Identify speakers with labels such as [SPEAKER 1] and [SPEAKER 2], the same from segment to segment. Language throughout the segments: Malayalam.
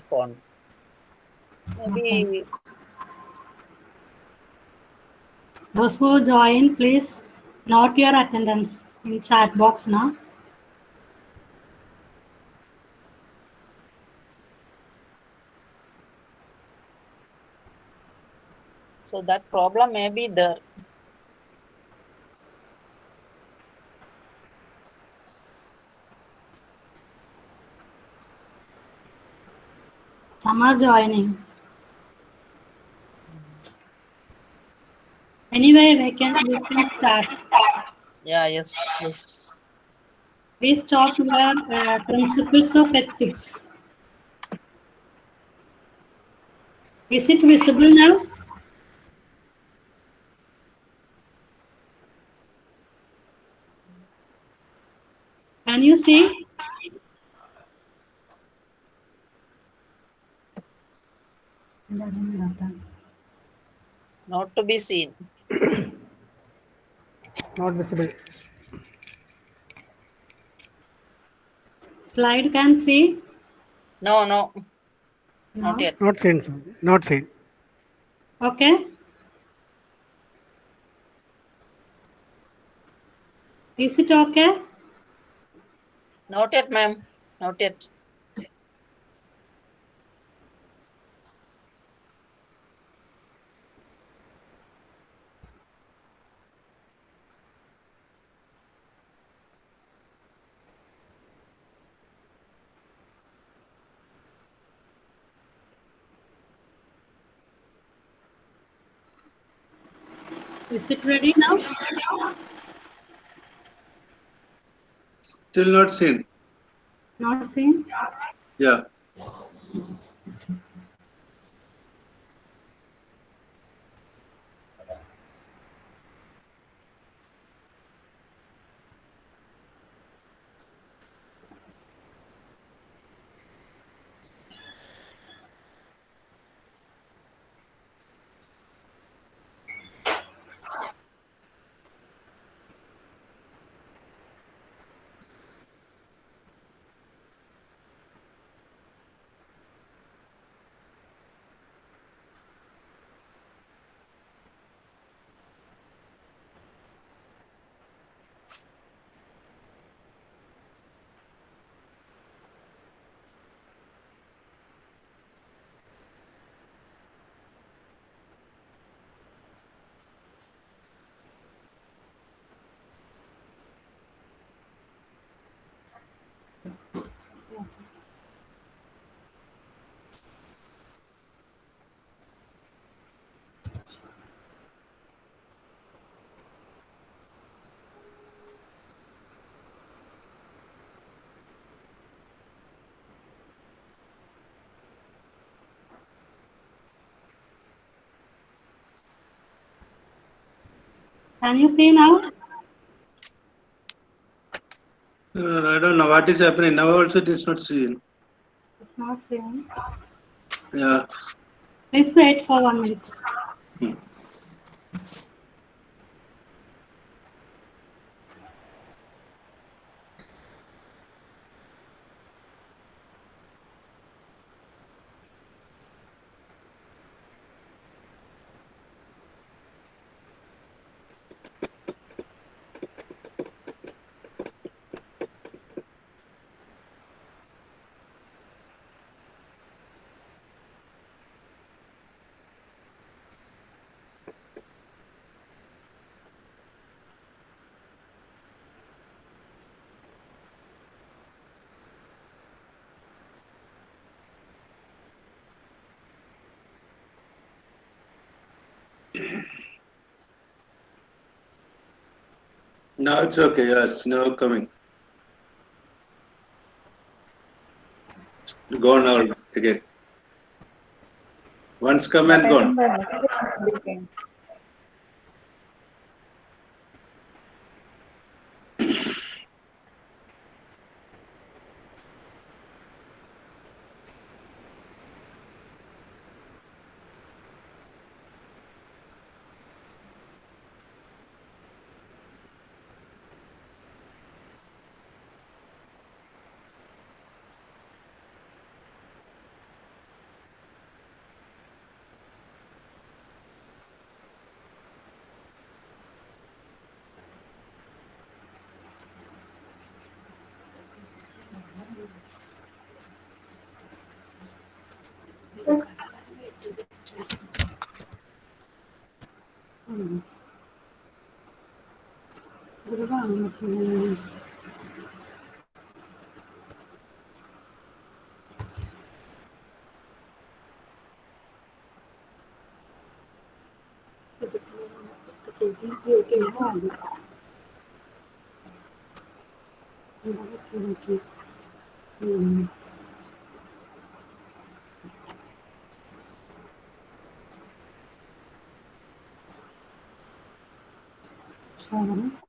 [SPEAKER 1] cell phone. Maybe
[SPEAKER 2] Those who join, please note your attendance in chat box now.
[SPEAKER 1] so that problem may be there.
[SPEAKER 2] Are joining. Anyway, we can, we can start.
[SPEAKER 1] Yeah, yes, yes.
[SPEAKER 2] We start with uh, principles of ethics. Is it visible now? Can you see?
[SPEAKER 1] Not to be seen.
[SPEAKER 3] Not visible.
[SPEAKER 2] Slide can see?
[SPEAKER 1] No, no,
[SPEAKER 2] No?
[SPEAKER 1] not yet.
[SPEAKER 3] Not seen. sir. Not seen.
[SPEAKER 2] Okay. Is it okay?
[SPEAKER 1] Not yet, ma'am. Not yet.
[SPEAKER 2] Is it ready now?
[SPEAKER 4] Still not seen.
[SPEAKER 2] Not seen?
[SPEAKER 4] Yeah.
[SPEAKER 2] Can you see now?
[SPEAKER 4] Uh, I don't know what is happening. Now also it is not seen.
[SPEAKER 2] It's not seen.
[SPEAKER 4] Yeah.
[SPEAKER 2] Please wait for one minute.
[SPEAKER 4] Hmm. Now it's okay. Yeah, it's now coming. Gone out again. Once come and gone.
[SPEAKER 2] れはあんまりない。Mm-hmm. Sağ olun.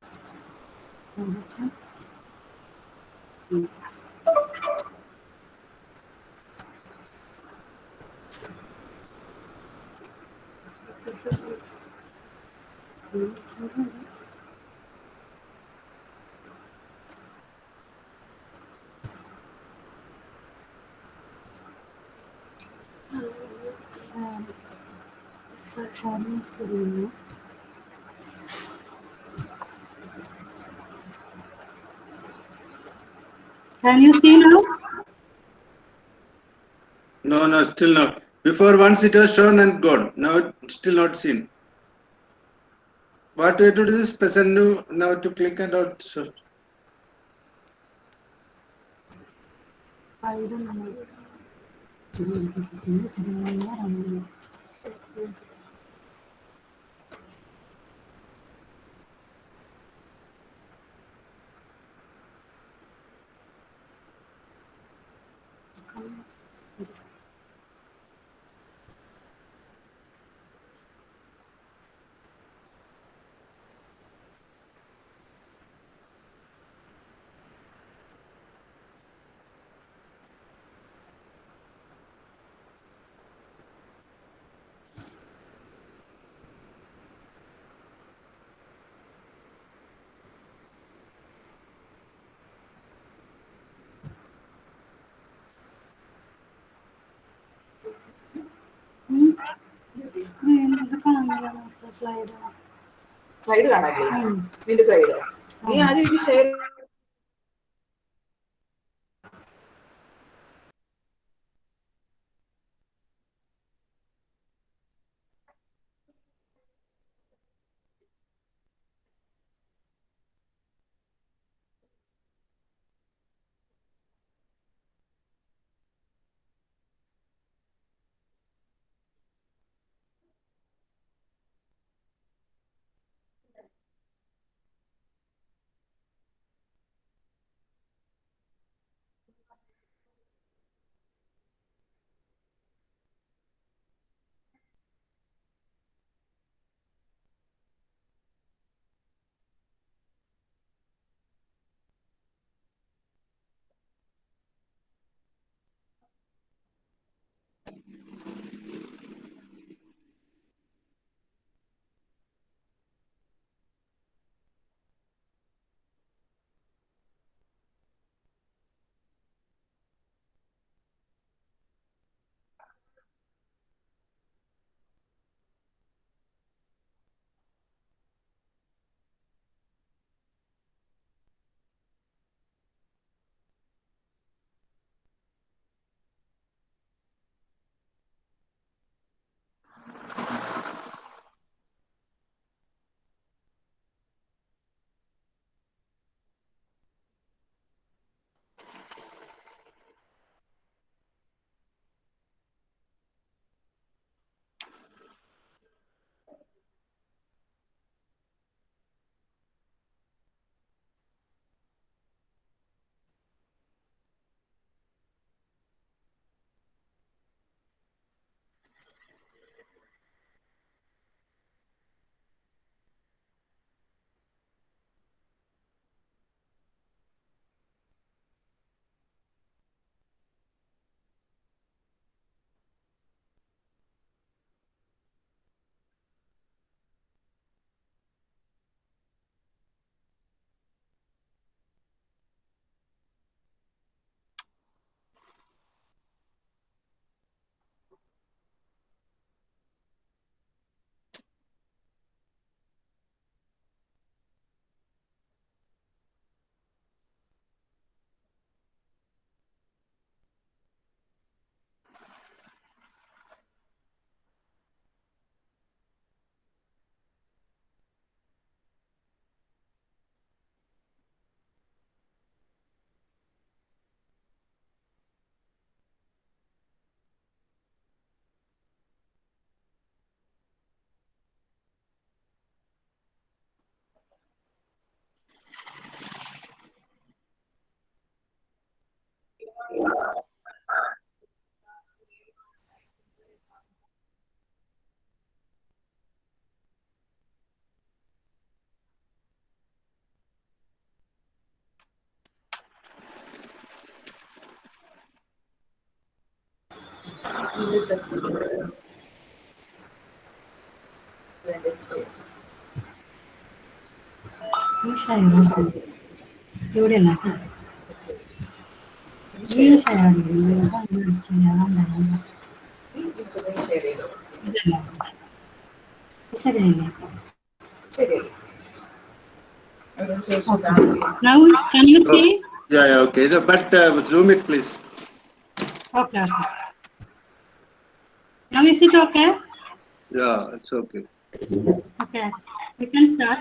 [SPEAKER 2] Screen. Can you see now?
[SPEAKER 4] No, no, still not. Before once it was shown and gone. Now still not seen. What way to do this? Press and new now to click and out. So,
[SPEAKER 2] I don't know. Gracias. Slide
[SPEAKER 5] side കാണാല്ലേ നിന്റെ സൈഡ് നീ ആദ്യം ഇത് share under
[SPEAKER 2] the
[SPEAKER 5] syllabus where is it
[SPEAKER 2] Now, can you see?
[SPEAKER 4] Yeah, yeah, okay. But uh, zoom it, please.
[SPEAKER 2] Okay, okay. Now is it okay?
[SPEAKER 4] Yeah, it's okay.
[SPEAKER 2] Okay, we can start.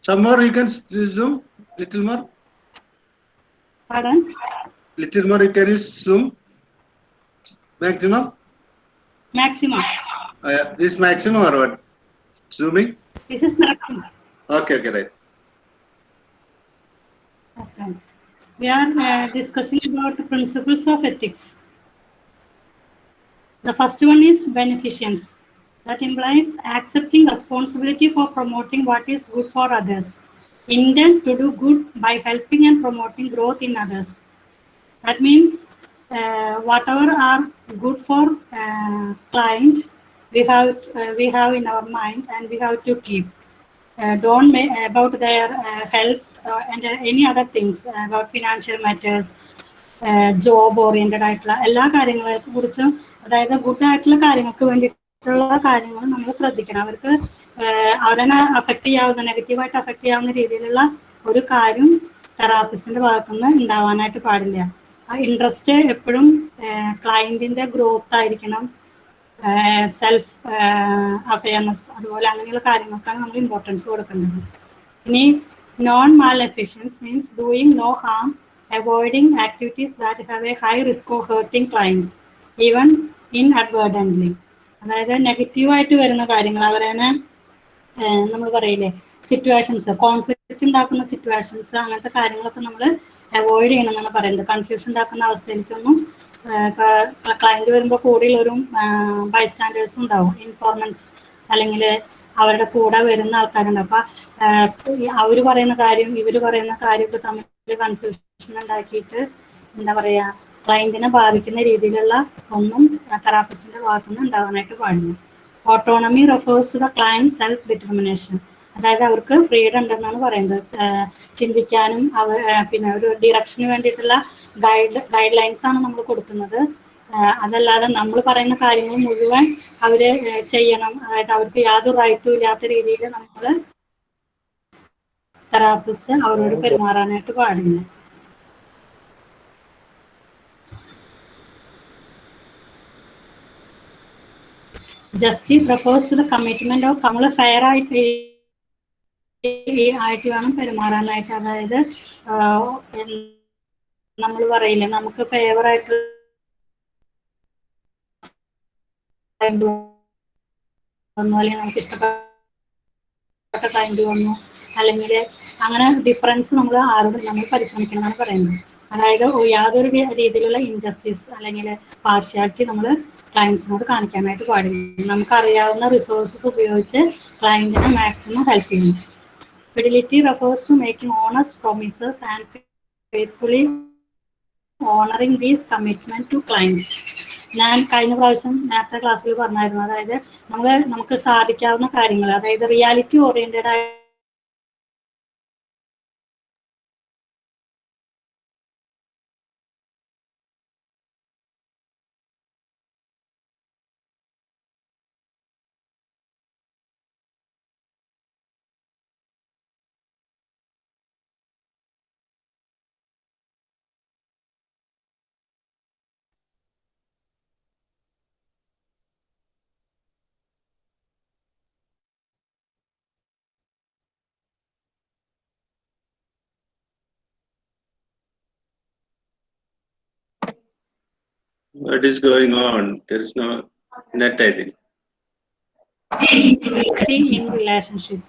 [SPEAKER 4] Some more you can zoom, little more,
[SPEAKER 2] Pardon?
[SPEAKER 4] little more you can zoom. Maximum?
[SPEAKER 2] Maximum.
[SPEAKER 4] Uh, yeah, this maximum or what? Zooming?
[SPEAKER 2] This is maximum.
[SPEAKER 4] Okay, okay, right.
[SPEAKER 2] Okay. We are uh, discussing about the principles of ethics. The first one is beneficence. That implies accepting responsibility for promoting what is good for others. Intent to do good by helping and promoting growth in others. That means uh, whatever are good for uh, client, we have uh, we have in our mind and we have to keep. Uh, don't make about their uh, health uh, and uh, any other things uh, about financial matters, job oriented ആയിട്ടുള്ള എല്ലാ കാര്യങ്ങളെ കുറിച്ചും അതായത് ഗുഡ് ആയിട്ടുള്ള കാര്യങ്ങൾക്ക് വേണ്ടിയിട്ടുള്ള കാര്യങ്ങൾ നമ്മൾ ശ്രദ്ധിക്കണം. അവർക്ക് അവരെ അഫക്റ്റ് ചെയ്യാവുന്ന നെഗറ്റീവായിട്ട് അഫക്റ്റ് ചെയ്യാവുന്ന രീതിയിലുള്ള ഒരു കാര്യം തെറാപ്പിസ്റ്റിന്റെ ഭാഗത്തുനിന്ന് ഉണ്ടാവാനായിട്ട് പാടില്ല. ആ ഇൻട്രസ്റ്റ് എപ്പോഴും ക്ലയന്റിന്റെ ഗ്രോത്ത് ആയിരിക്കണം. സെൽഫ് അവയർനെസ് അതുപോലെ അങ്ങനെയുള്ള കാര്യങ്ങൾക്കാണ് നമ്മൾ ഇമ്പോർട്ടൻസ് കൊടുക്കേണ്ടത്. ഇനി non maleficence means doing no harm avoiding activities that have a high risk of hurting clients even inadvertently അതായത് നെഗറ്റീവായിട്ട് വരുന്ന കാര്യങ്ങൾ അവരെ നമ്മൾ പറയില്ലേ സിറ്റുവേഷൻസ് കോൺഫ്ലിക്റ്റ് ഉണ്ടാക്കുന്ന സിറ്റുവേഷൻസ് അങ്ങനത്തെ കാര്യങ്ങളൊക്കെ നമ്മൾ അവോയ്ഡ് ചെയ്യണം എന്നാണ് പറയുന്നത്. കൺഫ്യൂഷൻ ഉണ്ടാക്കുന്ന അവസ്ഥയിലേക്കൊന്നും ക്ലയന്റ് വരുമ്പോൾ കൂടെയുള്ള ഒരു ബൈസ്റ്റാൻഡേഴ്സും ഉണ്ടാവും. ഇൻഫോർമൻസ് അല്ലെങ്കിൽ അവരുടെ കൂടെ വരുന്ന ആൾക്കാരുണ്ട്. അപ്പൊ അവർ പറയുന്ന കാര്യം ഇവർ പറയുന്ന കാര്യമൊക്കെ തമ്മിൽ കൺഫ്യൂഷൻ ഉണ്ടാക്കിയിട്ട് എന്താ പറയാ ക്ലയന്റിനെ ബാധിക്കുന്ന രീതിയിലുള്ള ഒന്നും തെറാപ്പിസ്റ്റിന്റെ ഭാഗത്തുനിന്ന് ഉണ്ടാവാനായിട്ട് പാടില്ല. Autonomy refers to the client self determination അതായത് അവർക്ക് ഫ്രീഡം ഉണ്ടെന്നാണ് പറയുന്നത്. ചിന്തിക്കാനും അവർ പിന്നെ ഒരു ഡിറക്ഷന് വേണ്ടിയിട്ടുള്ള ഗൈഡ് ഗൈഡ് ലൈൻസ് ആണ് നമ്മൾ കൊടുക്കുന്നത്. അതല്ലാതെ നമ്മൾ പറയുന്ന കാര്യങ്ങൾ മുഴുവൻ അവർ ചെയ്യണം. അതായത് അവർക്ക് യാതൊരു റൈറ്റും ഇല്ലാത്ത രീതിയിൽ നമ്മൾ തെറാപ്പിസ്റ്റ് അവരോട് പെരുമാറാനായിട്ട് പാടില്ല. Justice refers to the commitment of നമ്മൾ ഫെയർ ആയിട്ട് ആയിട്ട് വേണം പെരുമാറാനായിട്ട്. അതായത് നമ്മൾ പറയില്ലേ നമുക്ക് ഫേവർ ആയിട്ട് വന്നു അല്ലെങ്കിൽ നമുക്ക് ഇഷ്ടപ്പെട്ട ക്ലൈന്റ് വന്നു അല്ലെങ്കിൽ അങ്ങനെ ഡിഫറൻസ് നമ്മൾ ആരോടും നമ്മൾ പരിശ്രമിക്കണം എന്നാണ് പറയുന്നത്. അതായത് യാതൊരു രീതിയിലുള്ള ഇൻജസ്റ്റിസ് അല്ലെങ്കിൽ പാർഷ്യാലിറ്റി നമ്മൾ ക്ലയൻസിനോട് കാണിക്കാനായിട്ട് പാടില്ല. നമുക്കറിയാവുന്ന റിസോഴ്സസ് ഉപയോഗിച്ച് ക്ലയന്റിനെ മാക്സിമം ഹെൽപ്പ് ചെയ്യുന്നു fidelity refers to making honest promises and faithfully honouring these commitment to clients ഞാൻ കഴിഞ്ഞ പ്രാവശ്യം നേരത്തെ ക്ലാസ്സിൽ പറഞ്ഞായിരുന്നു. അതായത് നമ്മൾ നമുക്ക് സാധിക്കാവുന്ന കാര്യങ്ങൾ അതായത് റിയാലിറ്റി ഓറിയന്റഡ് ആയ
[SPEAKER 4] What is going on? There is no net, I think.
[SPEAKER 2] in relationship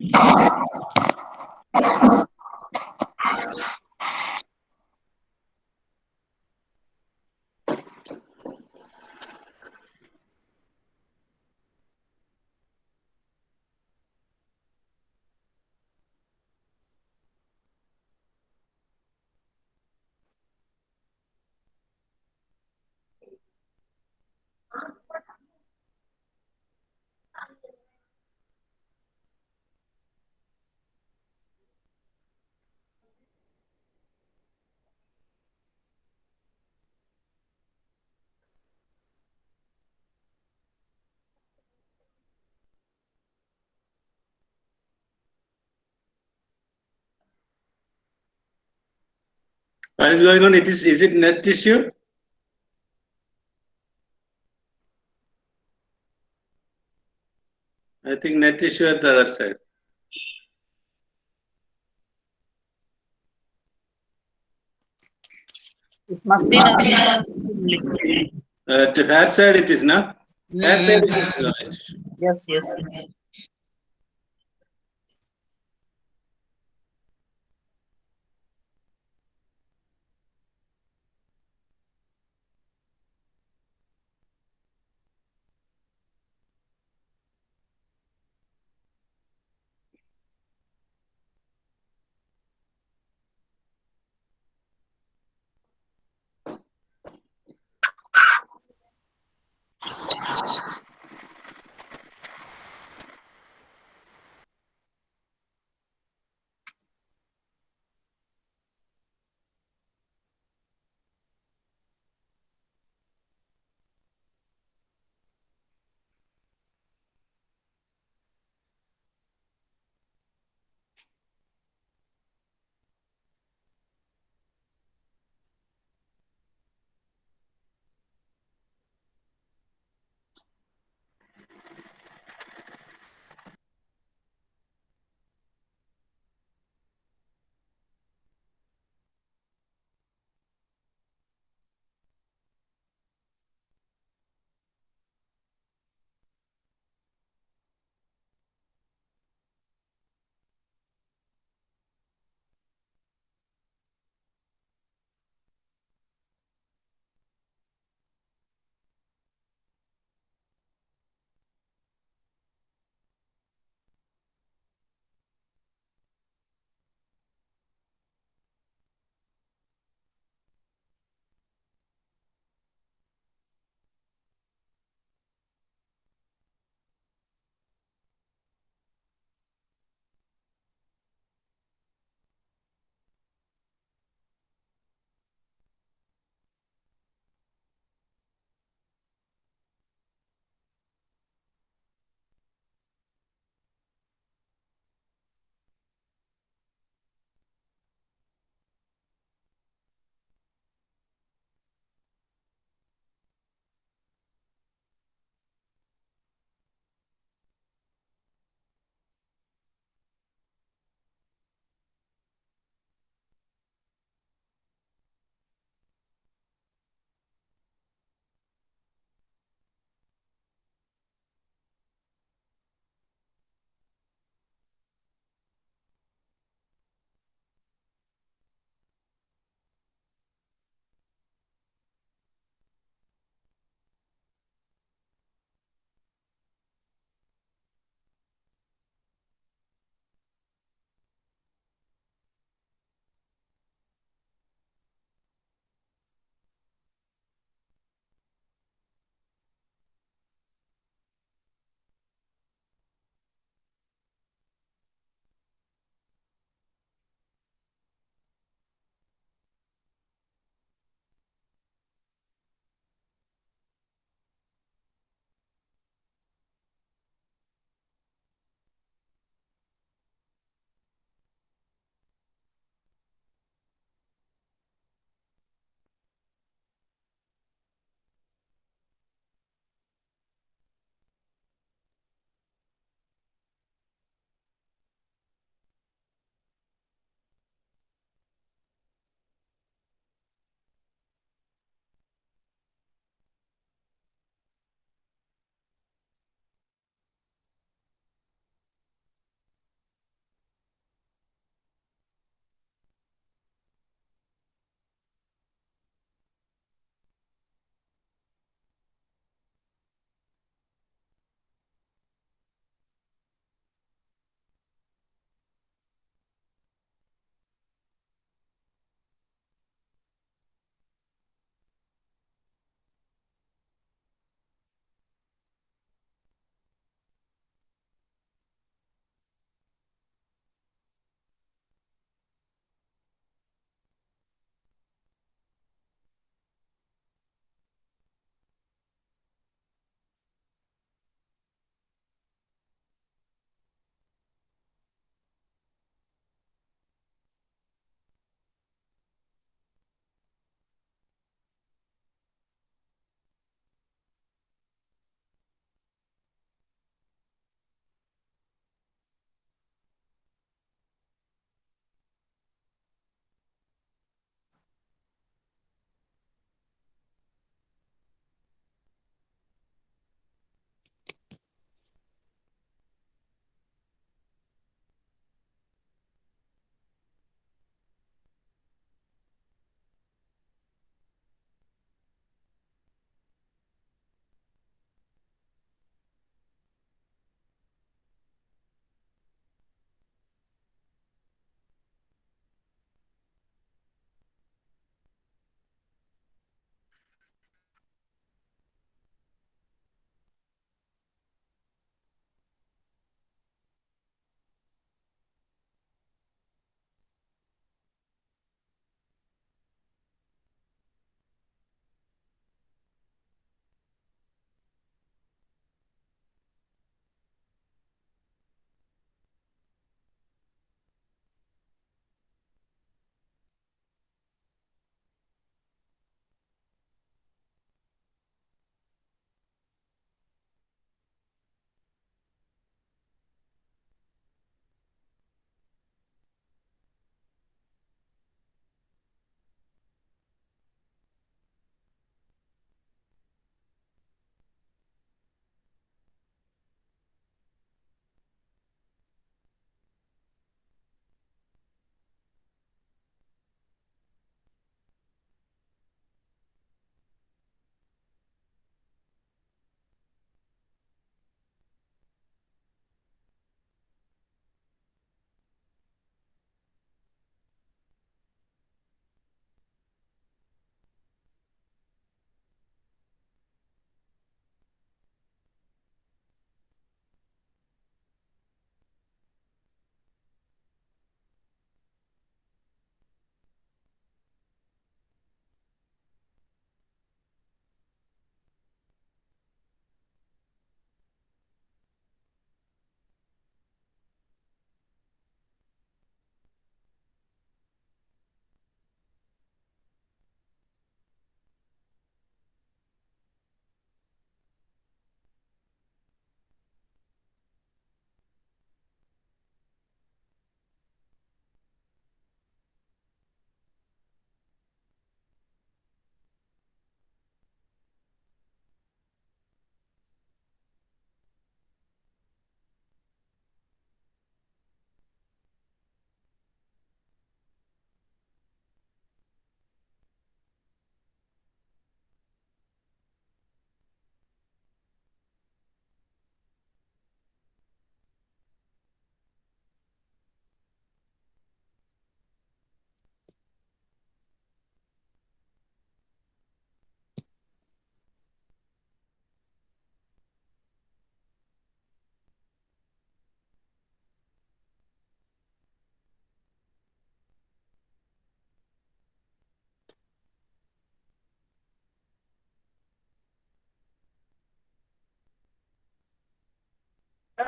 [SPEAKER 2] Thank you.
[SPEAKER 4] What is going on? It is, is it net issue? I think net issue at the other side.
[SPEAKER 6] It must be.
[SPEAKER 4] Uh, to her side it is now. Her side it is. no issue.
[SPEAKER 6] Yes, yes,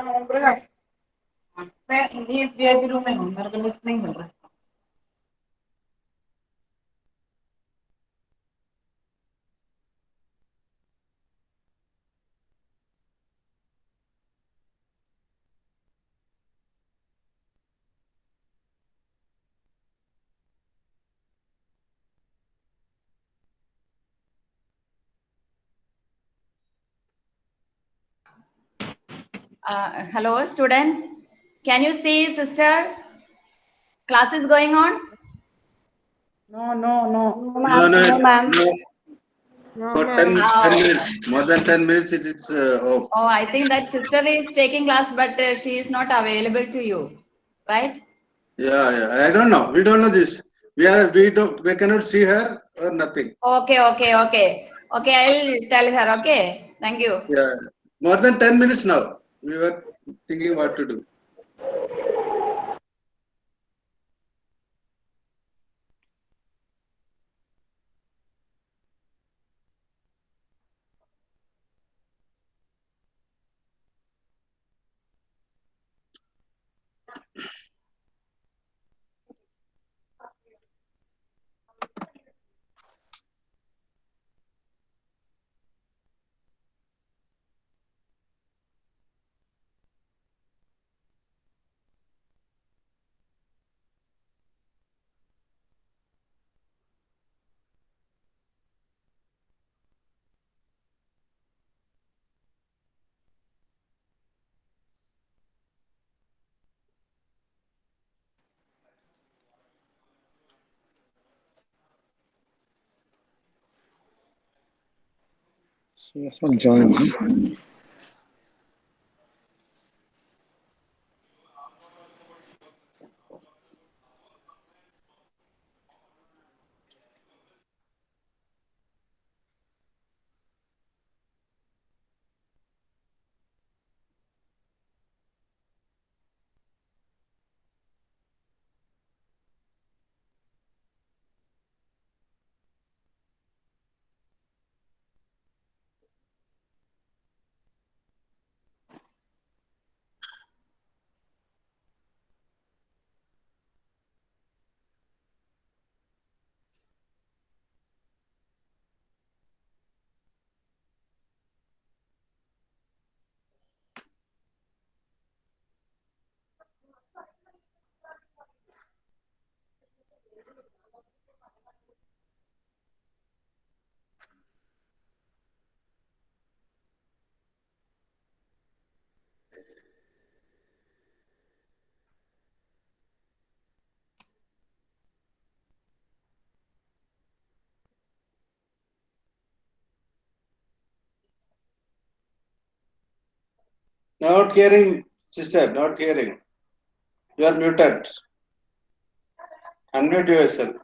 [SPEAKER 5] homework हूँ मेरे को नहीं मिल रहा है
[SPEAKER 7] Uh, hello, students. Can you see, sister? Class is going on?
[SPEAKER 6] No, no, no.
[SPEAKER 4] No, no, no. no. For 10,
[SPEAKER 7] Ah.
[SPEAKER 4] 10 minutes, more than 10 minutes, it is uh, off.
[SPEAKER 7] Oh, I think that sister is taking class, but uh, she is not available to you, right?
[SPEAKER 4] Yeah, yeah, I don't know. We don't know this. We are, we don't, we cannot see her or nothing.
[SPEAKER 7] Okay, okay, okay. Okay, I'll tell her. Okay, thank you.
[SPEAKER 4] Yeah, more than 10 minutes now. We were thinking what to do.
[SPEAKER 3] So that's from John.
[SPEAKER 4] Not hearing, sister, not hearing. You are muted. Unmute yourself.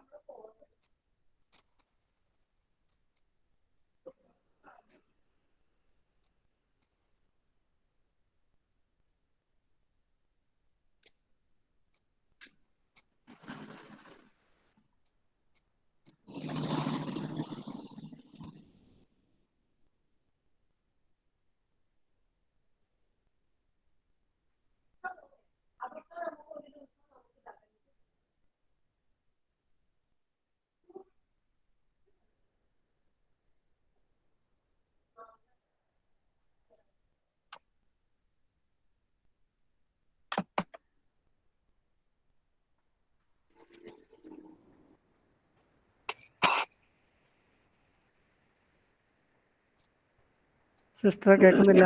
[SPEAKER 3] Sister കേൾക്കുന്നില്ല.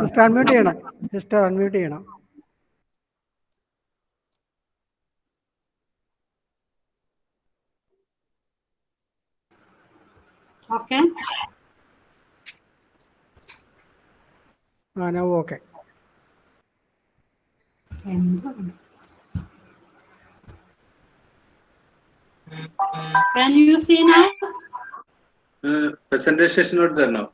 [SPEAKER 3] സിസ്റ്റർ അൺമ്യൂട്ട് ചെയ്യണം. സിസ്റ്റർ അൺമ്യൂട്ട് ചെയ്യണം.
[SPEAKER 2] Okay.
[SPEAKER 3] Ah no okay
[SPEAKER 2] Can you see now?
[SPEAKER 4] Uh, presentation is not there now.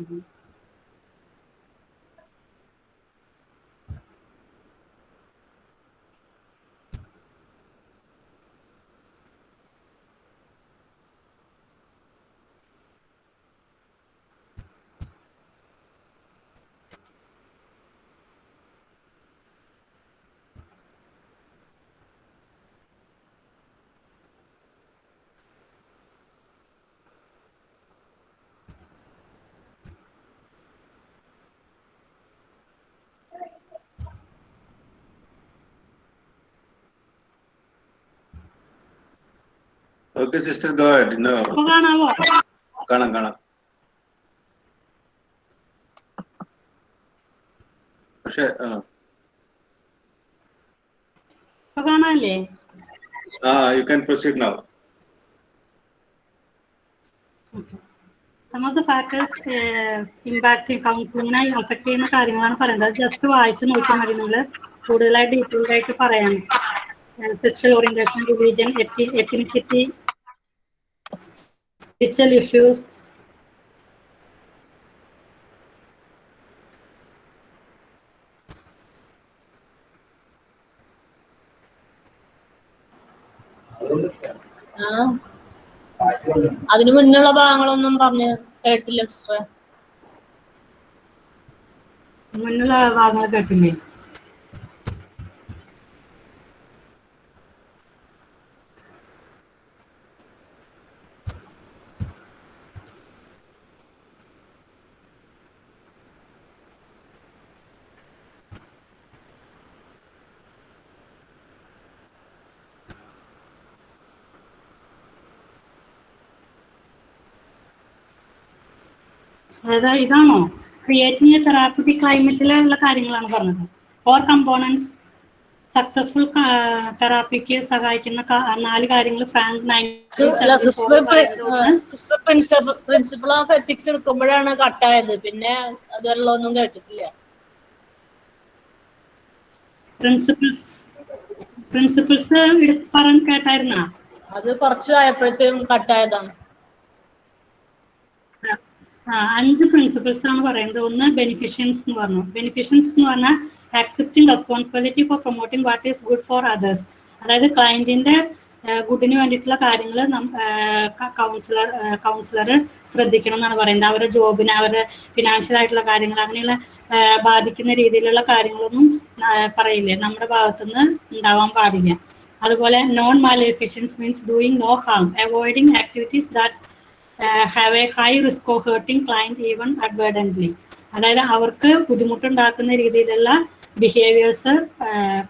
[SPEAKER 4] mm-hmm. Sister, sister God
[SPEAKER 2] അപ്പൊ കാണാവോ?
[SPEAKER 4] കാണാം കാണാം. പക്ഷെ
[SPEAKER 2] കാണാല്ലേ?
[SPEAKER 4] ആ you can proceed now
[SPEAKER 2] some of the factors impact കൗൺസിലിങ്ങിനെ affect ചെയ്യുന്ന കാര്യങ്ങളാണ് പറയുന്നത്. ജസ്റ്റ് വായിച്ചു നോക്കിയാൽ മതി നിങ്ങൾ കൂടുതലായി ഡീറ്റെയിൽഡ് ആയിട്ട് പറയാൻ. സെക്ഷൽ ഓറിയന്റേഷൻ റിലീജിയൻ എത്തി സ്പിരിച്വൽ ഇഷ്യൂസ്
[SPEAKER 6] ആ. അതിനു മുന്നുള്ള ഭാഗങ്ങളൊന്നും പറഞ്ഞ് കേട്ടില്ല സിസ്റ്റർ
[SPEAKER 2] മുന്നുള്ള ഭാഗങ്ങൾ കേട്ടില്ലേ? അതായത് ഇതാണോ? ക്രിയേറ്റിംഗ് എ തെറാപ്പറ്റിക് ക്ലൈമറ്റിലുള്ള കാര്യങ്ങളാണ് പറഞ്ഞത്. ഫോർ കമ്പോണൻസ് സക്സസ്ഫുൾ തെറാപ്പിക്ക് സഹായിക്കുന്ന നാല് കാര്യങ്ങൾ ഫ്രാങ്ക്
[SPEAKER 6] പ്രിൻസിപ്പിൾ ഓഫ് എത്തിക്സ് എടുക്കുമ്പോഴാണ് കട്ടായത്. പിന്നെ അതുവരെയുള്ള ഒന്നും കേട്ടിട്ടില്ല
[SPEAKER 2] പ്രിൻസിപ്പിൾസ് പ്രിൻസിപ്പിൾസ് പറഞ്ഞ് കേട്ടായിരുന്ന?
[SPEAKER 6] അത് കുറച്ച് ആയപ്പോഴത്തേക്കും കട്ടായതാണ്.
[SPEAKER 2] അഞ്ച് പ്രിൻസിപ്പിൾസ് ആണ് പറയുന്നത്. ഒന്ന് ബെനിഫിഷ്യൻസ് എന്ന് പറഞ്ഞു. ബെനിഫിഷ്യൻസ് എന്ന് പറഞ്ഞാൽ accepting responsibility for promoting what is good for others അതായത് ക്ലയന്റിന്റെ ഗുഡിന് വേണ്ടിയിട്ടുള്ള കാര്യങ്ങൾ കൗൺസിലർ കൗൺസിലർ ശ്രദ്ധിക്കണം എന്നാണ് പറയുന്നത്. അവരുടെ ജോബിന് അവരുടെ ഫിനാൻഷ്യൽ ആയിട്ടുള്ള കാര്യങ്ങൾ അങ്ങനെയുള്ള ബാധിക്കുന്ന രീതിയിലുള്ള കാര്യങ്ങളൊന്നും പറയില്ലേ? നമ്മുടെ ഭാഗത്തുനിന്ന് ഉണ്ടാവാൻ പാടില്ല. അതുപോലെ non maleficence means doing no harm avoiding activities that have a high risk of hurting client even advertently. അതായത് അവർക്ക് ബുദ്ധിമുട്ടുണ്ടാക്കുന്ന രീതിയിലുള്ള ബിഹേവിയേഴ്സ്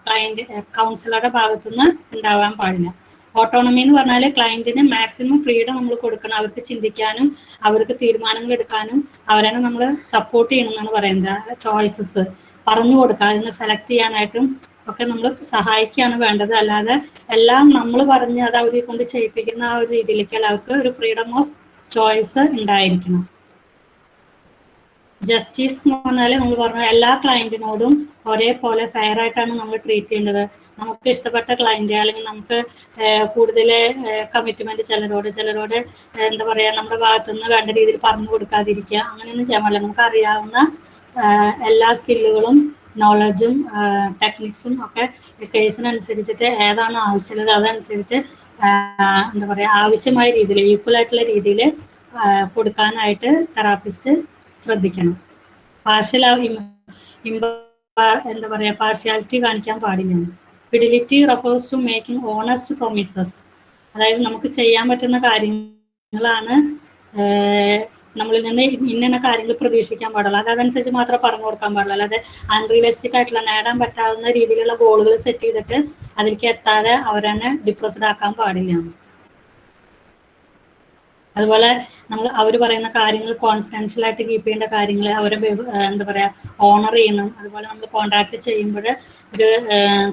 [SPEAKER 2] ക്ലയന്റ് കൗൺസിലറുടെ ഭാഗത്തുനിന്ന് ഉണ്ടാവാൻ പാടില്ല. ഓട്ടോണമി എന്ന് പറഞ്ഞാൽ ക്ലയന്റിന് മാക്സിമം ഫ്രീഡം നമ്മൾ കൊടുക്കണം. അവർക്ക് ചിന്തിക്കാനും അവർക്ക് തീരുമാനങ്ങൾ എടുക്കാനും അവരെ നമ്മൾ സപ്പോർട്ട് ചെയ്യണം എന്നാണ് പറയുന്നത്. ചോയ്സസ് പറഞ്ഞു കൊടുക്കുക അതിനെ സെലക്ട് ചെയ്യാനായിട്ടും ഒക്കെ നമ്മൾ സഹായിക്കുകയാണ് വേണ്ടത്. അല്ലാതെ എല്ലാം നമ്മൾ പറഞ്ഞ് അത് അവരെ കൊണ്ട് ചെയ്യിപ്പിക്കുന്ന ആ ഒരു രീതിയിലേക്ക് അവർക്ക് ഒരു ഫ്രീഡം ഓഫ് ചോയ്സ് ഉണ്ടായിരിക്കണം. ജസ്റ്റിസ് എന്ന് പറഞ്ഞാൽ നമ്മൾ പറഞ്ഞ എല്ലാ ക്ലയന്റിനോടും ഒരേപോലെ ഫെയർ ആയിട്ടാണ് നമ്മൾ ട്രീറ്റ് ചെയ്യേണ്ടത്. നമുക്ക് ഇഷ്ടപ്പെട്ട ക്ലയന്റ് അല്ലെങ്കിൽ നമുക്ക് കൂടുതൽ കമ്മിറ്റ്മെന്റ് ചിലരോട് ചിലരോട് എന്താ പറയാ നമ്മുടെ ഭാഗത്തുനിന്ന് വേണ്ട രീതിയിൽ പറഞ്ഞു കൊടുക്കാതിരിക്കുക. അങ്ങനെയൊന്നും ചെയ്യാൻ പാടില്ല. നമുക്ക് അറിയാവുന്ന എല്ലാ സ്കില്ലുകളും നോളജും ടെക്നിക്സും ഒക്കെ കേസിനനുസരിച്ചിട്ട് ഏതാണ് ആവശ്യമുള്ളത് അതനുസരിച്ച് എന്താ പറയുക ആവശ്യമായ രീതിയിൽ ഈക്വൽ ആയിട്ടുള്ള രീതിയിൽ കൊടുക്കാനായിട്ട് തെറാപ്പിസ്റ്റ് ശ്രദ്ധിക്കണം. പാർഷ്യൽ എന്താ പറയുക പാർഷ്യാലിറ്റി കാണിക്കാൻ പാടില്ല. Fidelity refers to making honest promises അതായത് നമുക്ക് ചെയ്യാൻ പറ്റുന്ന കാര്യങ്ങളാണ് നമ്മളിൽ നിന്ന് ഇന്ന കാര്യങ്ങൾ പ്രതീക്ഷിക്കാൻ പാടുള്ളൂ അത് അതനുസരിച്ച് മാത്രമേ പറഞ്ഞു കൊടുക്കാൻ പാടുള്ളൂ അല്ലാതെ അൺറിയലിസ്റ്റിക് ആയിട്ടുള്ള നേടാൻ പറ്റാവുന്ന രീതിയിലുള്ള ഗോളുകൾ സെറ്റ് ചെയ്തിട്ട് അതിലേക്ക് എത്താതെ അവരെന്നെ ഡിപ്രസ്ഡ് ആക്കാൻ പാടില്ല. അതുപോലെ നമ്മൾ അവർ പറയുന്ന കാര്യങ്ങൾ കോൺഫിഡൻഷ്യൽ ആയിട്ട് കീപ്പ് ചെയ്യേണ്ട കാര്യങ്ങൾ അവരെ എന്താ പറയാ ഓണർ ചെയ്യണം. അതുപോലെ നമ്മൾ കോൺടാക്ട് ചെയ്യുമ്പോൾ ഒരു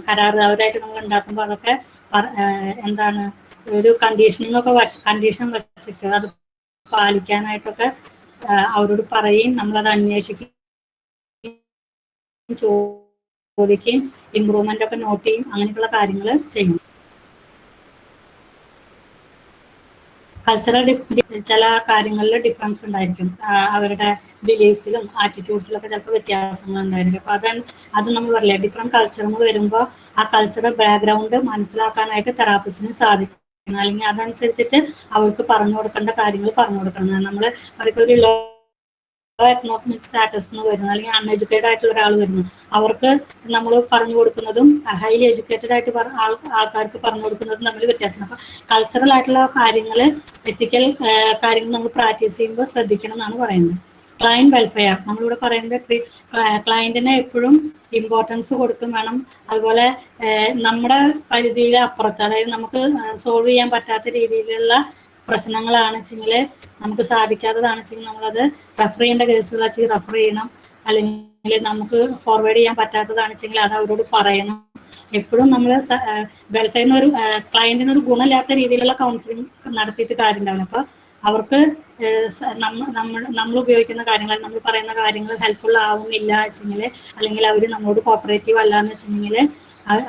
[SPEAKER 2] കരാർ അവരായിട്ട് നമ്മൾ ഉണ്ടാക്കുമ്പോൾ അതൊക്കെ എന്താണ് ഒരു കണ്ടീഷനിങ് ഒക്കെ കണ്ടീഷൻ വെച്ചിട്ട് അത് പാലിക്കാനായിട്ടൊക്കെ അവരോട് പറയും. നമ്മളത് അന്വേഷിക്കുകയും ചോദിക്കുകയും ഇമ്പ്രൂവ്മെന്റ് ഒക്കെ നോട്ട് ചെയ്യും അങ്ങനെയൊക്കെയുള്ള കാര്യങ്ങൾ ചെയ്യും. കൾച്ചറൽ ചില കാര്യങ്ങളിൽ ഡിഫറൻസ് ഉണ്ടായിരിക്കും. അവരുടെ ബിലീഫ്സിലും ആറ്റിറ്റ്യൂഡ്സിലും ഒക്കെ ചിലപ്പോൾ വ്യത്യാസങ്ങൾ ഉണ്ടായിരിക്കും. അപ്പൊ അത് അത് നമ്മൾ പറയില്ല ഡിഫറെന്റ് കൾച്ചറുകൾ വരുമ്പോൾ ആ കൾച്ചറൽ ബാക്ക്ഗ്രൗണ്ട് മനസ്സിലാക്കാനായിട്ട് തെറാപ്പിസ്റ്റിന് സാധിക്കും. അല്ലെങ്കിൽ അതനുസരിച്ചിട്ട് അവർക്ക് പറഞ്ഞു കൊടുക്കേണ്ട കാര്യങ്ങൾ പറഞ്ഞു കൊടുക്കണം. നമ്മൾ അവർക്കൊരു ലോ എക്കണോമിക് സ്റ്റാറ്റസ് എന്ന് വരുന്നത് അല്ലെങ്കിൽ അൺഎഡ്യൂക്കേറ്റഡ് ആയിട്ടുള്ള ഒരാൾ വരുന്നു. അവർക്ക് നമ്മൾ പറഞ്ഞു കൊടുക്കുന്നതും ഹൈലി എഡ്യൂക്കേറ്റഡ് ആയിട്ട് ആൾക്കാർക്ക് പറഞ്ഞു കൊടുക്കുന്നതും തമ്മിൽ വ്യത്യാസമാണ്. അപ്പൊ കൾച്ചറൽ ആയിട്ടുള്ള കാര്യങ്ങൾ എത്തിക്കൽ കാര്യങ്ങൾ നമ്മൾ പ്രാക്ടീസ് ചെയ്യുമ്പോൾ ശ്രദ്ധിക്കണം എന്നാണ് പറയുന്നത്. ക്ലയന്റ് വെൽഫെയർ നമ്മളിവിടെ പറയുന്നത് ക്ലയന്റിനെ എപ്പോഴും ഇമ്പോർട്ടൻസ് കൊടുക്കും വേണം. അതുപോലെ നമ്മുടെ പരിധിയിലെ അപ്പുറത്ത് അതായത് നമുക്ക് സോൾവ് ചെയ്യാൻ പറ്റാത്ത രീതിയിലുള്ള പ്രശ്നങ്ങളാണ് വെച്ചെങ്കിൽ നമുക്ക് സാധിക്കാത്തതാണ് വെച്ചെങ്കിൽ നമ്മളത് റെഫർ ചെയ്യേണ്ട കേസുകൾ വെച്ച് റെഫർ ചെയ്യണം. അല്ലെങ്കിൽ നമുക്ക് ഫോർവേഡ് ചെയ്യാൻ പറ്റാത്തതാണ് വെച്ചെങ്കിൽ അത് അവരോട് പറയണം. എപ്പോഴും നമ്മൾ വെൽഫെയറിന് ഒരു ക്ലയന്റിന് ഒരു ഗുണമില്ലാത്ത രീതിയിലുള്ള കൗൺസിലിംഗ് നടത്തിയിട്ട് കാര്യമുണ്ടാവണം അപ്പോൾ അപ്പൊ അവർക്ക് ഏഹ് സ- നമ്മ നമ്മൾ നമ്മൾ ഉപയോഗിക്കുന്ന കാര്യങ്ങൾ നമ്മൾ പറയുന്ന കാര്യങ്ങൾ ഹെൽപ്ഫുൾ ആവുന്നില്ല വെച്ചെങ്കിൽ അല്ലെങ്കിൽ അവർ നമ്മളോട് കോപ്പറേറ്റീവ് അല്ല എന്ന് വെച്ചിട്ടുണ്ടെങ്കിൽ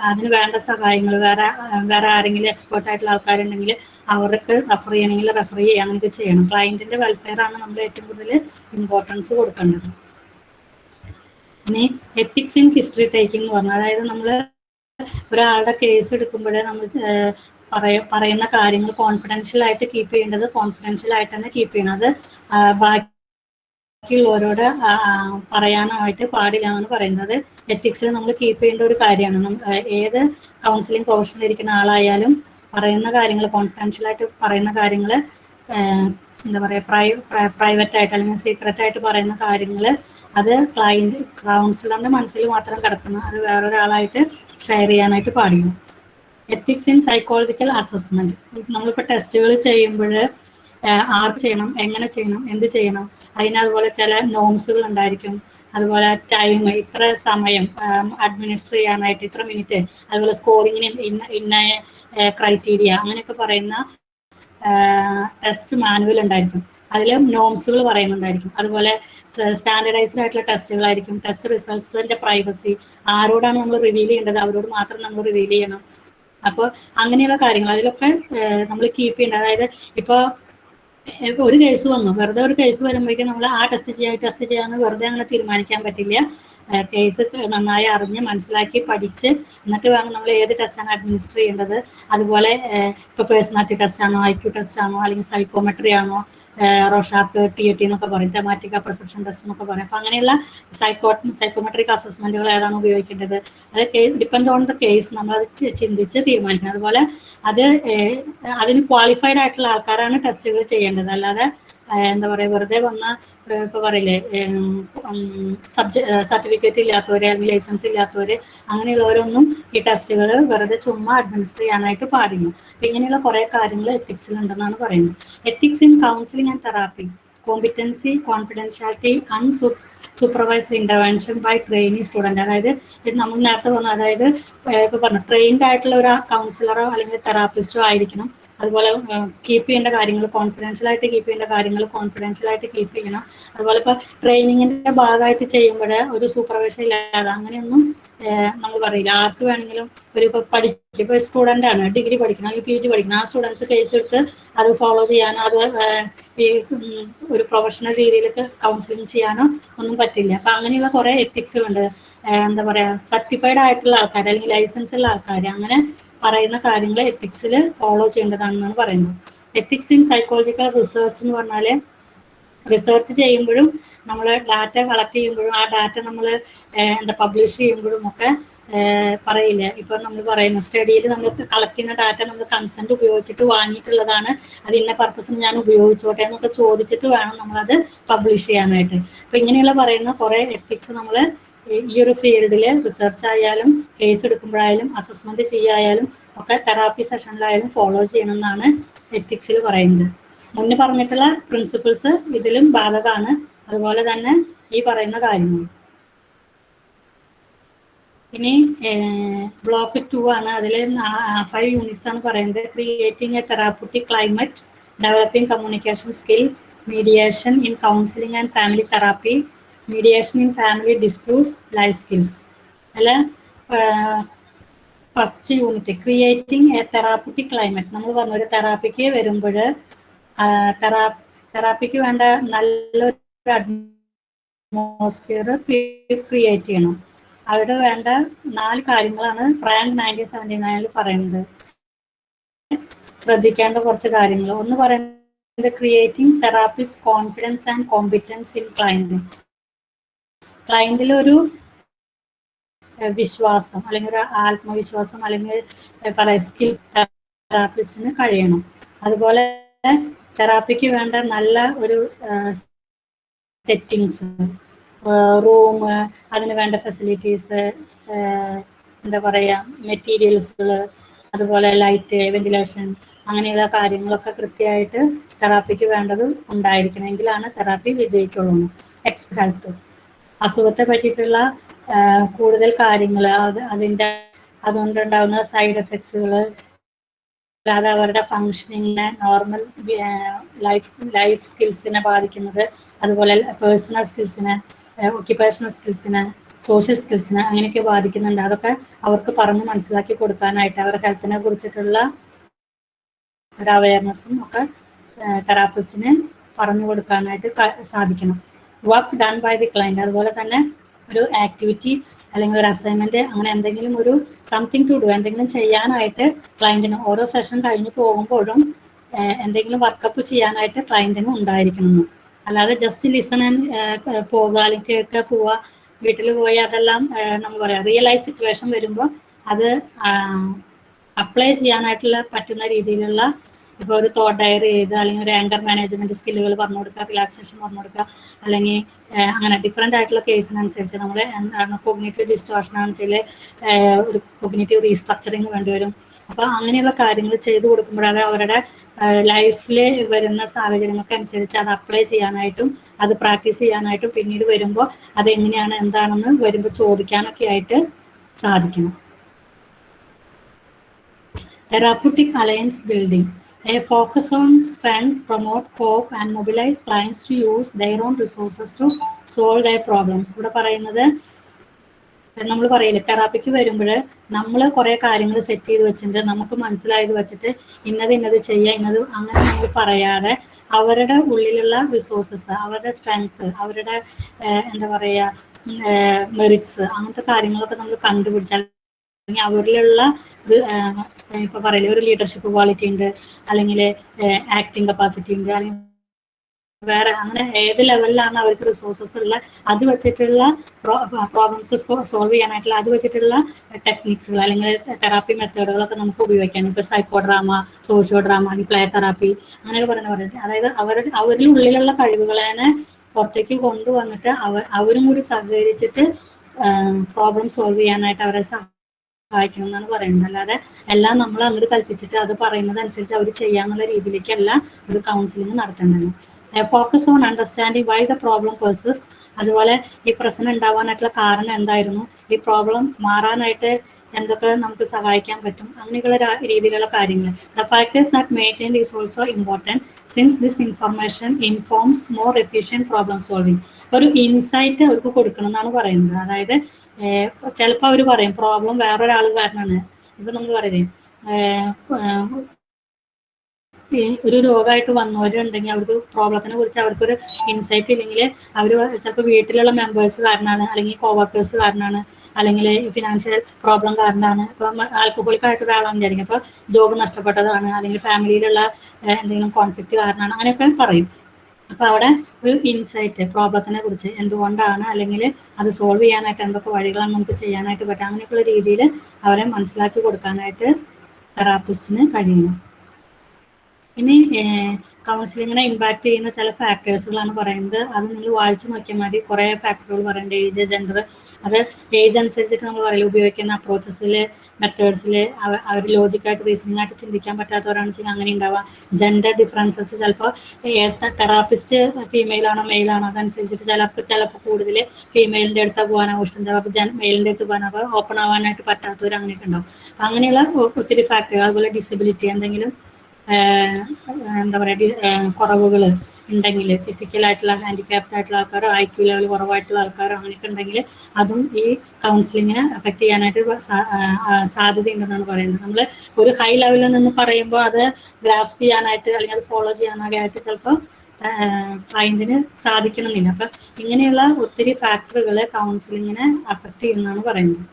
[SPEAKER 2] അതിന് വേണ്ട സഹായങ്ങൾ വേറെ വേറെ ആരെങ്കിലും എക്സ്പേർട്ട് ആയിട്ടുള്ള ആൾക്കാരുണ്ടെങ്കിൽ അവർക്ക് റെഫർ ചെയ്യണമെങ്കിൽ റെഫർ ചെയ്യുക അങ്ങനെയൊക്കെ ചെയ്യണം. ക്ലയന്റിന്റെ വെൽഫെയർ ആണ് നമ്മൾ ഏറ്റവും കൂടുതൽ ഇമ്പോർട്ടൻസ് കൊടുക്കേണ്ടത്. ഇനി എത്തിക്സ് ഇൻ ഹിസ്റ്ററി ടേക്കിംഗ് എന്ന് പറഞ്ഞാൽ അതായത് നമ്മൾ ഒരാളുടെ കേസ് എടുക്കുമ്പോഴേ നമ്മൾ പറയ പറയുന്ന കാര്യങ്ങൾ കോൺഫിഡൻഷ്യൽ ആയിട്ട് കീപ്പ് ചെയ്യേണ്ടത് കോൺഫിഡൻഷ്യൽ ആയിട്ട് തന്നെ കീപ്പ് ചെയ്യണം. അത് ആ, ബാക്കിയുള്ളവരോട് പറയാനായിട്ട് പാടില്ല എന്നാണ് പറയുന്നത്. എത്തിക്സിൽ നമ്മൾ കീപ്പ് ചെയ്യേണ്ട ഒരു കാര്യമാണ്. ഏത് കൗൺസിലിംഗ് പ്രൊഫഷനിൽ ഇരിക്കുന്ന ആളായാലും പറയുന്ന കാര്യങ്ങൾ കോൺഫിഡൻഷ്യൽ ആയിട്ട് പറയുന്ന കാര്യങ്ങൾ എന്താ പറയുക പ്രൈ പ്രൈവറ്റ് ആയിട്ട് അല്ലെങ്കിൽ സീക്രട്ട് ആയിട്ട് പറയുന്ന കാര്യങ്ങൾ അത് ക്ലയന്റ് കൗൺസിലറിന്റെ മനസ്സിൽ മാത്രം കിടക്കണം അത് വേറൊരാളായിട്ട് ഷെയർ ചെയ്യാനായിട്ട് പാടില്ല. എത്തിക്സ് ഇൻ സൈക്കോളജിക്കൽ അസസ്മെന്റ് നമ്മളിപ്പോൾ ടെസ്റ്റുകൾ ചെയ്യുമ്പോൾ ആർ ചെയ്യണം എങ്ങനെ ചെയ്യണം എന്ത് ചെയ്യണം അതിന് അതുപോലെ ചില നോംസുകൾ ഉണ്ടായിരിക്കും. അതുപോലെ ടൈം ഇത്ര സമയം അഡ്മിനിസ്റ്റർ ചെയ്യാനായിട്ട് ഇത്ര മിനിറ്റ് അതുപോലെ സ്കോറിങ്ങിന് ഇന്ന ഇന്ന ക്രൈറ്റീരിയ അങ്ങനെയൊക്കെ പറയുന്ന ടെസ്റ്റ് മാനുവൽ ഉണ്ടായിരിക്കും. അതിൽ നോംസുകൾ പറയുന്നുണ്ടായിരിക്കും. അതുപോലെ സ്റ്റാൻഡർഡൈസ്ഡ് ആയിട്ടുള്ള ടെസ്റ്റുകളായിരിക്കും ടെസ്റ്റ് റിസൾട്ട്സിന്റെ പ്രൈവസി ആരോടാണ് നമ്മൾ റിവീൽ ചെയ്യേണ്ടത്? അവരോട് മാത്രം നമ്മൾ റിവീൽ ചെയ്യണം. അപ്പോൾ അങ്ങനെയുള്ള കാര്യങ്ങൾ അതിലൊക്കെ നമ്മൾ കീപ്പ് ചെയ്യേണ്ടത് അതായത് ഇപ്പോൾ ഒരു കേസ് വന്നു. വെറുതെ ഒരു കേസ് വരുമ്പോഴേക്കും നമ്മൾ ആ ടെസ്റ്റ് ചെയ്യാം ടെസ്റ്റ് ചെയ്യാമെന്ന് വെറുതെ അങ്ങനെ തീരുമാനിക്കാൻ പറ്റില്ല. കേസ് നന്നായി അറിഞ്ഞ് മനസ്സിലാക്കി പഠിച്ച് എന്നിട്ട് വേണം നമ്മൾ ഏത് ടെസ്റ്റാണ് അഡ്മിനിസ്റ്റർ ചെയ്യേണ്ടത്. അതുപോലെ ഇപ്പോൾ പേഴ്സണാലിറ്റി ടെസ്റ്റ് ആണോ ഐ ക്യു ടെസ്റ്റ് ആണോ അല്ലെങ്കിൽ സൈക്കോമെട്രി ആണോ റോഷാപ്പ് ടി ടി എന്നൊക്കെ പറയും. തെമാറ്റിക് പെർസെപ്ഷൻ ടെസ്റ്റ് എന്നൊക്കെ പറയും. അപ്പം അങ്ങനെയുള്ള സൈക്കോ സൈക്കോമെട്രിക് അസസ്മെന്റുകൾ ഏതാണ് ഉപയോഗിക്കേണ്ടത്? അത് ഡിപ്പെൻഡ് ഓൺ ദ കേസ് നമ്മൾ അത് ചിന്തിച്ച് തീരുമാനിക്കണം. അതുപോലെ അത് അതിന് ക്വാളിഫൈഡ് ആയിട്ടുള്ള ആൾക്കാരാണ് ടെസ്റ്റുകൾ ചെയ്യേണ്ടത്. അല്ലാതെ എന്താ പറയുക വെറുതെ വന്ന ഇപ്പൊ പറയില്ലേ സബ്ജക്ട് സർട്ടിഫിക്കറ്റ് ഇല്ലാത്തവരെ അല്ലെങ്കിൽ ലൈസൻസ് ഇല്ലാത്തവര് അങ്ങനെയുള്ളവരൊന്നും ഈ ടെസ്റ്റുകൾ വെറുതെ ചുമ്മാ അഡ്മിനിസ്റ്റർ ചെയ്യാനായിട്ട് പാടില്ല. അപ്പൊ ഇങ്ങനെയുള്ള കുറെ കാര്യങ്ങൾ എത്തിക്സിൽ ഉണ്ടെന്നാണ് പറയുന്നത്. Ethics in counselling and therapy competency confidentiality അൺസൂ supervised intervention by trainee student അതായത് ഇത് നമ്മൾ നേരത്തെ പറഞ്ഞു അതായത് ഇപ്പൊ പറഞ്ഞു ട്രെയിൻഡ് ആയിട്ടുള്ള ഒരു കൗൺസിലറോ അല്ലെങ്കിൽ തെറാപ്പിസ്റ്റോ ആയിരിക്കണം. അതുപോലെ കീപ്പ് ചെയ്യേണ്ട കാര്യങ്ങൾ കോൺഫിഡൻഷ്യൽ ആയിട്ട് കീപ്പ് ചെയ്യേണ്ട കാര്യങ്ങൾ കോൺഫിഡൻഷ്യൽ ആയിട്ട് കീപ്പ് ചെയ്യണം. അതുപോലെ ഇപ്പൊ ട്രെയിനിങ്ങിന്റെ ഭാഗമായിട്ട് ചെയ്യുമ്പോൾ ഒരു സൂപ്പർവൈസർ ഇല്ലാതെ അങ്ങനെയൊന്നും നമ്മൾ പറയില്ല. ആർക്ക് വേണമെങ്കിലും ഒരു ഇപ്പൊ പഠിക്കും ഇപ്പൊ സ്റ്റുഡന്റ് ആണ് ഡിഗ്രി പഠിക്കണം അല്ലെങ്കിൽ പി ജി പഠിക്കണം. ആ സ്റ്റുഡൻസ് കേസ് എടുത്ത് അത് ഫോളോ ചെയ്യാനോ അത് ഈ ഒരു പ്രൊഫഷണൽ രീതിയിലൊക്കെ കൗൺസിലിംഗ് ചെയ്യാനോ ഒന്നും പറ്റില്ല. അപ്പൊ അങ്ങനെയുള്ള കുറെ എത്തിക്സുകളുണ്ട് എന്താ പറയാ സർട്ടിഫൈഡ് ആയിട്ടുള്ള ആൾക്കാർ അല്ലെങ്കിൽ ലൈസൻസ് ഉള്ള ആൾക്കാർ അങ്ങനെ പറയുന്ന കാര്യങ്ങൾ എത്തിക്സിൽ ഫോളോ ചെയ്യേണ്ടതാണെന്നാണ് പറയുന്നത്. എത്തിക്സ് ഇൻ സൈക്കോളജിക്കൽ റിസർച്ച് എന്ന് പറഞ്ഞാൽ റിസർച്ച് ചെയ്യുമ്പോഴും നമ്മൾ ഡാറ്റ കളക്ട് ചെയ്യുമ്പോഴും ആ ഡാറ്റ നമ്മൾ എന്താ പബ്ലിഷ് ചെയ്യുമ്പോഴും ഒക്കെ പറയില്ല? ഇപ്പം നമ്മൾ പറയുന്ന സ്റ്റഡിയിൽ നമ്മൾ കളക്ട് ചെയ്യുന്ന ഡാറ്റ നമ്മൾ കൺസെന്റ് ഉപയോഗിച്ചിട്ട് വാങ്ങിയിട്ടുള്ളതാണ്. അത് ഇന്ന പർപ്പസിന് ഞാൻ ഉപയോഗിച്ചോട്ടെ എന്നൊക്കെ ചോദിച്ചിട്ട് വേണം നമ്മളത് പബ്ലിഷ് ചെയ്യാനായിട്ട്. അപ്പൊ ഇങ്ങനെയുള്ള പറയുന്ന കുറേ എത്തിക്സ് നമ്മൾ ഈ ഒരു ഫീൽഡിൽ റിസർച്ച് ആയാലും കേസ് എടുക്കുമ്പോഴായാലും അസസ്മെന്റ് ചെയ്യായാലും ഒക്കെ തെറാപ്പി സെഷനിലായാലും ഫോളോ ചെയ്യണമെന്നാണ് എത്തിക്സിൽ പറയുന്നത്. മുന്നേ പറഞ്ഞിട്ടുള്ള പ്രിൻസിപ്പിൾസ് ഇതിലും ബാധകമാണ്. അതുപോലെ തന്നെ ഈ പറയുന്ന കാര്യങ്ങൾ ഇനി ബ്ലോക്ക് ടു ആണ്. അതിൽ ഫൈവ് യൂണിറ്റ്സ് ആണ് പറയുന്നത്. Creating a therapeutic climate developing communication skill mediation in counselling and family therapy mediation in family disputes life skills അല്ല first unit creating a therapeutic climate നമ്മൾ പറഞ്ഞു ഒരു തെറാപ്പിക്ക് വരുമ്പോൾ തെറാ തെറാപ്പിക്ക് വേണ്ട നല്ലൊരു അറ്റ്മോസ്ഫിയർ ക്രിയേറ്റ് ചെയ്യണം. അവിടെ വേണ്ട നാല് കാര്യങ്ങളാണ് ഫ്രാങ്ക് നയന്റീൻ സെവന്റി നയനിൽ പറയുന്നത്. ശ്രദ്ധിക്കേണ്ട കുറച്ച് കാര്യങ്ങൾ. ഒന്ന് പറയുന്നത് creating therapist confidence and competence in client ക്ലയന്റിൽ ഒരു വിശ്വാസം അല്ലെങ്കിൽ ഒരു ആത്മവിശ്വാസം അല്ലെങ്കിൽ പല സ്കിൽ തെറാപ്പിസ്റ്റിന് കഴിയണം. അതുപോലെ തെറാപ്പിക്ക് വേണ്ട നല്ല ഒരു സെറ്റിങ്സ് റൂം അതിന് വേണ്ട ഫെസിലിറ്റീസ് എന്താ പറയുക മെറ്റീരിയൽസുകൾ അതുപോലെ ലൈറ്റ് വെന്റിലേഷൻ അങ്ങനെയുള്ള കാര്യങ്ങളൊക്കെ കൃത്യമായിട്ട് തെറാപ്പിക്ക് വേണ്ടത് ഉണ്ടായിരിക്കണം. എങ്കിലാണ് തെറാപ്പി വിജയിക്കുള്ളൂ. എക്സ്പെർട്ട് ഹെൽത്ത് അസുഖത്തെ പറ്റിയിട്ടുള്ള കൂടുതൽ കാര്യങ്ങൾ അത് അതിന്റെ അതുകൊണ്ടുണ്ടാകുന്ന സൈഡ് എഫക്ട്സുകൾ അല്ലാതെ അവരുടെ ഫങ്ഷനിങ്ങിനെ നോർമൽ ലൈഫ് ലൈഫ് സ്കിൽസിനെ ബാധിക്കുന്നത് അതുപോലെ പേഴ്സണൽ സ്കിൽസിനെ ഒക്യുപ്പേഷണൽ സ്കിൽസിനെ സോഷ്യൽ സ്കിൽസിനെ അങ്ങനെയൊക്കെ ബാധിക്കുന്നുണ്ട്. അതൊക്കെ അവർക്ക് പറഞ്ഞ് മനസ്സിലാക്കി കൊടുക്കാനായിട്ട് അവരുടെ ഹെൽത്തിനെ കുറിച്ചിട്ടുള്ള ഒരു അവയർനെസ്സും ഒക്കെ തെറാപ്പിസ്റ്റിന് പറഞ്ഞു കൊടുക്കാനായിട്ട് സാധിക്കണം. Work done by the client അതുപോലെ തന്നെ ഒരു ആക്ടിവിറ്റി അല്ലെങ്കിൽ ഒരു അസൈൻമെന്റ് അങ്ങനെ എന്തെങ്കിലും ഒരു സംതിങ് ടു ഡു എന്തെങ്കിലും ചെയ്യാനായിട്ട് ക്ലയന്റിന് ഓരോ സെഷൻ കഴിഞ്ഞ് പോകുമ്പോഴും എന്തെങ്കിലും വർക്കപ്പ് ചെയ്യാനായിട്ട് ക്ലയന്റിന് ഉണ്ടായിരിക്കണം. അല്ലാതെ ജസ്റ്റ് ലിസൺ പോകുക അല്ലെങ്കിൽ കേൾക്കുക പോവുക വീട്ടിൽ പോയി അതെല്ലാം നമ്മൾ പറയാം റിയൽ ലൈഫ് സിറ്റുവേഷൻ വരുമ്പോൾ അത് അപ്ലൈ ചെയ്യാനായിട്ടുള്ള പറ്റുന്ന രീതിയിലുള്ള ഇപ്പോൾ ഒരു തോട്ട് ഡയറി ചെയ്ത് അല്ലെങ്കിൽ ഒരു ആങ്കർ മാനേജ്മെന്റ് സ്കില്ലുകൾ പറഞ്ഞു കൊടുക്കുക റിലാക്സേഷൻ പറഞ്ഞു കൊടുക്കുക അല്ലെങ്കിൽ അങ്ങനെ ഡിഫറെന്റ് ആയിട്ടുള്ള കേസിനനുസരിച്ച് നമ്മൾ എന്താണ് കൊഗ്നേറ്റീവ് ഡിസ്റ്റോർഷൻ ആണെന്നുവെച്ചാൽ ഒരു കൊഗ്നേറ്റീവ് റീസ്ട്രക്ചറിങ് വേണ്ടിവരും അപ്പൊ അപ്പോൾ അങ്ങനെയുള്ള കാര്യങ്ങൾ ചെയ്തു കൊടുക്കുമ്പോഴാണ് അവരുടെ ലൈഫിൽ വരുന്ന സാഹചര്യങ്ങൾക്ക് അനുസരിച്ച് അത് അപ്ലൈ ചെയ്യാനായിട്ടും അത് പ്രാക്ടീസ് ചെയ്യാനായിട്ടും പിന്നീട് വരുമ്പോൾ അത് എങ്ങനെയാണ് എന്താണെന്ന് വരുമ്പോൾ ചോദിക്കാനൊക്കെ ആയിട്ട് സാധിക്കണം therapeutic alliance building. A focus on strength, promote hope, and mobilize clients to use their own resources to solve their problems. ഇവിടെ പറയുന്നത് നമ്മൾ പറയില്ല തെറാപ്പിക്ക് വരുമ്പോൾ നമ്മൾ കുറേ കാര്യങ്ങൾ സെറ്റ് ചെയ്ത് വെച്ചിട്ട് നമുക്ക് മനസ്സിലായത് വെച്ചിട്ട് ഇന്നത് ഇന്നത് ചെയ്യുക ഇന്നത് അങ്ങനെ നമ്മൾ പറയാതെ അവരുടെ ഉള്ളിലുള്ള റിസോഴ്സസ് അവരുടെ സ്ട്രെങ്ത് അവരുടെ എന്താ പറയുക മെറിറ്റ്സ് അങ്ങനത്തെ കാര്യങ്ങളൊക്കെ നമ്മൾ കണ്ടുപിടിച്ചാൽ അല്ലെങ്കിൽ അവരിലുള്ള ഇത് ഇപ്പൊ പറയില്ല ഒരു ലീഡർഷിപ്പ് ക്വാളിറ്റി ഉണ്ട് അല്ലെങ്കിൽ ആക്ടിങ് കപ്പാസിറ്റി ഉണ്ട് അല്ലെങ്കിൽ വേറെ അങ്ങനെ ഏത് ലെവലിലാണ് അവർക്ക് റിസോഴ്സസ് ഉള്ള അത് വെച്ചിട്ടുള്ള പ്രോബ്ലംസ് സോൾവ് ചെയ്യാനായിട്ടുള്ള അത് വെച്ചിട്ടുള്ള ടെക്നിക്സുകൾ അല്ലെങ്കിൽ തെറാപ്പി മെത്തേഡുകളൊക്കെ നമുക്ക് ഉപയോഗിക്കാം. ഇപ്പൊ സൈക്കോ ഡ്രാമ സോഷ്യോ ഡ്രാമ അല്ലെങ്കിൽ പ്ലേ തെറാപ്പി അങ്ങനെയൊക്കെ പറയുന്ന പറയുന്നത് അതായത് അവരുടെ അവരുടെ ഉള്ളിലുള്ള കഴിവുകളെ പുറത്തേക്ക് കൊണ്ടുവന്നിട്ട് അവർ അവരും കൂടി സഹകരിച്ചിട്ട് പ്രോബ്ലം സോൾവ് ചെയ്യാനായിട്ട് അവരെ സഹായിക്കണം എന്നാണ് പറയുന്നത്. അല്ലാതെ എല്ലാം നമ്മൾ അങ്ങോട്ട് കൽപ്പിച്ചിട്ട് അത് പറയുന്നത് അനുസരിച്ച് അവർ ചെയ്യാന്നുള്ള രീതിയിലേക്കല്ല ഒരു കൗൺസിലിംഗ് നടത്തേണ്ടത്. Focus on understanding why the problem persists അതുപോലെ ഈ പ്രശ്നം ഉണ്ടാവാനായിട്ടുള്ള കാരണം എന്തായിരുന്നു? ഈ പ്രോബ്ലം മാറാനായിട്ട് എന്തൊക്കെ നമുക്ക് സഹായിക്കാൻ പറ്റും? അങ്ങനെയുള്ള രീതിയിലുള്ള കാര്യങ്ങൾ. The factors that maintain is also important since this information informs more efficient problem solving ഒരു ഇൻസൈറ്റ് അവർക്ക് കൊടുക്കണം എന്നാണ് പറയുന്നത്. അതായത് ചിലപ്പോൾ അവർ പറയും പ്രോബ്ലം വേറൊരാൾ കാരണമാണ് ഇപ്പൊ നമ്മൾ പറയുന്നത് ഒരു രോഗമായിട്ട് വന്നവരുണ്ടെങ്കിൽ അവർക്ക് പ്രോബ്ലത്തിനെ കുറിച്ച് അവർക്കൊരു ഇൻസൈറ്റ് ഇല്ലെങ്കിൽ അവർ ചിലപ്പോൾ വീട്ടിലുള്ള മെമ്പേഴ്സ് കാരണമാണ് അല്ലെങ്കിൽ കോവർക്കേഴ്സ് കാരണമാണ് അല്ലെങ്കിൽ ഫിനാൻഷ്യൽ പ്രോബ്ലം കാരണമാണ് ഇപ്പം ആൽക്കഹോളിക് ആയിട്ട് ഒരാളാണ് വിചാരിക്കും. അപ്പോൾ ജോബ് നഷ്ടപ്പെട്ടതാണ് അല്ലെങ്കിൽ ഫാമിലിയിലുള്ള എന്തെങ്കിലും കോൺഫ്ലിക്റ്റ് കാരണമാണ് അങ്ങനെയൊക്കെ പറയും. അപ്പൊ അവിടെ ഒരു ഇൻസൈറ്റ് പ്രോബ്ലത്തിനെ കുറിച്ച് എന്തുകൊണ്ടാണ് അല്ലെങ്കിൽ അത് സോൾവ് ചെയ്യാനായിട്ട് എന്തൊക്കെ വഴികളാണ് നമുക്ക് ചെയ്യാനായിട്ട് പറ്റുക? അങ്ങനെയൊക്കെയുള്ള രീതിയിൽ അവരെ മനസ്സിലാക്കി കൊടുക്കാനായിട്ട് തെറാപ്പിസ്റ്റിന് കഴിയണം ഇനി കൗൺസിലിങ്ങിനെ ഇമ്പാക്ട് ചെയ്യുന്ന ചില ഫാക്ടേഴ്സുകളാണ് പറയുന്നത്. അത് നിങ്ങൾ വായിച്ചു നോക്കിയാൽ മതി. കുറേ ഫാക്ടറുകൾ പറയുന്നുണ്ട് ഏജ് ജെൻഡർ അത് ഏജ് അനുസരിച്ചിട്ട് നമ്മൾ പറയുക ഉപയോഗിക്കുന്ന അപ്രോച്ചസിൽ മെത്തേഡ്സിൽ അവർ ലോജിക്കായിട്ട് റീസണിംഗ് ആയിട്ട് ചിന്തിക്കാൻ പറ്റാത്തവരാണെന്ന് വെച്ചാൽ അങ്ങനെ ഉണ്ടാവാം ജെൻഡർ ഡിഫറൻസസ് ചിലപ്പോൾ തെറാപ്പിസ്റ്റ് ഫീമെയിൽ ആണോ ആണോ അതനുസരിച്ചിട്ട് ചിലപ്പോൾ ചിലപ്പോൾ കൂടുതൽ ഫീമെയിലിന്റെ അടുത്ത് പോകാനാവും ഇഷ്ടം ചിലപ്പോൾ ജൻ മെയിലിന്റെ അടുത്ത് പോകാനോ ഓപ്പൺ ആവാനായിട്ട് പറ്റാത്തവർ അങ്ങനെയൊക്കെ ഉണ്ടാവും. അങ്ങനെയുള്ള ഒത്തിരി ഫാക്ടറി അതുപോലെ ഡിസബിലിറ്റി എന്തെങ്കിലും എന്താ പറയുക കുറവുകൾ ഉണ്ടെങ്കിൽ ഫിസിക്കലായിട്ടുള്ള ഹാൻഡിക്യാപ്ഡ് ആയിട്ടുള്ള ആൾക്കാരോ ഐ ക്യു ലെവൽ കുറവായിട്ടുള്ള ആൾക്കാരോ അങ്ങനെയൊക്കെ ഉണ്ടെങ്കിൽ അതും ഈ കൗൺസിലിങ്ങിനെ അഫക്റ്റ് ചെയ്യാനായിട്ട് സാധ്യതയുണ്ടെന്നാണ് പറയുന്നത്. നമ്മൾ ഒരു ഹൈ ലെവലിൽ നിന്ന് പറയുമ്പോൾ അത് ഗ്രാസ്പ് ചെയ്യാനായിട്ട് അല്ലെങ്കിൽ അത് ഫോളോ ചെയ്യാനൊക്കെ ആയിട്ട് ചിലപ്പോൾ ക്ലയന്റിന് സാധിക്കണമെന്നില്ല. അപ്പൊ ഇങ്ങനെയുള്ള ഒത്തിരി ഫാക്ടറുകൾ കൗൺസിലിങ്ങിനെ അഫക്റ്റ് ചെയ്യുന്നതാണ് പറയുന്നത്.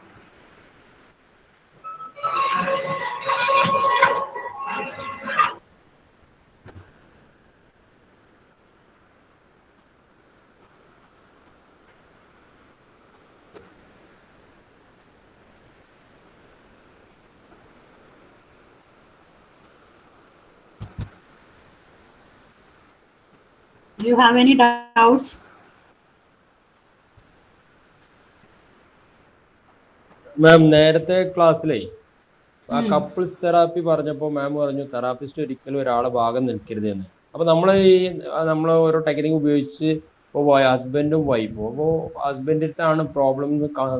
[SPEAKER 2] Do you have any doubts?
[SPEAKER 8] മാം നേരത്തെ ക്ലാസ്സിലേ ആ കപ്പിൾസ് തെറാപ്പി പറഞ്ഞപ്പോൾ മാം പറഞ്ഞു തെറാപ്പിസ്റ്റ് ഒരിക്കലും ഒരാളെ ഭാഗം നിൽക്കരുത് എന്ന്. അപ്പൊ നമ്മൾ ഈ നമ്മൾ ഓരോ ടെക്നിക്ക് ഉപയോഗിച്ച് ഇപ്പോൾ ഹസ്ബൻഡും വൈഫും അപ്പോൾ ഹസ്ബൻഡിന്റെ അടുത്താണ് പ്രോബ്ലം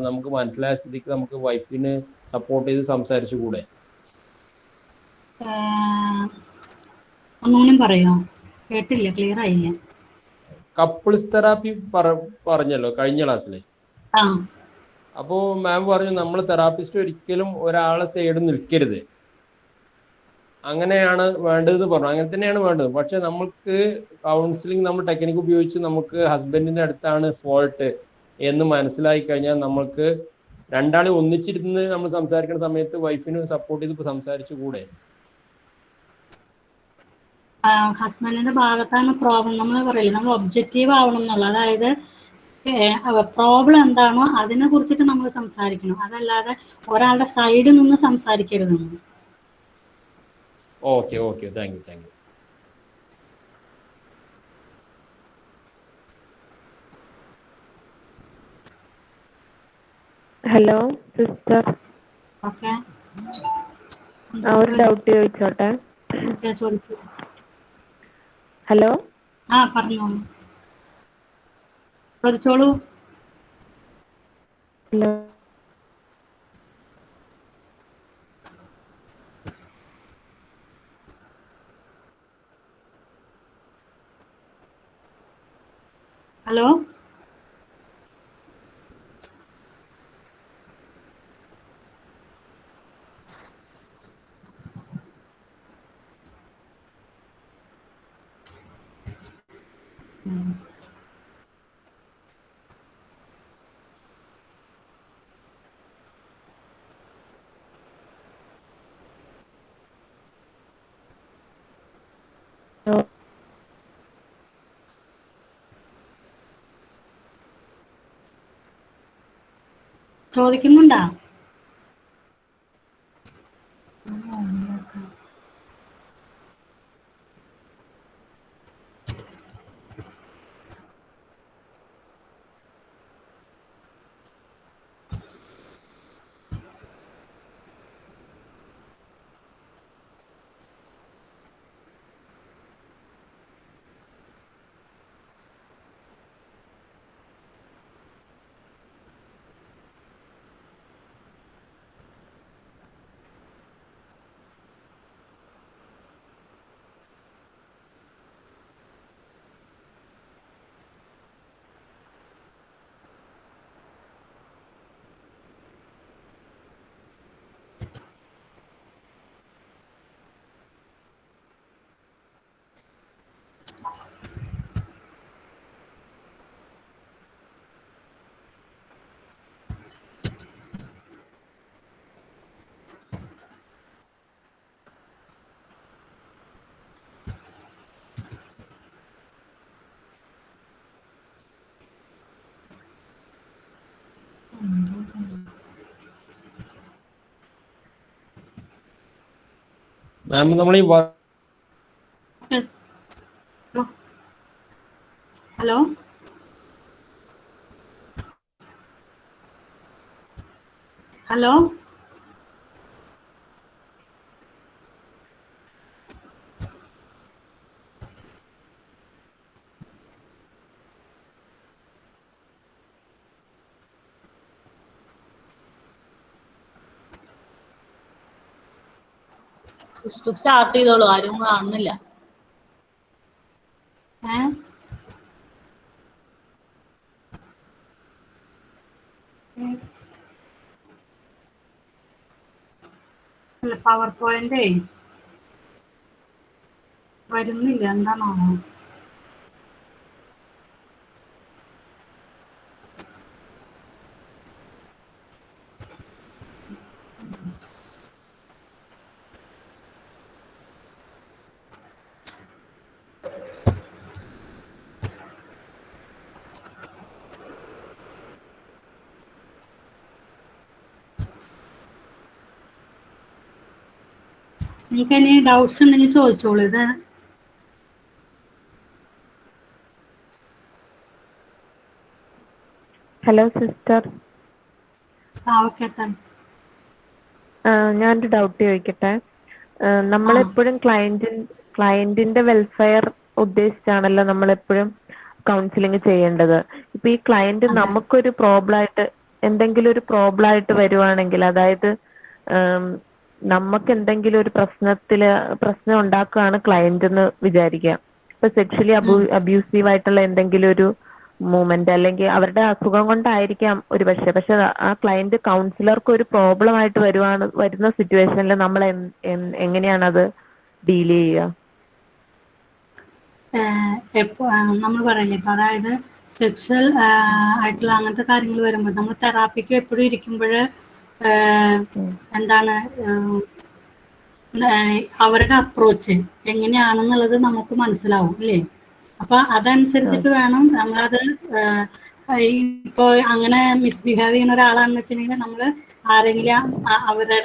[SPEAKER 8] നമുക്ക് മനസ്സിലായ സ്ഥിതിക്ക് നമുക്ക് വൈഫിന് സപ്പോർട്ട് ചെയ്ത് സംസാരിച്ചു കൂടെ.
[SPEAKER 2] ഒന്നുകൂടി പറയോ? കേട്ടില്ല ക്ലിയർ ആയില്ല.
[SPEAKER 8] കപ്പിൾസ് തെറാപ്പി പറഞ്ഞല്ലോ കഴിഞ്ഞ ക്ലാസ്സിൽ അപ്പോ മാം പറഞ്ഞു നമ്മൾ തെറാപ്പിസ്റ്റ് ഒരിക്കലും ഒരാളെ സൈഡ് നിൽക്കരുത്. അങ്ങനെയാണ് വേണ്ടതെന്ന് പറഞ്ഞു. അങ്ങനെ തന്നെയാണ് വേണ്ടത്. പക്ഷെ നമുക്ക് കൗൺസിലിംഗ് നമ്മൾ ടെക്നിക്ക് ഉപയോഗിച്ച് നമുക്ക് ഹസ്ബൻഡിന്റെ അടുത്താണ് ഫോൾട്ട് എന്ന് മനസ്സിലായി കഴിഞ്ഞാൽ നമ്മൾക്ക് രണ്ടാളെ ഒന്നിച്ചിരുന്ന് നമ്മൾ സംസാരിക്കുന്ന സമയത്ത് വൈഫിന് സപ്പോർട്ട് ചെയ്ത് സംസാരിച്ചു കൂടെ?
[SPEAKER 2] ഹസ്ബൻഡിന്റെ ഭാഗത്താണ് പ്രോബ്ലം നമ്മൾ പറയില്ല നമ്മൾ ഒബ്ജക്റ്റീവ് ആവണം എന്നുള്ളത്. അതായത് പ്രോബ്ലം എന്താണോ അതിനെ കുറിച്ചിട്ട് നമ്മൾ സംസാരിക്കണം. അതല്ലാതെ ഒരാളുടെ സൈഡിൽ നിന്ന് സംസാരിക്കരുത് നമ്മൾ
[SPEAKER 8] okay okay thank you
[SPEAKER 9] thank you
[SPEAKER 2] hello
[SPEAKER 9] sister ഒരു ഡൗട്ട് ചോദിച്ചോട്ടെ?
[SPEAKER 2] ചോദിച്ചു
[SPEAKER 9] ഹലോ?
[SPEAKER 2] ആ പറഞ്ഞോളൂ ചോദിച്ചോളൂ
[SPEAKER 9] ഹലോ?
[SPEAKER 2] ഹലോ? ചോദിക്കുന്നുണ്ടോ?
[SPEAKER 8] മാം നമ്മൾ ഈ
[SPEAKER 2] ഹലോ? ഹലോ?
[SPEAKER 6] സിസ്റ്റർ സ്റ്റാർട്ട് ചെയ്തോളൂ. ആരും കാണുന്നില്ല
[SPEAKER 2] പവർ പോയിന്റേ വരുന്നില്ല. എന്താണോ നിങ്ങൾക്ക് ഇനി ഡൗട്ട്സ് ഉണ്ടെങ്കിൽ ചോദിച്ചോളൂ. ഇത്
[SPEAKER 9] ഹലോ സിസ്റ്റർ
[SPEAKER 2] ആ ഓക്കെ
[SPEAKER 9] ഞാനൊരു ഡൗട്ട് ചോദിക്കട്ടെ. നമ്മൾ നമ്മളെപ്പോഴും ക്ലയന്റിൻ ക്ലയന്റിന്റെ വെൽഫെയർ ഉദ്ദേശിച്ചാണല്ലോ നമ്മളെപ്പോഴും കൗൺസിലിംഗ് ചെയ്യേണ്ടത്. ഇപ്പൊ ഈ ക്ലയന്റ് നമുക്കൊരു പ്രോബ്ലം ആയിട്ട് എന്തെങ്കിലും ഒരു പ്രോബ്ലം ആയിട്ട് വരുവാണെങ്കിൽ അതായത് നമുക്ക് എന്തെങ്കിലും ഒരു പ്രശ്നത്തിൽ പ്രശ്നം ഉണ്ടാക്കുകയാണ് ക്ലയന്റ് എന്ന് വിചാരിക്കുക ഇപ്പൊ സെക്ഷലി അബൂ അബ്യൂസീവ് ആയിട്ടുള്ള എന്തെങ്കിലും ഒരു മൂമെന്റ് അല്ലെങ്കിൽ അവരുടെ അസുഖം കൊണ്ടായിരിക്കാം ഒരു പക്ഷെ. പക്ഷെ ആ ക്ലയന്റ് കൗൺസിലർക്ക് ഒരു പ്രോബ്ലം ആയിട്ട് വരുവാണ് വരുന്ന സിറ്റുവേഷനിൽ നമ്മൾ എങ്ങനെയാണ് അത് ഡീൽ ചെയ്യുക?
[SPEAKER 2] നമ്മൾ പറയില്ലേ അതായത് സെക്ഷൽ ആയിട്ടുള്ള അങ്ങനത്തെ കാര്യങ്ങൾ വരുമ്പോൾ നമ്മൾ തെറാപ്പിക്ക് എപ്പോഴും ഇരിക്കുമ്പോൾ എന്താണ് അവരുടെ അപ്രോച്ച് എങ്ങനെയാണെന്നുള്ളത് നമുക്ക് മനസ്സിലാവും അല്ലേ? അപ്പൊ അതനുസരിച്ചിട്ട് വേണം നമ്മളത് ഇപ്പോ അങ്ങനെ മിസ്ബിഹേവ് ചെയ്യുന്ന ഒരാളാണെന്ന് വെച്ചിട്ടുണ്ടെങ്കിൽ നമ്മൾ ആരെങ്കിലും അവരുടെ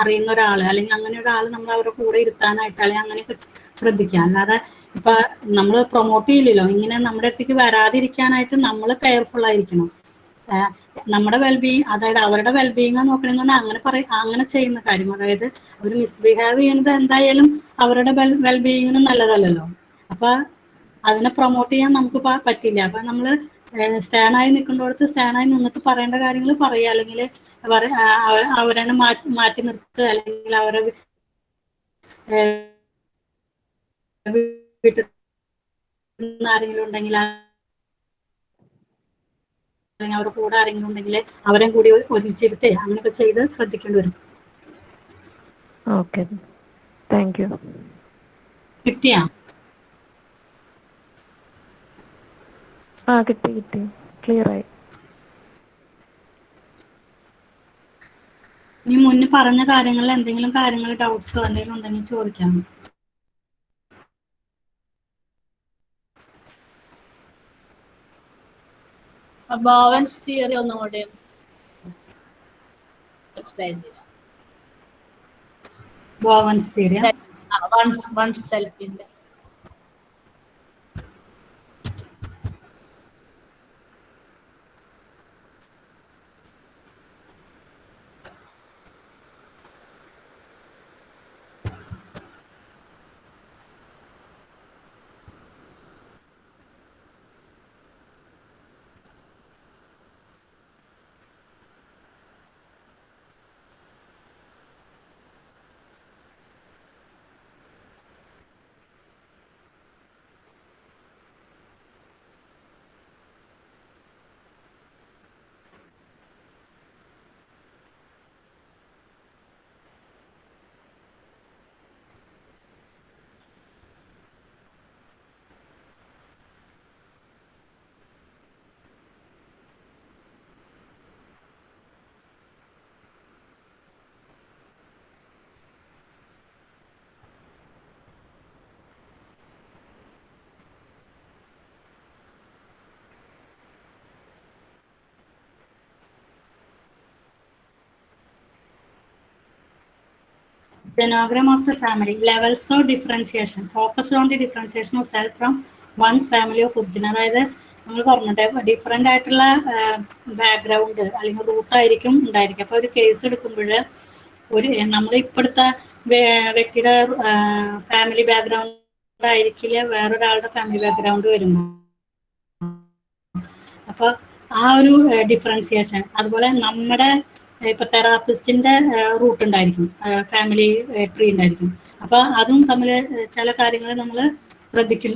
[SPEAKER 2] അറിയുന്ന ഒരാൾ അല്ലെങ്കിൽ അങ്ങനെ ഒരാൾ നമ്മൾ അവരുടെ കൂടെ ഇരുത്താനായിട്ട് അല്ലെങ്കിൽ അങ്ങനെയൊക്കെ ശ്രദ്ധിക്കുക. അല്ലാതെ ഇപ്പൊ നമ്മൾ പ്രൊമോട്ട് ചെയ്യില്ലല്ലോ ഇങ്ങനെ നമ്മുടെ അടുത്തേക്ക് വരാതിരിക്കാനായിട്ട് നമ്മൾ കെയർഫുൾ ആയിരിക്കണം. നമ്മുടെ വെൽബീങ് അതായത് അവരുടെ വെൽബീങ് നോക്കണമെന്ന് അങ്ങനെ പറയും അങ്ങനെ ചെയ്യുന്ന കാര്യം. അതായത് അവർ മിസ്ബിഹേവ് ചെയ്യുന്നത് എന്തായാലും അവരുടെ വെൽബീങ്ങിന് നല്ലതല്ലല്ലോ. അപ്പൊ അതിനെ പ്രൊമോട്ട് ചെയ്യാൻ നമുക്ക് പറ്റില്ല. അപ്പൊ നമ്മൾ സ്റ്റാൻഡായി നിൽക്കുന്നിടത്ത് സ്റ്റാൻഡായി നിന്നിട്ട് പറയേണ്ട കാര്യങ്ങൾ പറയുക അല്ലെങ്കിൽ അവരെ മാറ്റി മാറ്റി നിർത്തുക. അല്ലെങ്കിൽ അവരെ വീട്ടിൽ ആരെങ്കിലും ഉണ്ടെങ്കിൽ അല്ലെങ്കിൽ അവരുടെ കൂടെ ആരെങ്കിലും ഉണ്ടെങ്കിൽ അവരെയും കൂടി ഒരുമിച്ചിരുത്തി അങ്ങനെയൊക്കെ ചെയ്ത് ശ്രദ്ധിക്കേണ്ടി വരും.
[SPEAKER 9] ഓക്കെ താങ്ക് യു
[SPEAKER 2] കിട്ടിയാ?
[SPEAKER 9] ആ കിട്ടി കിട്ടി. ക്ലിയർ ആയി.
[SPEAKER 2] ഇനി മുന്നേ പറഞ്ഞ കാര്യങ്ങളിൽ എന്തെങ്കിലും കാര്യങ്ങൾ ഡൗട്ട്സോ എന്തെങ്കിലും ഉണ്ടെങ്കിൽ ചോദിക്കാം.
[SPEAKER 6] അബാവൻസ് തിയറി ഒന്നും കൂടി എക്സ്പ്ലെയിൻ ചെയ്യാം വൺസ് വൺസ് സെൽഫിന്റെ
[SPEAKER 2] Genogram of the family. Levels of differentiation. Focus on the differentiation of self from one's family of origin. അതായത് നമ്മൾ പറഞ്ഞിട്ട് ഡിഫറെന്റ് ആയിട്ടുള്ള ബാക്ക്ഗ്രൗണ്ട് അല്ലെങ്കിൽ റൂട്ട് ആയിരിക്കും ഉണ്ടായിരിക്കും അപ്പോൾ ഒരു കേസ് എടുക്കുമ്പോൾ ഒരു നമ്മൾ ഇപ്പോഴത്തെ വ്യക്തിയുടെ ഫാമിലി ബാക്ക്ഗ്രൗണ്ട് ആയിരിക്കില്ല വേറൊരാളുടെ ഫാമിലി ബാക്ക്ഗ്രൗണ്ട് വരുമ്പോൾ അപ്പോൾ ആ ഒരു ഡിഫറൻസിയേഷൻ അതുപോലെ നമ്മുടെ ഇപ്പൊ തെറാപ്പിസ്റ്റിന്റെ റൂട്ട് ഉണ്ടായിരിക്കും. ഫാമിലി ട്രീ ഉണ്ടായിരിക്കും. അപ്പൊ അതും തമ്മിൽ ചില കാര്യങ്ങൾ നമ്മൾ ശ്രദ്ധിക്കും.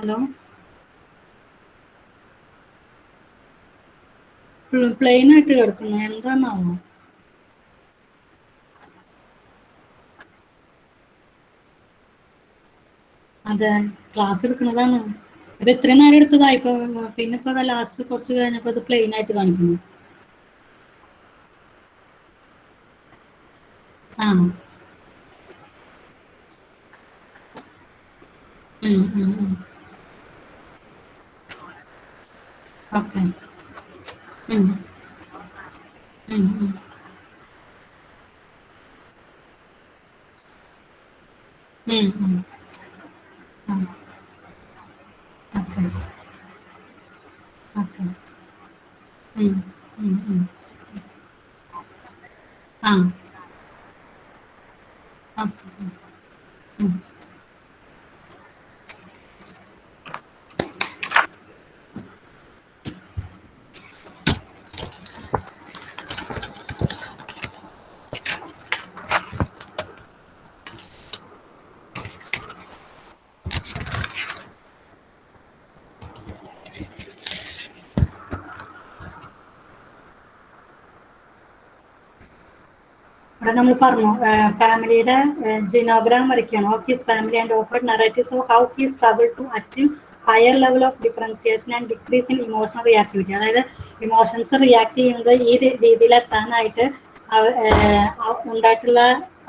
[SPEAKER 2] ഹലോ? പ്ലെയിൻ ആയിട്ട് കിടക്കുന്നു എന്താണാവോ അതെ. ക്ലാസ് എടുക്കുന്നതാണ്. ഇപ്പൊ ഇത്രയും നേരം എടുത്തതാ. ഇപ്പൊ പിന്നെ ഇപ്പൊ ലാസ്റ്റ് കുറച്ച് കഴിഞ്ഞപ്പോ ഇത് പ്ലെയിൻ ആയിട്ട് കാണിക്കുന്നു. ആ. ഓക്കെ. ഉം ഉം ഉം ഉം ഉം ആ ഓക്കെ ഓക്കെ ഉം ഉം ഉം ആ ഓക്കെ ഉം ഇവിടെ നമ്മൾ പറഞ്ഞു ഫാമിലിയുടെ ജിനോഗ്രാം വരയ്ക്കുകയാണ്. Of his family and offer narratives of how he struggle to achieve higher level of differentiation and decrease in emotional reactivity അതായത് ഇമോഷൻസ് റിയാക്ട് ചെയ്യുന്നത് ഈ രീതിയിൽ എത്താനായിട്ട് ഉണ്ടായിട്ടുള്ള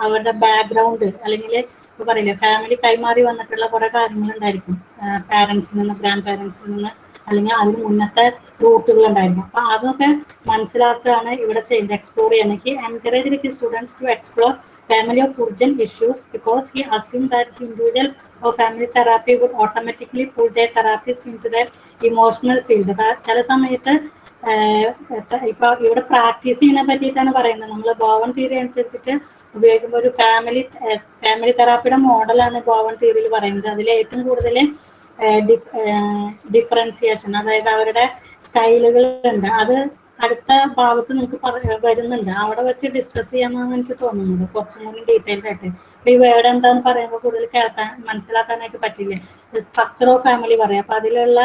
[SPEAKER 2] അവരുടെ ബാക്ക്ഗ്രൗണ്ട് അല്ലെങ്കിൽ ഇപ്പൊ പറയില്ലേ ഫാമിലി കൈമാറി വന്നിട്ടുള്ള കുറെ കാര്യങ്ങൾ ഉണ്ടായിരിക്കും പാരന്റ്സിൽ നിന്ന് ഗ്രാൻഡ് പാരന്റ്സിൽ നിന്ന് അല്ലെങ്കിൽ അതിന് മുന്നത്തെ റൂട്ടുകൾ ഉണ്ടായിരുന്നു അപ്പൊ അതൊക്കെ മനസ്സിലാക്കുകയാണ് ഇവിടെ ചെയ്യുന്നത് എക്സ്പ്ലോർ ചെയ്യണമെങ്കിൽ എൻകറേജ് ഇരിക്കും students to explore family of urgent issues because he assumed that the individual or family would automatically pull pull their in their emotional field. അപ്പൊ ചില സമയത്ത് ഇപ്പൊ ഇവിടെ പ്രാക്ടീസ് ചെയ്യുന്നതിനെ പറ്റിയിട്ടാണ് പറയുന്നത്. നമ്മൾ ബോവൻ തിയറി അനുസരിച്ചിട്ട് ഉപയോഗിക്കുമ്പോൾ ഒരു ഫാമിലി ഫാമിലി തെറാപ്പിയുടെ മോഡലാണ് ബോവൻ തിയറിയിൽ പറയുന്നത്. അതിൽ ഏറ്റവും കൂടുതൽ ഡിഫറൻസിയേഷൻ അതായത് അവരുടെ സ്റ്റൈലുകൾ ഉണ്ട് അത് അടുത്ത ഭാഗത്ത് നിങ്ങൾക്ക് വരുന്നുണ്ട്. അവിടെ വെച്ച് ഡിസ്കസ് ചെയ്യാമെന്നാണ് എനിക്ക് തോന്നുന്നത്. കുറച്ചും കൂടി ഡീറ്റെയിൽഡ് ആയിട്ട്. ഈ വേർഡ് എന്താന്ന് പറയുമ്പോൾ കൂടുതൽ കേൾക്കാൻ മനസ്സിലാക്കാനായിട്ട് പറ്റില്ല? സ്ട്രക്ചർ ഓഫ് ഫാമിലി പറയാം. അപ്പൊ അതിലുള്ള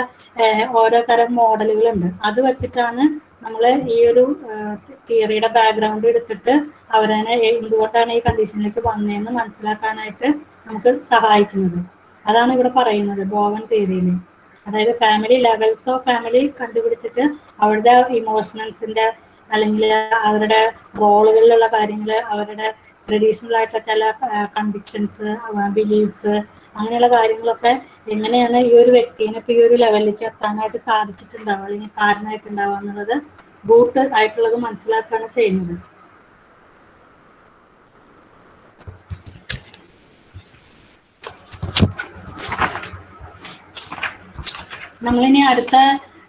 [SPEAKER 2] ഓരോ തരം മോഡലുകളുണ്ട്. അത് വെച്ചിട്ടാണ് നമ്മൾ ഈ ഒരു തിയറിയുടെ ബാക്ക്ഗ്രൗണ്ട് എടുത്തിട്ട് അവരെ എന്തുകൊണ്ടാണ് ഈ കണ്ടീഷനിലേക്ക് വന്നതെന്ന് മനസ്സിലാക്കാനായിട്ട് നമുക്ക് സഹായിക്കുന്നത്. അതാണ് ഇവിടെ പറയുന്നത് ബോവൻ തിയറിയിൽ അതായത് ഫാമിലി ലെവൽസ് ഓഫ് ഫാമിലി കണ്ടുപിടിച്ചിട്ട് അവരുടെ ഇമോഷണൽസിന്റെ അല്ലെങ്കിൽ അവരുടെ റോളുകളിലുള്ള കാര്യങ്ങൾ അവരുടെ ട്രഡീഷണൽ ആയിട്ടുള്ള ചില കൺവിക്ഷൻസ് ബിലീഫ്സ് അങ്ങനെയുള്ള കാര്യങ്ങളൊക്കെ എങ്ങനെയാണ് ഈ ഒരു വ്യക്തിനെ ഇപ്പൊ ഈ ഒരു ലെവലിലേക്ക് എത്താനായിട്ട് സാധിച്ചിട്ടുണ്ടാവുക അല്ലെങ്കിൽ കാരണമായിട്ടുണ്ടാവുക എന്നുള്ളത് ബൂട്ട് ആയിട്ടുള്ളത് മനസ്സിലാക്കുകയാണ് ചെയ്യുന്നത്. നമ്മളിനി അടുത്ത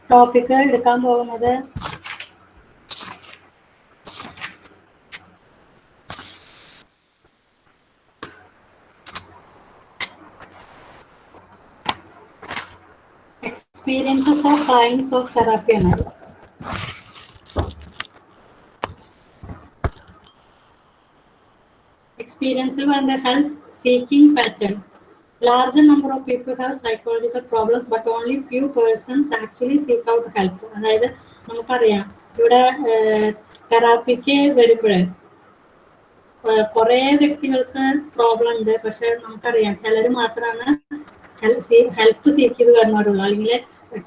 [SPEAKER 2] ടോപ്പിക് എടുക്കാൻ പോകുന്നത് experiences of science of therapy ആണ് experiential and the help seeking pattern. Larger number of people have psychological problems, but only few persons actually seek out help. അതായത് നമുക്കറിയാം ഇവിടെ തെറാപ്പിക്ക് വരുമ്പോൾ കുറേ വ്യക്തികൾക്ക് പ്രോബ്ലം ഉണ്ട്. പക്ഷെ നമുക്കറിയാം ചിലർ മാത്രമാണ് ഹെൽപ്പ് സീക്ക് ചെയ്ത് വരുന്നവരുള്ളൂ. അല്ലെങ്കിൽ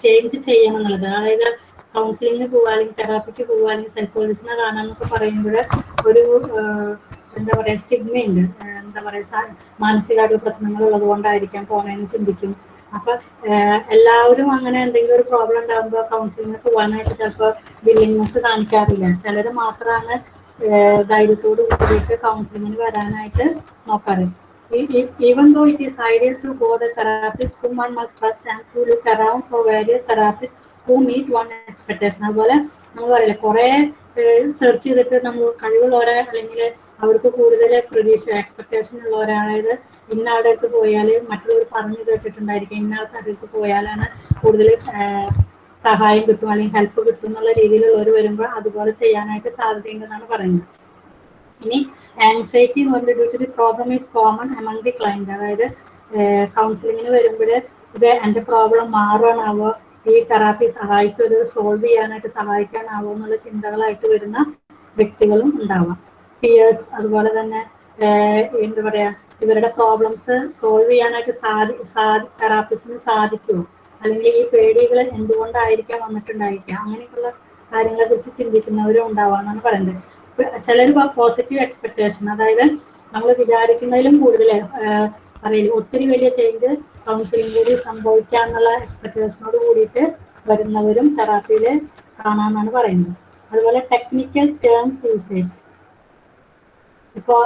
[SPEAKER 2] ചേഞ്ച് ചെയ്യണം എന്നുള്ളത്. അതായത് കൗൺസിലിങ്ങിന് പോവുക അല്ലെങ്കിൽ തെറാപ്പിക്ക് പോവുക അല്ലെങ്കിൽ സൈക്കോളജിസ്റ്റിനെ കാണാന്നൊക്കെ പറയുമ്പോൾ ഒരു എന്താ പറയാ സ്റ്റിഗ്മ ഉണ്ട്. ആഹ് എന്താ പറയാ മാനസികമായിട്ടുള്ള പ്രശ്നങ്ങൾ ഉള്ളത് കൊണ്ടായിരിക്കാം പോണേന്ന് ചിന്തിക്കും. അപ്പൊ എല്ലാവരും അങ്ങനെ എന്തെങ്കിലും ഒരു പ്രോബ്ലം ഉണ്ടാകുമ്പോൾ കൗൺസിലിങ്ങിന് പോകാനായിട്ട് ചിലപ്പോൾ വില്ലിങ്നെസ് കാണിക്കാറില്ല. ചിലർ മാത്രമാണ് ധൈര്യത്തോട് കൂടിയിട്ട് കൗൺസിലിങ്ങിന് വരാനായിട്ട് നോക്കാറ്. Even though it is ideal to go the therapist whom one must trust and to അതുപോലെ നമ്മൾ പറയില്ല കുറെ സെർച്ച് ചെയ്തിട്ട് നമ്മൾ കഴിവുള്ളവരെ അല്ലെങ്കിൽ അവർക്ക് കൂടുതൽ പ്രതീക്ഷ എക്സ്പെക്ടേഷൻ ഉള്ളവരെ അതായത് ഇന്ന ആളുടെ പോയാൽ മറ്റുള്ളവർ പറഞ്ഞു കേട്ടിട്ടുണ്ടായിരിക്കും. ഇന്ന ആൾക്ക് അടുത്ത് പോയാലാണ് കൂടുതൽ സഹായം കിട്ടും അല്ലെങ്കിൽ ഹെൽപ്പ് കിട്ടും എന്നുള്ള രീതിയിലുള്ളവർ വരുമ്പോൾ അതുപോലെ ചെയ്യാനായിട്ട് സാധ്യതയുണ്ടെന്നാണ് പറയുന്നത്. ഇനി ആൻസൈറ്റി എന്ന് problem is common among the client അതായത് കൗൺസിലിങ്ങിന് വരുമ്പോൾ ഇത് എന്റെ പ്രോബ്ലം മാറാനാവോ ഈ തെറാപ്പി സഹായിക്കുമോ സോൾവ് ചെയ്യാനായിട്ട് സഹായിക്കാനാവോ? എന്നുള്ള ചിന്തകളായിട്ട് വരുന്ന വ്യക്തികളും ഉണ്ടാവാം. പിയേഴ്സ് അതുപോലെ തന്നെ എന്താ പറയാ ഇവരുടെ പ്രോബ്ലംസ് സോൾവ് ചെയ്യാനായിട്ട് സാധി സാധി തെറാപ്പിസ്റ്റിന് സാധിക്കുമോ അല്ലെങ്കിൽ ഈ പേടികൾ എന്തുകൊണ്ടായിരിക്കാം വന്നിട്ടുണ്ടായിരിക്കാം അങ്ങനെയൊക്കെയുള്ള കാര്യങ്ങളെ കുറിച്ച് ചിന്തിക്കുന്നവരും ഉണ്ടാവാന്നാണ് പറയുന്നത്. ചിലർ പോസിറ്റീവ് എക്സ്പെക്ടേഷൻ അതായത് നമ്മൾ വിചാരിക്കുന്നതിലും കൂടുതൽ പറയില്ല ഒത്തിരി വലിയ ചേഞ്ച് കൗൺസിലിംഗ് കൂടി സംഭവിക്കാന്നുള്ള എക്സ്പെക്ടേഷനോട് കൂടിയിട്ട് വരുന്നവരും തെറാപ്പിയിൽ കാണാമെന്നാണ് പറയുന്നത്. അതുപോലെ ടെക്നിക്കൽ ടേംസ് യൂസേജ് ഇപ്പോ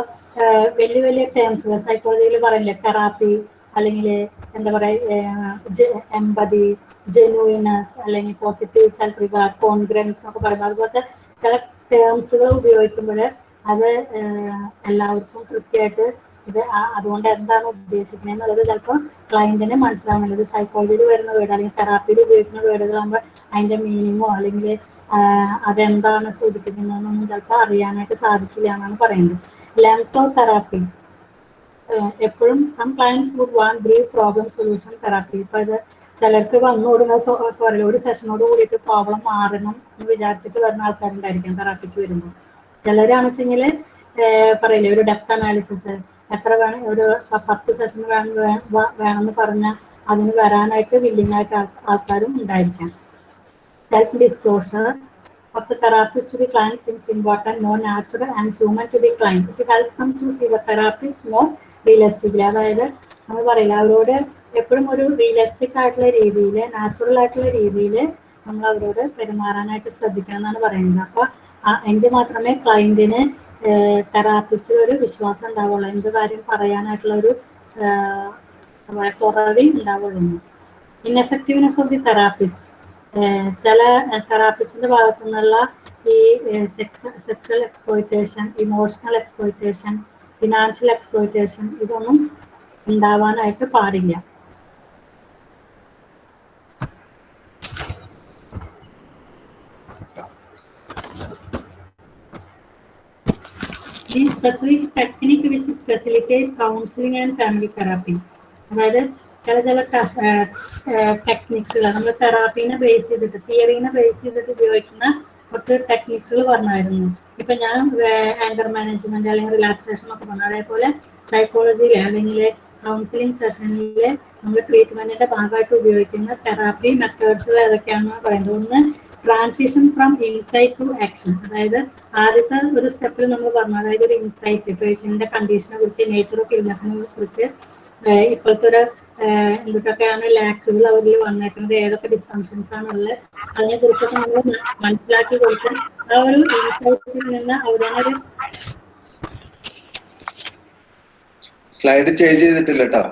[SPEAKER 2] വലിയ വലിയ ടേംസ് സൈക്കോളജിയിൽ പറയില്ലേ തെറാപ്പി അല്ലെങ്കിൽ എന്താ പറയുക എമ്പതി ജെനുവിനസ് അല്ലെങ്കിൽ പോസിറ്റീവ് സെൽഫ് റിഗാർഡ് കോൺഗ്രൻസ് ഒക്കെ പറയുന്നത് അതുപോലത്തെ ചില ടേംസുകൾ ഉപയോഗിക്കുമ്പോൾ അത് എല്ലാവർക്കും കൃത്യമായിട്ട് ഇത് അതുകൊണ്ട് എന്താണ് ഉദ്ദേശിക്കുന്നത് എന്നുള്ളത് ചിലപ്പോൾ ക്ലയന്റിന് മനസ്സിലാവുന്നുള്ളത് സൈക്കോളജിയിൽ വരുന്ന വേർഡ് അല്ലെങ്കിൽ തെറാപ്പിയിൽ ഉപയോഗിക്കുന്ന വേർഡുകളാകുമ്പോൾ അതിന്റെ മീനിങ്ങോ അല്ലെങ്കിൽ അതെന്താണ് സൂചിപ്പിക്കുന്നതെന്നൊന്നും ചിലപ്പോൾ അറിയാനായിട്ട് സാധിക്കില്ല എന്നാണ് പറയുന്നത്. തെറാപ്പി. എപ്പോഴും some clients would want brief problem solution therapy. ഇപ്പൊ അത് ചിലർക്ക് വന്നു കൊടുക്കുന്ന പറയില്ലേ, ഒരു സെഷനോട് കൂടിയിട്ട് പ്രോബ്ലം മാറണം എന്ന് വിചാരിച്ചിട്ട് വരുന്ന ആൾക്കാരുണ്ടായിരിക്കാം തെറാപ്പിക്ക് വരുമ്പോൾ. ചിലരാണെച്ചെങ്കിൽ പറയില്ലേ ഒരു ഡെപ്ത് അനാലിസിസ് എത്ര വേണം ഒരു പത്ത് സെഷൻ വേണം വേണമെന്ന് പറഞ്ഞാൽ അതിന് വരാനായിട്ട് വില്ലിംഗ് ആയിട്ട് ആൾക്കാരും ഉണ്ടായിരിക്കാം. Self disclosure of the therapist to the client seems important, more natural and human to the client. It helps them to see the therapist more realistically. അതായത് നമ്മൾ പറയില്ല അവരോട് എപ്പോഴും ഒരു റിയലിസ്റ്റിക് ആയിട്ടുള്ള രീതിയിൽ നാച്ചുറൽ ആയിട്ടുള്ള രീതിയിൽ നമ്മൾ അവരോട് പെരുമാറാനായിട്ട് ശ്രദ്ധിക്കണം എന്നാണ് പറയുന്നത് അപ്പൊ ആ- എങ്കിൽ മാത്രമേ ക്ലയന്റിന് തെറാപ്പിസ്റ്റിൽ ഒരു വിശ്വാസം ഉണ്ടാവുള്ളൂ എന്ത് കാര്യം പറയാനായിട്ടുള്ള ഒരു തുറവി ഉണ്ടാവുള്ളൂ ഇൻഎഫക്റ്റീവ്നെസ് ഓഫ് ദി തെറാപ്പിസ്റ്റ് ചില തെറാപ്പിസ്റ്റിന്റെ ഭാഗത്തു നിന്നുള്ള ഈ sexual exploitation emotional exploitation financial exploitation ഇതൊന്നും ഉണ്ടാവാനായിട്ട് പാടില്ല. ഈ specific technique which facilitate counselling and family therapy അതായത് ചില ചില ടെക്നിക്സുകൾ നമ്മൾ തെറാപ്പീനെ ബേസ് ചെയ്തിട്ട് തിയറീനെ ബേസ് ചെയ്തിട്ട് ഉപയോഗിക്കുന്ന കുറച്ച് ടെക്നിക്സുകൾ പറഞ്ഞായിരുന്നു. ഇപ്പൊ ഞാൻ ആങ്കർ മാനേജ്മെന്റ് അല്ലെങ്കിൽ റിലാക്സേഷൻ ഒക്കെ പറഞ്ഞു. അതേപോലെ സൈക്കോളജിയിൽ അല്ലെങ്കിൽ കൗൺസിലിംഗ് സെഷനിൽ നമ്മൾ ട്രീറ്റ്മെന്റിന്റെ ഭാഗമായിട്ട് ഉപയോഗിക്കുന്ന തെറാപ്പി മെത്തേഡ്സ് ഏതൊക്കെയാണെന്ന് പറയുന്നത്. ഒന്ന് transition from insight to action അതായത് ആദ്യത്തെ ഒരു സ്റ്റെപ്പിൽ നമ്മൾ പറഞ്ഞു. അതായത് ഒരു ഇൻസൈറ്റ് പേഷ്യന്റിന്റെ കണ്ടീഷനെ കുറിച്ച് നേച്ചർ ഓഫ് ഇൽനെസിനെ കുറിച്ച് ഇപ്പോഴത്തെ ഒരു എന്തൊക്കെയാണ് ലാക്കുകൾ അവരിൽ വന്നേക്കുന്നത്? ഏതൊക്കെ ഡിസ്ഫങ്ഷൻസ് ആണുള്ളത് അതിനെ കുറിച്ചൊക്കെ നമ്മൾ മനസ്സിലാക്കി കൊടുക്കും. ആ ഒരു ഇൻസൈറ്റിൽ നിന്ന് അവിടെ
[SPEAKER 4] സ്ലൈഡ് ചേഞ്ച് ചെയ്തിട്ടില്ല കേട്ടോ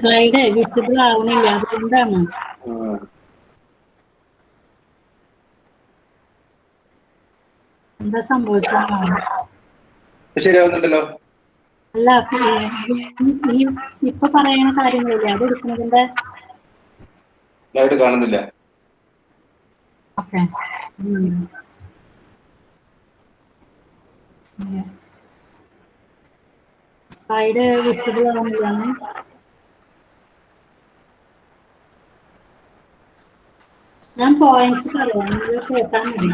[SPEAKER 2] സ്ലൈഡ് വിസിബിൾ ആവുന്നില്ല അതുകൊണ്ടാണ്. എന്താ സംഭവിച്ചോ
[SPEAKER 4] ശരിയാവുന്നുണ്ടല്ലോ.
[SPEAKER 2] അല്ല ഈ- ഇപ്പൊ പറയുന്ന കാര്യങ്ങളില്ലേ? അത് എടുക്കുന്നതിന്റെ
[SPEAKER 4] കാണുന്നില്ല.
[SPEAKER 2] ഓക്കെ. സൈഡ് വിസിബിൾ ആവുന്നില്ലാണ് ഞാൻ പോയിന്റ്സ് പറയാം. നിങ്ങൾ കേട്ടാൽ മതി.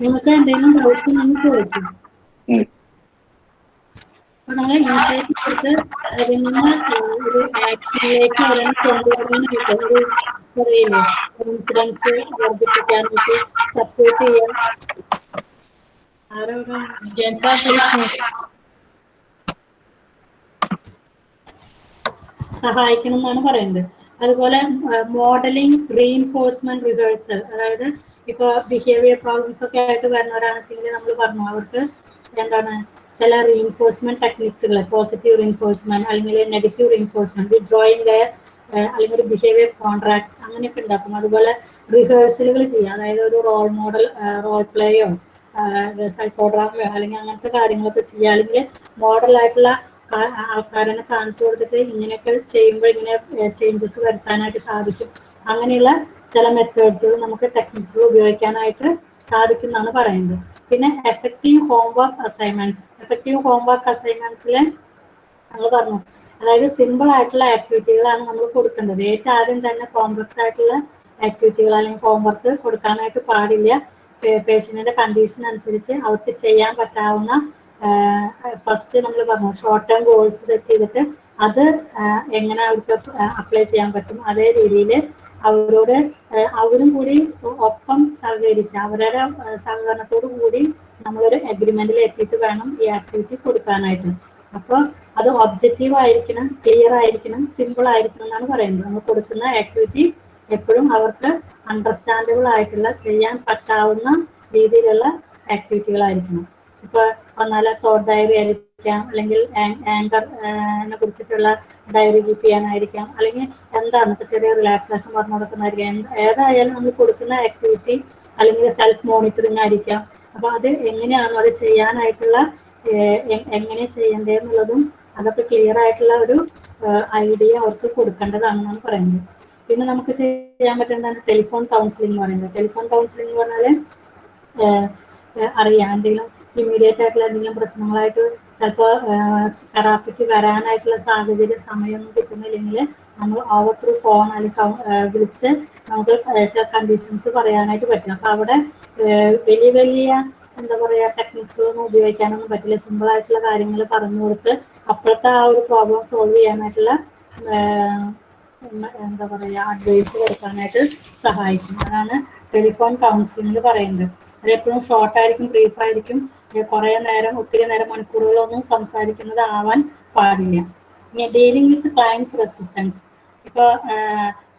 [SPEAKER 2] നിങ്ങൾക്ക് എന്തെങ്കിലും ഡൗട്ട് നിങ്ങൾ ചോദിക്കും. സഹായിക്കണം എന്നാണ് പറയുന്നത്. അതുപോലെ മോഡലിംഗ് റീഇൻഫോഴ്സ്മെന്റ് റിഹേഴ്സൽ അതായത് ഇപ്പൊ ബിഹേവിയർ പ്രോബ്ലംസ് ഒക്കെ ആയിട്ട് വരുന്നവരാണെന്നുവെച്ചെങ്കിൽ നമ്മൾ പറഞ്ഞു അവർക്ക് എന്താണ് ചില റീഇൻഫോഴ്സ്മെന്റ് ടെക്നിക്സുകൾ പോസിറ്റീവ് റീഇൻഫോഴ്സ്മെന്റ് അല്ലെങ്കിൽ നെഗറ്റീവ് റീഇൻഫോഴ്സ്മെന്റ് വിഡ്രോയിങ് അല്ലെങ്കിൽ ഒരു ബിഹേവിയർ കോൺട്രാക്ട് അങ്ങനെയൊക്കെ ഉണ്ടാക്കും. അതുപോലെ റിഹേഴ്സലുകൾ ചെയ്യുക. അതായത് ഒരു റോൾ മോഡൽ റോൾ പ്ലേയോ സൈക്കോഡ്രാമയോ അല്ലെങ്കിൽ അങ്ങനത്തെ കാര്യങ്ങളൊക്കെ ചെയ്യുക. അല്ലെങ്കിൽ മോഡലായിട്ടുള്ള ആൾക്കാരനെ കാണിച്ചു കൊടുത്തിട്ട് ഇങ്ങനെയൊക്കെ ചെയ്യുമ്പോൾ ഇങ്ങനെ ചേഞ്ചസ് വരുത്താനായിട്ട് സാധിക്കും. അങ്ങനെയുള്ള ചില മെത്തേഡ്സുകൾ നമുക്ക് ടെക്നിക്സുകൾ ഉപയോഗിക്കാനായിട്ട് സാധിക്കും എന്നാണ് പറയുന്നത്. പിന്നെ effective homework assignments effective homework അസൈൻമെന്റ്സിൽ നമ്മൾ പറഞ്ഞു. അതായത് സിമ്പിൾ ആയിട്ടുള്ള ആക്ടിവിറ്റികളാണ് നമ്മൾ കൊടുക്കേണ്ടത്. ഏറ്റവും ആദ്യം തന്നെ കോംപ്ലക്സ് ആയിട്ടുള്ള ആക്ടിവിറ്റികൾ അല്ലെങ്കിൽ ഹോംവർക്ക് കൊടുക്കാനായിട്ട് പാടില്ല. പേഷ്യന്റിന്റെ കണ്ടീഷൻ അനുസരിച്ച് അവർക്ക് ചെയ്യാൻ പറ്റാവുന്ന ഫസ്റ്റ് നമ്മൾ പറഞ്ഞു ഷോർട്ട് ടേം ഗോൾസ് സെറ്റ് ചെയ്തിട്ട് അത് എങ്ങനെ അവർക്ക് അപ്ലൈ ചെയ്യാൻ പറ്റും. അതേ രീതിയിൽ അവരോട് അവരും കൂടി ഒപ്പം സഹകരിച്ച് അവരുടെ സഹകരണത്തോടു കൂടി നമ്മളൊരു അഗ്രിമെന്റിൽ എത്തിയിട്ട് വേണം ഈ ആക്ടിവിറ്റി കൊടുക്കാനായിട്ട്. അപ്പോൾ അത് ഒബ്ജക്റ്റീവ് ആയിരിക്കണം ക്ലിയർ ആയിരിക്കണം സിമ്പിൾ ആയിരിക്കണം എന്നാണ് പറയുന്നത്. നമ്മൾ കൊടുക്കുന്ന ആക്ടിവിറ്റി എപ്പോഴും അവർക്ക് അണ്ടർസ്റ്റാൻഡബിൾ ആയിട്ടുള്ള ചെയ്യാൻ പറ്റാവുന്ന രീതിയിലുള്ള ആക്ടിവിറ്റികളായിരിക്കണം ഇപ്പൊ വന്നാൽ തോട്ട് ഡയറി ആയിരിക്കാം അല്ലെങ്കിൽ ആങ്കർ കുറിച്ചിട്ടുള്ള ഡയറി കീപ്പ് ചെയ്യാനായിരിക്കാം. അല്ലെങ്കിൽ എന്താണ് ഇപ്പൊ ചെറിയ റിലാക്സേഷൻ പറഞ്ഞു കൊടുക്കുന്നതായിരിക്കാം. ഏതായാലും നമ്മൾ കൊടുക്കുന്ന ആക്ടിവിറ്റി അല്ലെങ്കിൽ സെൽഫ് മോണിറ്ററിങ് ആയിരിക്കാം. അപ്പൊ അത് എങ്ങനെയാണോ അത് ചെയ്യാനായിട്ടുള്ള എങ്ങനെ ചെയ്യേണ്ടതെന്നുള്ളതും അതൊക്കെ ക്ലിയർ ആയിട്ടുള്ള ഒരു ഐഡിയ അവർക്ക് കൊടുക്കേണ്ടതാണെന്നാണ് പറയുന്നത്. പിന്നെ നമുക്ക് ചെയ്യാൻ പറ്റുന്നതാണ് ടെലിഫോൺ കൗൺസിലിംഗ് എന്ന് പറയുന്നത്. ടെലിഫോൺ കൗൺസിലിംഗ് എന്ന് ഏഹ് അറിയാം. എന്തെങ്കിലും ഇമ്മീഡിയറ്റ് ആയിട്ടുള്ള എന്തെങ്കിലും പ്രശ്നങ്ങളായിട്ട് ചിലപ്പോൾ തെറാപ്പിക്ക് വരാനായിട്ടുള്ള സാഹചര്യം സമയമൊന്നും കിട്ടുന്നില്ലെങ്കിൽ നമ്മൾ ഓവർ ത്രൂ ഫോൺ അല്ലെങ്കിൽ വിളിച്ച് നമുക്ക് കണ്ടീഷൻസ് പറയാനായിട്ട് പറ്റും. അപ്പൊ അവിടെ വലിയ വലിയ എന്താ പറയാ ടെക്നിക്സുകളൊന്നും ഉപയോഗിക്കാനൊന്നും പറ്റില്ല. സിമ്പിൾ ആയിട്ടുള്ള കാര്യങ്ങൾ പറഞ്ഞു കൊടുത്ത് അപ്പോഴത്തെ ആ ഒരു പ്രോബ്ലം സോൾവ് ചെയ്യാനായിട്ടുള്ള എന്താ പറയാ അഡ്വൈസ് കൊടുക്കാനായിട്ട് സഹായിക്കും. അതാണ് ടെലിഫോൺ കൗൺസിലിംഗ് പറയുന്നത് അത് എപ്പോഴും ഷോർട്ട് ആയിരിക്കും ബ്രീഫ് ആയിരിക്കും. കുറെ നേരം ഒത്തിരി നേരം മണിക്കൂറുകളൊന്നും സംസാരിക്കുന്നത് ആവാൻ പാടില്ല. ഇനി ഡീലിംഗ് വിത്ത് ക്ലയൻസ് റെസിസ്റ്റൻസ്. ഇപ്പൊ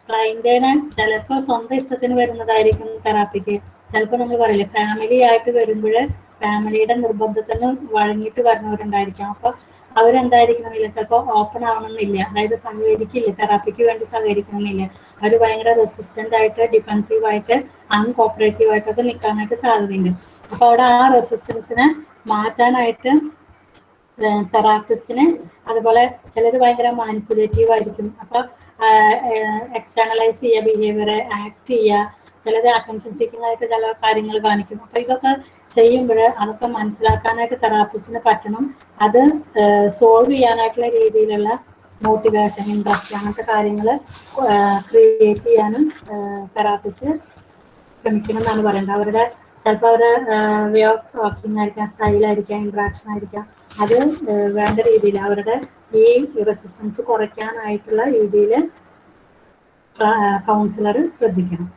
[SPEAKER 2] ക്ലയന്റിന് ചിലപ്പോൾ സ്വന്തം ഇഷ്ടത്തിന് വരുന്നതായിരിക്കും തെറാപ്പിക്ക്. ചിലപ്പോൾ നമ്മൾ പറയില്ലേ ഫാമിലി ആയിട്ട് വരുമ്പോൾ ഫാമിലിയുടെ നിർബന്ധത്തിന് വഴങ്ങിയിട്ട് വരുന്നവരുണ്ടായിരിക്കാം. അപ്പൊ അവരെന്തായിരിക്കണമെന്നില്ല ചിലപ്പോൾ ഓപ്പൺ ആവണമെന്നില്ല. അതായത് സഹകരിക്കില്ല തെറാപ്പിക്ക് വേണ്ടി സഹകരിക്കണമെന്നില്ല. അവർ ഭയങ്കര റെസിസ്റ്റന്റ് ആയിട്ട് ഡിഫൻസീവ് ആയിട്ട് അൺകോപ്പറേറ്റീവ് ആയിട്ടൊക്കെ നിൽക്കാനായിട്ട് സാധ്യതയുണ്ട്. അപ്പൊ അവിടെ ആ റെസിസ്റ്റൻസിനെ മാറ്റാനായിട്ട് തെറാപ്പിസ്റ്റിന് അതുപോലെ ചിലത് ഭയങ്കര മാനിപ്പുലേറ്റീവ് ആയിരിക്കും. അപ്പൊ എക്സ്റ്റേണലൈസ് ചെയ്യുക ബിഹേവിയർ ആക്ട് ചെയ്യുക ചിലത് അറ്റൻഷൻ സീക്കിംഗ് ആയിട്ട് ചില കാര്യങ്ങൾ കാണിക്കും. അപ്പൊ ഇതൊക്കെ ചെയ്യുമ്പോൾ അതൊക്കെ മനസ്സിലാക്കാനായിട്ട് തെറാപ്പിസ്റ്റിന് പറ്റണം. അത് സോൾവ് ചെയ്യാനായിട്ടുള്ള രീതിയിലുള്ള മോട്ടിവേഷൻ ഇൻട്രസ്റ്റ് അങ്ങനത്തെ കാര്യങ്ങൾ ക്രിയേറ്റ് ചെയ്യാനും തെറാപ്പിസ്റ്റ് ശ്രമിക്കണം എന്നാണ് പറയുന്നത് അവരുടെ ചിലപ്പോൾ അവരുടെ വേ ഓഫ് ടോക്കിംഗ് ആയിരിക്കാം സ്റ്റൈലായിരിക്കാം ഇൻട്രാക്ഷൻ ആയിരിക്കാം. അത് വേണ്ട രീതിയിൽ അവരുടെ ഈ റെസിസ്റ്റൻസ് കുറയ്ക്കാനായിട്ടുള്ള രീതിയിൽ കൗൺസിലർ ശ്രദ്ധിക്കണം.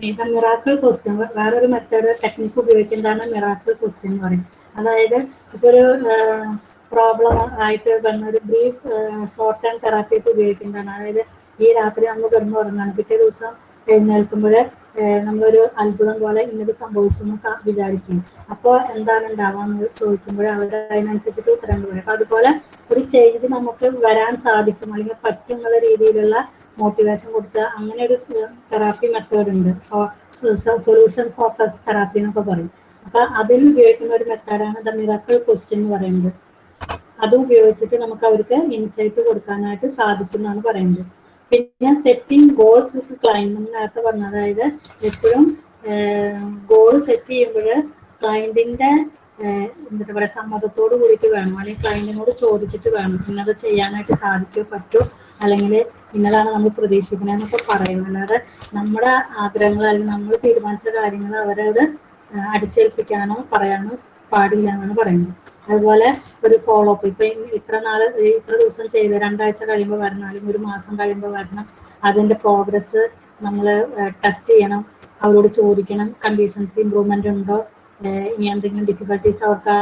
[SPEAKER 2] ഇപ്പൊ മിറാക്കിൾ ക്വസ്റ്റ്യൻ വേറൊരു മെത്തേഡ് ടെക്നിക്ക് ഉപയോഗിക്കുന്നതാണ് മിറാക്കിൾ ക്വസ്റ്റ്യൻ എന്ന് പറയും. അതായത് ഇപ്പൊ ഒരു പ്രോബ്ലം ആയിട്ട് വന്ന ഒരു ബ്രീഫ് ഷോർട്ട് ടേം തെറാപ്പി ഒക്കെ ഉപയോഗിക്കുന്നതാണ്. അതായത് ഈ രാത്രി നമ്മൾ കിടന്നു ഉറങ്ങാണ് പിറ്റേ ദിവസം എഴുന്നേൽക്കുമ്പോൾ നമ്മളൊരു അത്ഭുതം പോലെ ഇന്നത് സംഭവിച്ചു എന്ന് വിചാരിക്കും. അപ്പോൾ എന്താണ് ഉണ്ടാവാന്ന് ചോദിക്കുമ്പോൾ അവർ അതിനനുസരിച്ചിട്ട് ഉത്തരം പറയും. അപ്പൊ അതുപോലെ ഒരു ചേഞ്ച് നമുക്ക് വരാൻ സാധിക്കും. അല്ലെങ്കിൽ പറ്റും എന്നുള്ള രീതിയിലുള്ള മോട്ടിവേഷൻ കൊടുക്കുക. അങ്ങനെ ഒരു തെറാപ്പി മെത്തേഡ് ഉണ്ട്. സൊല്യൂഷൻ ഫോക്കസ് തെറാപ്പി എന്നൊക്കെ പറയും. അപ്പൊ അതിൽ ഉപയോഗിക്കുന്ന ഒരു മെത്തേഡാണ് ദ മിറക്കിൾ ക്വസ്റ്റ്യൻ എന്ന് പറയുന്നത്. അത് ഉപയോഗിച്ചിട്ട് നമുക്ക് അവർക്ക് ഇൻസൈറ്റ് കൊടുക്കാനായിട്ട് സാധിക്കും എന്നാണ് പറയുന്നത്. പിന്നെ സെറ്റിംഗ് ഗോൾസ് വിത്ത് ക്ലൈന്റ് നമ്മൾ നേരത്തെ പറഞ്ഞ അതായത് എപ്പോഴും ഗോൾ സെറ്റ് ചെയ്യുമ്പോൾ ക്ലയന്റിന്റെ എന്താ പറയുക സമ്മതത്തോട് കൂടിയിട്ട് വേണം. അല്ലെങ്കിൽ ക്ലയന്റിനോട് ചോദിച്ചിട്ട് വേണം. ഇന്നത് ചെയ്യാനായിട്ട് സാധിക്കോ പറ്റോ അല്ലെങ്കിൽ ഇന്നതാണ് നമ്മൾ പ്രതീക്ഷിക്കുന്നത് എന്നൊക്കെ പറയും അല്ലാതെ നമ്മുടെ ആഗ്രഹങ്ങൾ അല്ലെങ്കിൽ നമ്മൾ തീരുമാനിച്ച കാര്യങ്ങൾ അവരത് അടിച്ചേൽപ്പിക്കാനോ പറയാനോ പാടില്ല എന്നാണ് പറയുന്നത്. അതുപോലെ ഒരു ഫോളോ അപ്പ് ഇപ്പൊ ഇത്ര നാൾ ഇത്ര ദിവസം ചെയ്ത് രണ്ടാഴ്ച കഴിയുമ്പോൾ വരണം അല്ലെങ്കിൽ ഒരു മാസം കഴിയുമ്പോൾ വരണം അതിന്റെ പ്രോഗ്രസ് നമ്മൾ ടെസ്റ്റ് ചെയ്യണം അവരോട് ചോദിക്കണം കണ്ടീഷൻസ് ഇമ്പ്രൂവ്മെന്റ് ഉണ്ടോ ഇനി എന്തെങ്കിലും ഡിഫിക്കൽട്ടീസ് അവർക്ക് ആ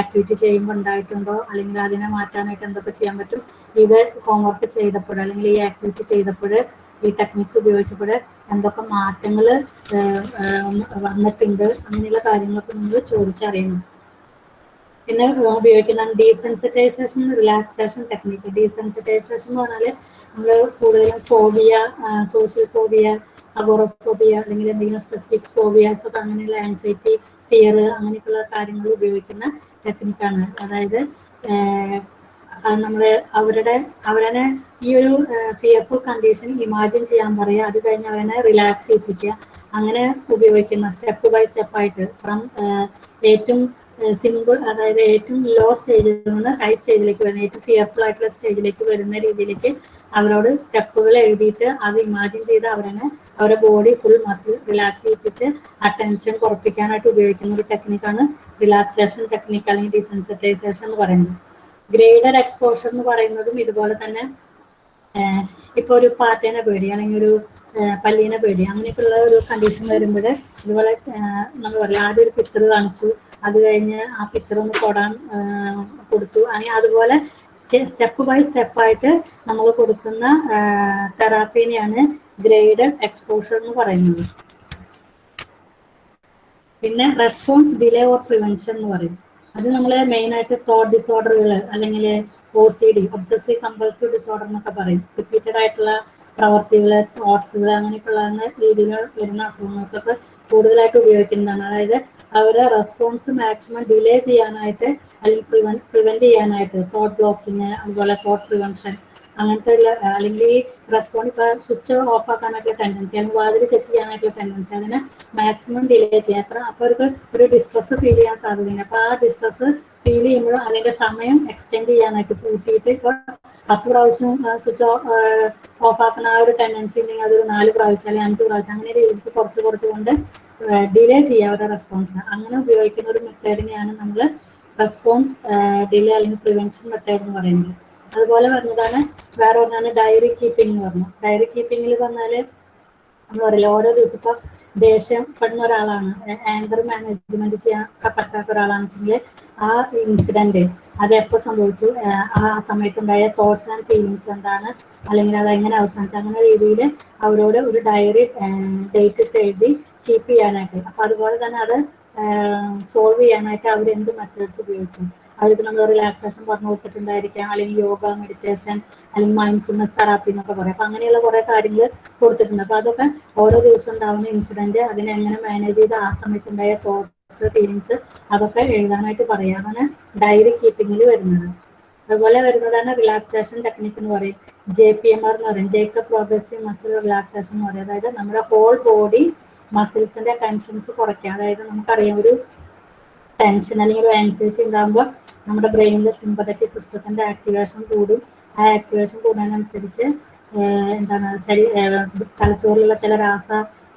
[SPEAKER 2] ആക്ടിവിറ്റി ചെയ്യുമ്പോൾ ഉണ്ടായിട്ടുണ്ടോ അല്ലെങ്കിൽ അതിനെ മാറ്റാനായിട്ട് എന്തൊക്കെ ചെയ്യാൻ പറ്റും ഇത് ഹോംവർക്ക് ചെയ്തപ്പോൾ അല്ലെങ്കിൽ ഈ ആക്ടിവിറ്റി ചെയ്തപ്പോൾ ഈ ടെക്നിക്സ് ഉപയോഗിച്ചപ്പോൾ എന്തൊക്കെ മാറ്റങ്ങൾ വന്നിട്ടുണ്ട് അങ്ങനെയുള്ള കാര്യങ്ങളൊക്കെ നമ്മൾ ചോദിച്ചറിയണം. പിന്നെ ഉപയോഗിക്കുന്ന ഡീസെൻസിറ്റൈസേഷൻ റിലാക്സേഷൻ ടെക്നിക്ക് ഡീസെൻസിറ്റൈസേഷൻ എന്ന് പറഞ്ഞാൽ നമ്മൾ കൂടുതലും ഫോബിയ സോഷ്യൽ ഫോബിയ അഗോറോഫോബിയ അല്ലെങ്കിൽ എന്തെങ്കിലും സ്പെസിഫിക് ഫോബിയാസ് ഒക്കെ അങ്ങനെയുള്ള ആൻസൈറ്റി ഫിയർ അങ്ങനെയൊക്കെയുള്ള കാര്യങ്ങൾ ഉപയോഗിക്കുന്ന ടെക്നിക്കാണ് അതായത് നമ്മൾ അവരുടെ അവരനെ ഈ ഒരു ഫിയർഫുൾ കണ്ടീഷൻ ഇമാജിൻ ചെയ്യാൻ പറയുക അത് കഴിഞ്ഞ് അവനെ റിലാക്സ് ചെയ്യിപ്പിക്കുക അങ്ങനെ ഉപയോഗിക്കുന്ന സ്റ്റെപ്പ് ബൈ സ്റ്റെപ്പ് ആയിട്ട് ഫ്രം ഏറ്റവും സിമ്പിൾ അതായത് ഏറ്റവും ലോ സ്റ്റേജിൽ നിന്ന് ഹൈ സ്റ്റേജിലേക്ക് വരുന്ന ഏറ്റവും ഫിയർഫുൾ ആയിട്ടുള്ള സ്റ്റേജിലേക്ക് വരുന്ന രീതിയിലേക്ക് അവരോട് സ്റ്റെപ്പുകൾ എഴുതിയിട്ട് അത് ഇമാജിൻ ചെയ്ത് അവരെ അവരുടെ ബോഡി ഫുൾ മസിൽ റിലാക്സ് ചെയ്യിപ്പിച്ച് ആ ടെൻഷൻ കുറപ്പിക്കാനായിട്ട് ഉപയോഗിക്കുന്ന ഒരു ടെക്നിക്കാണ് റിലാക്സേഷൻ ടെക്നിക്ക് അല്ലെങ്കിൽ ഡിസെൻസിറ്റൈസേഷൻ എന്ന് പറയുന്നത്. ഗ്രേഡർ എക്സ്പോഷർ എന്ന് പറയുന്നതും ഇതുപോലെ തന്നെ ഇപ്പൊ ഒരു പാറ്റേനെ പേടി അല്ലെങ്കിൽ ഒരു പല്ലീനെ പേടി അങ്ങനെയൊക്കെയുള്ള ഒരു കണ്ടീഷൻ വരുമ്പോൾ ഇതുപോലെ നമ്മൾ പറയാം ആദ്യം ഒരു പിക്ചർ കാണിച്ചു അത് കഴിഞ്ഞ് ആ പിക്ചർ ഒന്ന് തൊടാൻ കൊടുത്തു. അങ്ങനെ അതുപോലെ സ്റ്റെപ്പ് ബൈ സ്റ്റെപ്പായിട്ട് നമ്മൾ കൊടുക്കുന്ന തെറാപ്പീനെയാണ് ഗ്രേഡഡ് എക്സ്പോഷർ എന്ന് പറയുന്നത്. പിന്നെ റെസ്പോൺസ് ഡിലേ ഓർ പ്രിവെൻഷൻ എന്ന് പറയും. അത് നമ്മൾ മെയിൻ ആയിട്ട് തോട്ട് ഡിസോർഡറുകൾ അല്ലെങ്കിൽ O C D obsessive compulsive disorder എന്നൊക്കെ പറയും. റിപ്പീറ്റഡ് ആയിട്ടുള്ള പ്രവർത്തികൾ തോട്ട്സുകൾ അങ്ങനെയൊക്കെയുള്ള രീതിയിൽ വരുന്ന അസുഖങ്ങൾക്കൊക്കെ കൂടുതലായിട്ട് ഉപയോഗിക്കുന്നതാണ്. അതായത് അവരെ റെസ്പോൺസ് മാക്സിമം ഡിലേ ചെയ്യാനായിട്ട് അല്ലെങ്കിൽ പ്രിവെൻ പ്രിവെന്റ് ചെയ്യാനായിട്ട് തോട്ട് ബ്ലോക്കിങ് അതുപോലെ തോട്ട് പ്രിവെൻഷൻ അങ്ങനത്തെ ഉള്ള അല്ലെങ്കിൽ ഈ റെസ്പോണ്ട് ഇപ്പൊ സ്വിച്ച് ഓഫ് ആക്കാനായിട്ടുള്ള ടെൻഡൻസി അല്ലെങ്കിൽ വാതിൽ ചെക്ക് ചെയ്യാനായിട്ടുള്ള ടെൻഡൻസി അതിനെ മാക്സിമം ഡിലേ ചെയ്യാം അത്ര അവർക്ക് ഒരു ഡിസ്ട്രസ് ഫീൽ ചെയ്യാൻ സാധ്യതയുണ്ട്. അപ്പൊ ആ ഡിസ്ട്രസ് ഫീൽ ചെയ്യുമ്പോൾ അതിന്റെ സമയം എക്സ്റ്റെൻഡ് ചെയ്യാനായിട്ട് കൂട്ടിയിട്ട് ഇപ്പൊ പത്ത് പ്രാവശ്യം സ്വിച്ച് ഓഫ് ആക്കുന്ന ആ ഒരു ടെൻഡൻസി ഉണ്ടെങ്കിൽ അതൊരു നാല് പ്രാവശ്യം അല്ലെങ്കിൽ അഞ്ച് പ്രാവശ്യം അങ്ങനെ രീതിക്ക് കുറച്ച് കുറച്ച് കൊണ്ട് ഡിലേ ചെയ്യാം അവരുടെ റെസ്പോൺസ് അങ്ങനെ ഉപയോഗിക്കുന്ന ഒരു മെത്തേഡിനെയാണ് നമ്മൾ റെസ്പോൺസ് ഡിലേ അല്ലെങ്കിൽ പ്രിവെൻഷൻ മെത്തേഡ് എന്ന് പറയുന്നത്. അതുപോലെ പറഞ്ഞതാണ് വേറെ ഒന്നാണ് ഡയറി കീപ്പിംഗ് എന്ന് പറഞ്ഞു ഡയറി കീപ്പിംഗിൽ പറഞ്ഞാൽ നമ്മൾ പറയില്ല ഓരോ ദിവസം ഇപ്പൊ ദേഷ്യം പെടുന്ന ഒരാളാണ്. ആങ്കർ മാനേജ്മെന്റ് ചെയ്യാൻ പറ്റാത്ത ഒരാളാണെന്നുവെച്ചെങ്കിൽ ആ ഇൻസിഡന്റ് അത് എപ്പോ സംഭവിച്ചു? ആ സമയത്തുണ്ടായ തോട്ട്സ് ആൻഡ് ഫീലിങ്സ് എന്താണ്? അല്ലെങ്കിൽ അത് എങ്ങനെ അവസാനിച്ചു? അങ്ങനെ രീതിയിൽ അവരോട് ഒരു ഡയറി ഡേറ്റ് ഇട്ട് എഴുതി കീപ്പ് ചെയ്യാനായിട്ട്. അപ്പൊ അതുപോലെ തന്നെ അത് സോൾവ് ചെയ്യാനായിട്ട് അവർ എന്ത് മെത്തേഡ്സ് ഉപയോഗിച്ചു? നമ്മൾ റിലാക്സേഷൻ പറഞ്ഞു കൊടുത്തിട്ടുണ്ടായിരിക്കാം. അല്ലെങ്കിൽ യോഗ മെഡിറ്റേഷൻ അല്ലെങ്കിൽ മൈൻഡ്ഫുൾനെസ് തെറാപ്പി എന്നൊക്കെ പറയാം. അപ്പൊ അങ്ങനെയുള്ള കുറെ കാര്യങ്ങൾ കൊടുത്തിട്ടുണ്ട്. അപ്പൊ അതൊക്കെ ഓരോ ദിവസം ഉണ്ടാവുന്ന ഇൻസിഡന്റ് അതിനെ എങ്ങനെ മാനേജ് ചെയ്ത് ആ സമയത്തുണ്ടായ തോട്ട്സ് ഫീലിങ്സ് അതൊക്കെ എഴുതാനായിട്ട് പറയാം. അങ്ങനെ ഡയറി കീപ്പിങ്ങിൽ വരുന്നത്. അതുപോലെ വരുന്നതാണ് റിലാക്സേഷൻ ടെക്നിക്ക് എന്ന് പറയും. ജെ പി എം ആർ എന്ന് പറയും. ജേക്കബ് പ്രോഗ്രസീവ് മസിൽ റിലാക്സേഷൻ എന്ന് പറയും. അതായത് നമ്മുടെ ഹോൾ ബോഡി മസിൽസിന്റെ ടെൻഷൻസ് കുറയ്ക്കുക. അതായത് നമുക്കറിയാം ഒരു ടെൻഷൻ അല്ലെങ്കിൽ ഒരു ആൻസൈറ്റി ഉണ്ടാകുമ്പോൾ നമ്മുടെ ബ്രെയിനിലെ സിമ്പതറ്റിക് സിസ്റ്റത്തിന്റെ ആക്ടിവേഷൻ കൂടും. ആ ആക്ടിവേഷൻ കൂടുന്നതിനനുസരിച്ച് എന്താണ് ശരീ തലച്ചോറിലുള്ള ചില രാസ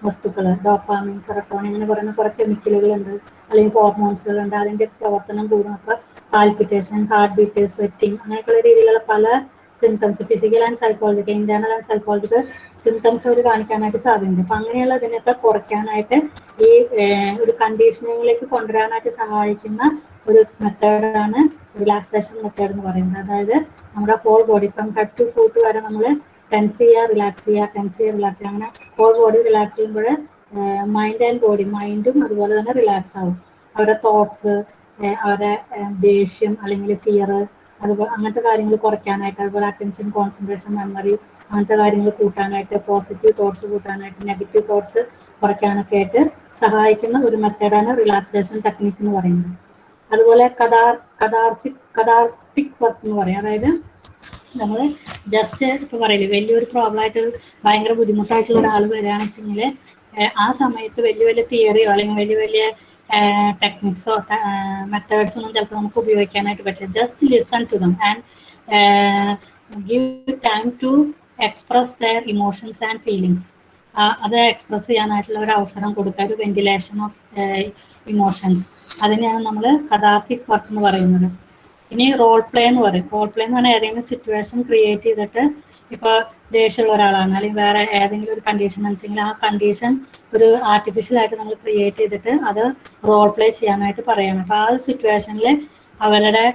[SPEAKER 2] വസ്തുക്കൾ ഡോപ്പാമിൻ സെറട്ടോണിൻ അങ്ങനെ പറയുന്ന കുറെ കെമിക്കലുകൾ ഉണ്ട്. അല്ലെങ്കിൽ ഹോർമോൺസുകൾ ഉണ്ട്. അതിന്റെ പ്രവർത്തനം കൂടും. അപ്പൊ പാൽപിറ്റേഷൻ ഹാർട്ട് ബീറ്റ് സ്വെറ്റിംഗ് അങ്ങനെയൊക്കെയുള്ള രീതിയിലുള്ള പല symptoms physical and psychological internal and psychological symptoms അവർ കാണിക്കാനായിട്ട് സാധ്യതയുണ്ട്. അപ്പൊ അങ്ങനെയുള്ള അതിനൊക്കെ കുറയ്ക്കാനായിട്ട് ഈ ഒരു കണ്ടീഷനിങ്ങിലേക്ക് കൊണ്ടുവരാനായിട്ട് സഹായിക്കുന്ന ഒരു മെത്തേഡാണ് റിലാക്സേഷൻ മെത്തേഡ് എന്ന് പറയുന്നത്. അതായത് നമ്മുടെ whole body from head to foot വരെ നമ്മൾ ടെൻസ് ചെയ്യുക റിലാക്സ് ചെയ്യുക ടെൻസ് ചെയ്യുക റിലാക്സ് ചെയ്യുക. അങ്ങനെ ഹോൾ ബോഡി റിലാക്സ് ചെയ്യുമ്പോൾ മൈൻഡ് ആൻഡ് ബോഡി മൈൻഡും അതുപോലെ തന്നെ റിലാക്സ് ആവും. അവരുടെ തോട്ട്സ് അവരുടെ ദേഷ്യം അല്ലെങ്കിൽ ഫിയർ അതുപോലെ അങ്ങനത്തെ കാര്യങ്ങൾ കുറയ്ക്കാനായിട്ട് അതുപോലെ അറ്റൻഷൻ കോൺസെൻട്രേഷൻ മെമ്മറി അങ്ങനത്തെ കാര്യങ്ങൾ കൂട്ടാനായിട്ട് പോസിറ്റീവ് തോട്ട്സ് കൂട്ടാനായിട്ട് നെഗറ്റീവ് തോട്ട്സ് കുറയ്ക്കാനൊക്കെ ആയിട്ട് സഹായിക്കുന്ന ഒരു മെത്തേഡാണ് റിലാക്സേഷൻ ടെക്നിക് എന്ന് പറയുന്നത്. അതുപോലെ കഥാർ കഥാർസിക് കഥാർട്ടിക് വർക്ക് എന്ന് പറയും. അതായത് നമ്മൾ ജസ്റ്റ് ഇപ്പൊ പറയില്ലേ വലിയൊരു പ്രോബ്ലം ആയിട്ട് ഭയങ്കര ബുദ്ധിമുട്ടായിട്ടുള്ള ഒരാൾ വരികയാണെന്ന് വെച്ചെങ്കിൽ ആ സമയത്ത് വലിയ വലിയ തിയറിയോ അല്ലെങ്കിൽ വലിയ വലിയ ടെക്നിക്സോ മെത്തേഡ്സ് ഒന്നും ചിലപ്പോൾ നമുക്ക് ഉപയോഗിക്കാനായിട്ട് പറ്റില്ല just listen to them and give time to express their emotions and feelings അത് എക്സ്പ്രസ് ചെയ്യാനായിട്ടുള്ള ഒരു അവസരം കൊടുക്കുക ഒരു വെന്റിലേഷൻ ഓഫ് ഇമോഷൻസ് അതിനെയാണ് നമ്മൾ കഥാർത്ഥിക് വർക്ക് എന്ന് പറയുന്നത്. ഇനി റോൾ പ്ലേ എന്ന് പറയും. റോൾ പ്ലേ എന്ന് പറഞ്ഞാൽ ഏതെങ്കിലും സിറ്റുവേഷൻ ക്രിയേറ്റ് ചെയ്തിട്ട് ഇപ്പൊ ദേഷ്യമുള്ള ഒരാളാണ് അല്ലെങ്കിൽ വേറെ ഏതെങ്കിലും ഒരു കണ്ടീഷൻ വെച്ചെങ്കിൽ ആ കണ്ടീഷൻ ഒരു ആർട്ടിഫിഷ്യൽ ആയിട്ട് നമ്മൾ ക്രിയേറ്റ് ചെയ്തിട്ട് അത് റോൾ പ്ലേ ചെയ്യാനായിട്ട് പറയണം. അപ്പൊ ആ സിറ്റുവേഷനിൽ അവരുടെ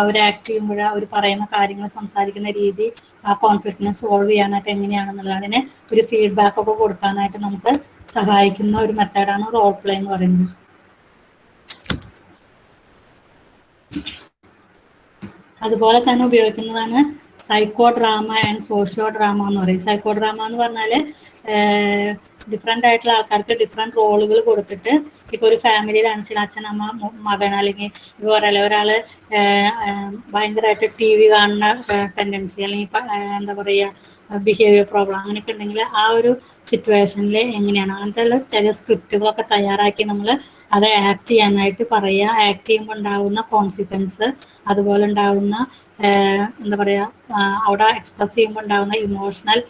[SPEAKER 2] അവർ ആക്ട് ചെയ്യുമ്പോൾ അവർ പറയുന്ന കാര്യങ്ങൾ സംസാരിക്കുന്ന രീതി ആ കോൺഫ്ലിക്റ്റിനെ സോൾവ് ചെയ്യാനായിട്ട് എങ്ങനെയാണെന്നുള്ളത് അതിനെ ഒരു ഫീഡ്ബാക്ക് ഒക്കെ കൊടുക്കാനായിട്ട് നമുക്ക് സഹായിക്കുന്ന ഒരു മെത്തേഡാണ് റോൾ പ്ലേ എന്ന് പറയുന്നത്. അതുപോലെ തന്നെ ഉപയോഗിക്കുന്നതാണ് psycho drama and socio drama എന്ന് പറയും. സൈക്കോ ഡ്രാമ എന്ന് പറഞ്ഞാൽ ഡിഫറെന്റ് ആയിട്ടുള്ള ആൾക്കാർക്ക് ഡിഫറെന്റ് റോളുകൾ കൊടുത്തിട്ട് ഇപ്പോൾ ഒരു ഫാമിലിയിലാണെന്ന് വെച്ചാൽ അച്ഛൻ അമ്മ മകൻ അല്ലെങ്കിൽ ഇപ്പോൾ പറയല്ലേ ഒരാൾ ഭയങ്കരമായിട്ട് ടി വി കാണുന്ന ടെൻഡൻസി അല്ലെങ്കിൽ എന്താ പറയുക ബിഹേവിയർ പ്രോബ്ലം അങ്ങനെയൊക്കെ ഉണ്ടെങ്കിൽ ആ ഒരു സിറ്റുവേഷനിൽ എങ്ങനെയാണ്? അങ്ങനത്തെ ഉള്ള ചില സ്ക്രിപ്റ്റുകളൊക്കെ തയ്യാറാക്കി നമ്മൾ അത് ആക്ട് ചെയ്യാനായിട്ട് പറയുക. ആക്ട് ചെയ്യുമ്പോൾ ഉണ്ടാകുന്ന കോൺസിക്വൻസ് അതുപോലെ ഉണ്ടാകുന്ന എന്താ പറയുക അവിടെ എക്സ്പ്രസ് ചെയ്യുമ്പോൾ ഉണ്ടാകുന്ന ഇമോഷണൽ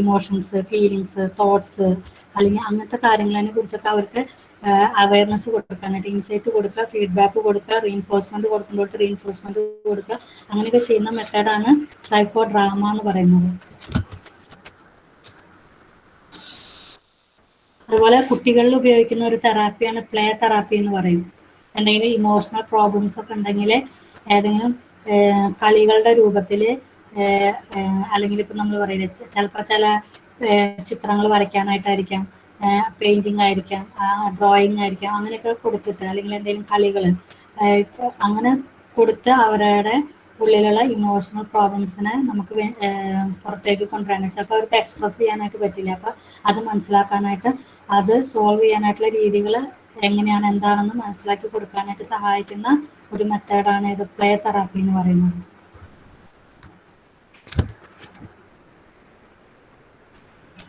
[SPEAKER 2] ഇമോഷൻസ് ഫീലിങ്സ് തോട്ട്സ് അല്ലെങ്കിൽ അങ്ങനത്തെ കാര്യങ്ങളെ കുറിച്ചൊക്കെ അവർക്ക് അവയർനെസ് കൊടുക്കാനായിട്ട് ഇൻസൈറ്റ് കൊടുക്കുക ഫീഡ്ബാക്ക് കൊടുക്കുക റീഇൻഫോഴ്സ്മെന്റ് കൊടുക്കുമ്പോൾ റീഇൻഫോഴ്സ്മെന്റ് കൊടുക്കുക അങ്ങനെയൊക്കെ ചെയ്യുന്ന മെത്തേഡാണ് സൈക്കോ ഡ്രാമ എന്ന് പറയുന്നത്. അതുപോലെ കുട്ടികളിൽ ഉപയോഗിക്കുന്ന ഒരു തെറാപ്പിയാണ് പ്ലേ തെറാപ്പി എന്ന് പറയും. എന്തെങ്കിലും ഇമോഷണൽ പ്രോബ്ലംസ് ഒക്കെ ഉണ്ടെങ്കിൽ ഏതെങ്കിലും കളികളുടെ രൂപത്തിൽ അല്ലെങ്കിൽ ഇപ്പം നമ്മൾ പറയുന്നത് ചിലപ്പോൾ ചില ചിത്രങ്ങൾ വരയ്ക്കാനായിട്ടായിരിക്കാം. പെയിന്റിങ് ആയിരിക്കാം ഡ്രോയിങ് ആയിരിക്കാം അങ്ങനെയൊക്കെ കൊടുത്തിട്ട് അല്ലെങ്കിൽ എന്തെങ്കിലും കളികൾ ഇപ്പോൾ അങ്ങനെ കൊടുത്ത് അവരുടെ ഉള്ളിലുള്ള ഇമോഷണൽ പ്രോബ്ലംസിനെ നമുക്ക് പുറത്തേക്ക് കൊണ്ടുവരാൻ ചിലപ്പോൾ അവർക്ക് എക്സ്പ്രസ് ചെയ്യാനായിട്ട് പറ്റില്ല. അപ്പോൾ അത് മനസ്സിലാക്കാനായിട്ട് അത് സോൾവ് ചെയ്യാനായിട്ടുള്ള രീതികൾ എങ്ങനെയാണ് എന്താണെന്ന് മനസ്സിലാക്കി കൊടുക്കാനായിട്ട് സഹായിക്കുന്ന ഒരു മെത്തേഡാണ് ഇത്. പ്ലേ തെറാപ്പി എന്ന് പറയുന്നത്.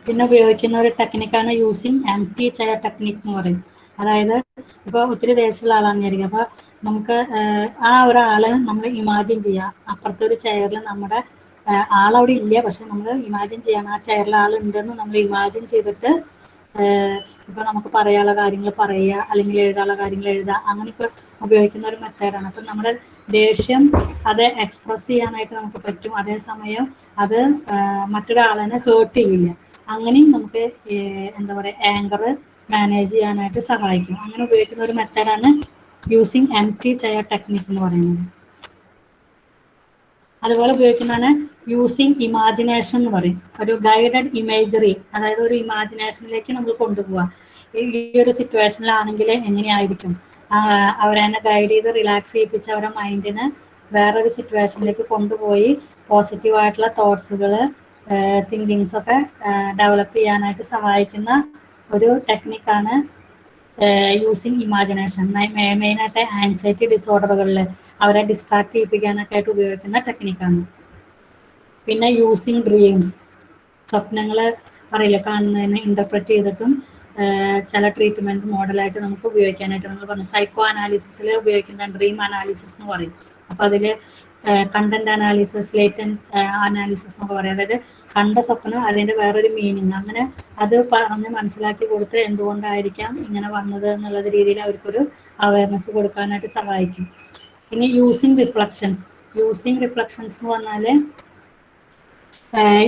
[SPEAKER 2] പിന്നെ ഉപയോഗിക്കുന്ന ഒരു ടെക്നിക്കാണ് using empty chair technique എന്ന് പറയും. അതായത് ഇപ്പൊ ഒത്തിരി ദേഷ്യമുള്ള ആളാണെന്ന് വിചാരിക്കും അപ്പോൾ നമുക്ക് ആ ഒരാൾ നമ്മൾ ഇമാജിൻ ചെയ്യുക അപ്പുറത്തെ ഒരു ചെയറിൽ നമ്മുടെ ആളവിടെ ഇല്ല. പക്ഷെ നമ്മൾ ഇമാജിൻ ചെയ്യണം. ആ ചെയറിൽ ആളുണ്ടെന്ന് നമ്മൾ ഇമാജിൻ ചെയ്തിട്ട് ഇപ്പൊ നമുക്ക് പറയാനുള്ള കാര്യങ്ങൾ പറയുക അല്ലെങ്കിൽ എഴുതാനുള്ള കാര്യങ്ങൾ എഴുതുക. അങ്ങനെയൊക്കെ ഉപയോഗിക്കുന്ന ഒരു മെത്തേഡാണ് അപ്പം നമ്മുടെ ദേഷ്യം അത് എക്സ്പ്രസ് ചെയ്യാനായിട്ട് നമുക്ക് പറ്റും. അതേസമയം അത് മറ്റൊരാളിനെ ഹേർട്ട് ചെയ്യില്ല. അങ്ങനെയും നമുക്ക് എന്താ പറയുക ആങ്കർ മാനേജ് ചെയ്യാനായിട്ട് സഹായിക്കും. അങ്ങനെ ഉപയോഗിക്കുന്ന ഒരു മെത്തേഡാണ് using empty chair technique എന്ന് പറയുന്നത്. അതുപോലെ ഉപയോഗിക്കുന്നതാണ് യൂസിങ് ഇമാജിനേഷൻ എന്ന് പറയും. ഒരു ഗൈഡഡ് ഇമേജറി അതായത് ഒരു ഇമാജിനേഷനിലേക്ക് നമ്മൾ കൊണ്ടുപോവുക. ഈ ഒരു സിറ്റുവേഷനിലാണെങ്കിൽ എങ്ങനെയായിരിക്കും? അവരെന്നെ ഗൈഡ് ചെയ്ത് റിലാക്സ് ചെയ്യിപ്പിച്ച് അവരുടെ മൈൻഡിനെ വേറൊരു സിറ്റുവേഷനിലേക്ക് കൊണ്ടുപോയി പോസിറ്റീവ് ആയിട്ടുള്ള തോട്ട്സുകൾ തിങ്കിങ്സ് ഒക്കെ ഡെവലപ്പ് ചെയ്യാനായിട്ട് സഹായിക്കുന്ന ഒരു ടെക്നിക്കാണ് യൂസിങ് ഇമാജിനേഷൻ മെയിനായിട്ട് ആൻസൈറ്റി ഡിസോർഡറുകളിൽ അവരെ ഡിസ്ട്രാക്ട് ചെയ്യിപ്പിക്കാനൊക്കെ ആയിട്ട് ഉപയോഗിക്കുന്ന ടെക്നിക്കാണ് പിന്നെ യൂസിങ് ഡ്രീംസ് സ്വപ്നങ്ങൾ പറയില്ല കാണുന്നതിനെ ഇന്റർപ്രറ്റ് ചെയ്തിട്ടും ചില ട്രീറ്റ്മെന്റ് മോഡലായിട്ട് നമുക്ക് ഉപയോഗിക്കാനായിട്ട് നമ്മൾ പറഞ്ഞു. സൈക്കോ അനാലിസിസിൽ ഉപയോഗിക്കുന്ന ഡ്രീം അനാലിസിസ് എന്ന് പറയും. അപ്പൊ അതിൽ കണ്ടന്റ് അനാലിസിസ് ലേറ്റൻ അനാലിസിസ് എന്നൊക്കെ പറയും. അതായത് കണ്ട സ്വപ്നം അതിന്റെ വേറൊരു മീനിങ് അങ്ങനെ അത് പറഞ്ഞ് മനസ്സിലാക്കി കൊടുത്ത് എന്തുകൊണ്ടായിരിക്കാം ഇങ്ങനെ വന്നത് എന്നുള്ള രീതിയിൽ അവർക്കൊരു അവയർനെസ് കൊടുക്കാനായിട്ട് സഹായിക്കും. ഇനി യൂസിങ് റിഫ്ലക്ഷൻസ് യൂസിങ് റിഫ്ലക്ഷൻസ് എന്ന് പറഞ്ഞാൽ